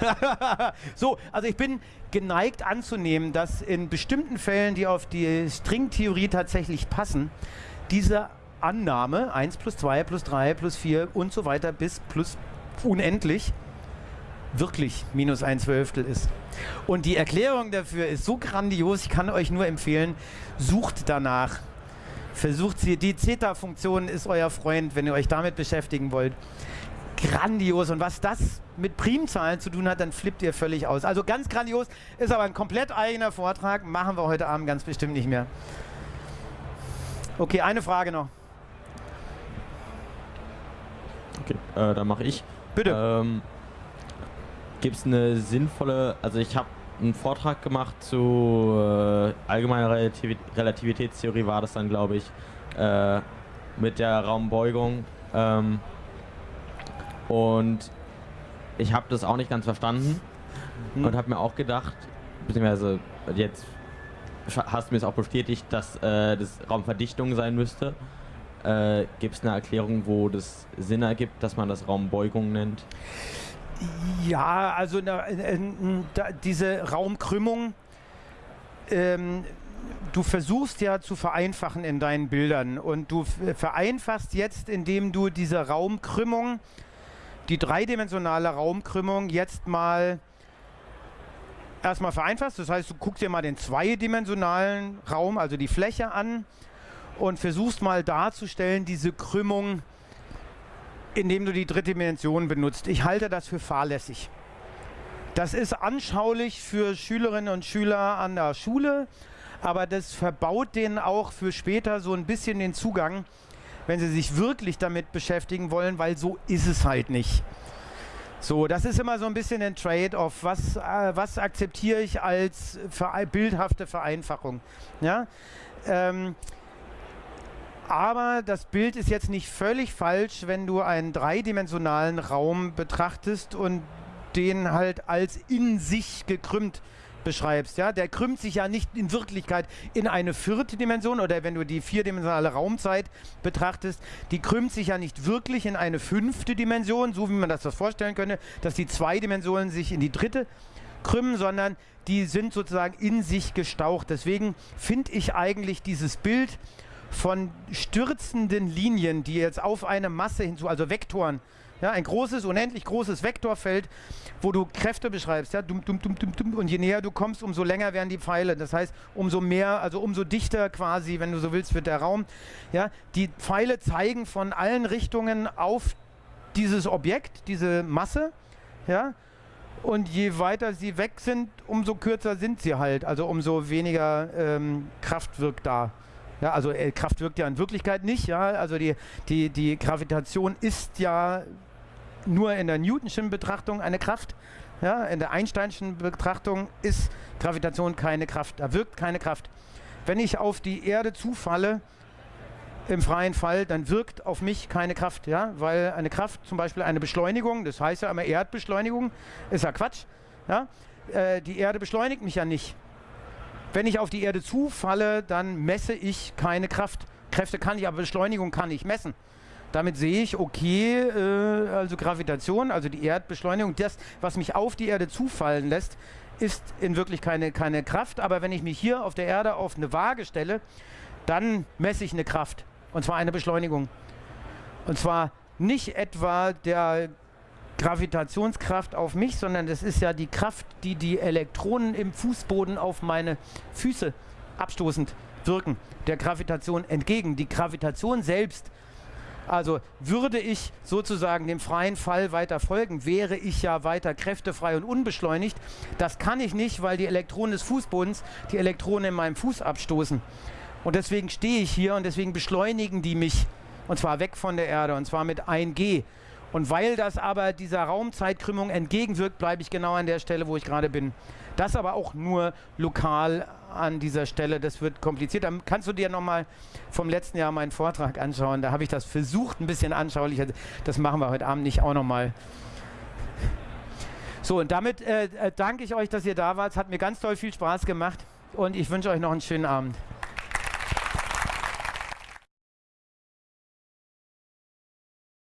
so, also ich bin geneigt anzunehmen, dass in bestimmten Fällen, die auf die Stringtheorie tatsächlich passen, diese Annahme 1 plus 2 plus 3 plus 4 und so weiter bis plus unendlich wirklich minus ein Zwölftel ist. Und die Erklärung dafür ist so grandios, ich kann euch nur empfehlen, sucht danach. Versucht sie, die Zeta-Funktion ist euer Freund, wenn ihr euch damit beschäftigen wollt. Grandios. Und was das mit Primzahlen zu tun hat, dann flippt ihr völlig aus. Also ganz grandios, ist aber ein komplett eigener Vortrag, machen wir heute Abend ganz bestimmt nicht mehr. Okay, eine Frage noch. Okay, äh, dann mache ich. Bitte. Ähm, Gibt es eine sinnvolle, also ich habe einen Vortrag gemacht zu äh, allgemeiner Relativ Relativitätstheorie, war das dann, glaube ich, äh, mit der Raumbeugung. Ähm, und ich habe das auch nicht ganz verstanden Hm. und habe mir auch gedacht, beziehungsweise jetzt hast du mir es auch bestätigt, dass äh, das Raumverdichtung sein müsste. Äh, Gibt es eine Erklärung, wo das Sinn ergibt, dass man das Raumbeugung nennt? Ja, also na, äh, äh, da, diese Raumkrümmung, ähm, du versuchst ja zu vereinfachen in deinen Bildern und du vereinfachst jetzt, indem du diese Raumkrümmung, die dreidimensionale Raumkrümmung jetzt mal erstmal vereinfachst. Das heißt, du guckst dir mal den zweidimensionalen Raum, also die Fläche an und versuchst mal darzustellen, diese Krümmung indem du die dritte Dimension benutzt. Ich halte das für fahrlässig. Das ist anschaulich für Schülerinnen und Schüler an der Schule, aber das verbaut denen auch für später so ein bisschen den Zugang, wenn sie sich wirklich damit beschäftigen wollen, weil so ist es halt nicht. So, das ist immer so ein bisschen ein Trade-off. Was, äh, was akzeptiere ich als verei- bildhafte Vereinfachung? Ja? Ähm, aber das Bild ist jetzt nicht völlig falsch, wenn du einen dreidimensionalen Raum betrachtest und den halt als in sich gekrümmt beschreibst. Ja? Der krümmt sich ja nicht in Wirklichkeit in eine vierte Dimension oder wenn du die vierdimensionale Raumzeit betrachtest, die krümmt sich ja nicht wirklich in eine fünfte Dimension, so wie man das das vorstellen könnte, dass die zwei Dimensionen sich in die dritte krümmen, sondern die sind sozusagen in sich gestaucht. Deswegen finde ich eigentlich dieses Bild von stürzenden Linien, die jetzt auf eine Masse hinzu, also Vektoren, ja, ein großes, unendlich großes Vektorfeld, wo du Kräfte beschreibst, ja, dum, dum, dum, dum, dum, und je näher du kommst, umso länger werden die Pfeile. Das heißt, umso mehr, also umso dichter quasi, wenn du so willst, wird der Raum. Ja, die Pfeile zeigen von allen Richtungen auf dieses Objekt, diese Masse, ja, und je weiter sie weg sind, umso kürzer sind sie halt, also umso weniger ähm, Kraft wirkt da. Ja, also äh, Kraft wirkt ja in Wirklichkeit nicht, ja. Also die, die, die Gravitation ist ja nur in der Newtonschen Betrachtung eine Kraft. Ja, in der Einsteinschen Betrachtung ist Gravitation keine Kraft. Da wirkt keine Kraft. Wenn ich auf die Erde zufalle, im freien Fall, dann wirkt auf mich keine Kraft, ja, weil eine Kraft, zum Beispiel eine Beschleunigung, das heißt ja immer Erdbeschleunigung, ist ja Quatsch, ja, äh, die Erde beschleunigt mich ja nicht. Wenn ich auf die Erde zufalle, dann messe ich keine Kraft. Kräfte kann ich, aber Beschleunigung kann ich messen. Damit sehe ich, okay, äh, also Gravitation, also die Erdbeschleunigung, das, was mich auf die Erde zufallen lässt, ist in wirklich keine, keine Kraft. Aber wenn ich mich hier auf der Erde auf eine Waage stelle, dann messe ich eine Kraft. Und zwar eine Beschleunigung. Und zwar nicht etwa der Gravitationskraft auf mich, sondern das ist ja die Kraft, die die Elektronen im Fußboden auf meine Füße abstoßend wirken, der Gravitation entgegen. Die Gravitation selbst, also würde ich sozusagen dem freien Fall weiter folgen, wäre ich ja weiter kräftefrei und unbeschleunigt. Das kann ich nicht, weil die Elektronen des Fußbodens die Elektronen in meinem Fuß abstoßen. Und deswegen stehe ich hier und deswegen beschleunigen die mich. Und zwar weg von der Erde und zwar mit 1G. Und weil das aber dieser Raumzeitkrümmung entgegenwirkt, bleibe ich genau an der Stelle, wo ich gerade bin. Das aber auch nur lokal an dieser Stelle. Das wird kompliziert. Dann kannst du dir nochmal vom letzten Jahr meinen Vortrag anschauen. Da habe ich das versucht, ein bisschen anschaulicher. Das machen wir heute Abend nicht auch nochmal. So, und damit äh, äh, danke ich euch, dass ihr da wart. Es hat mir ganz toll viel Spaß gemacht und ich wünsche euch noch einen schönen Abend.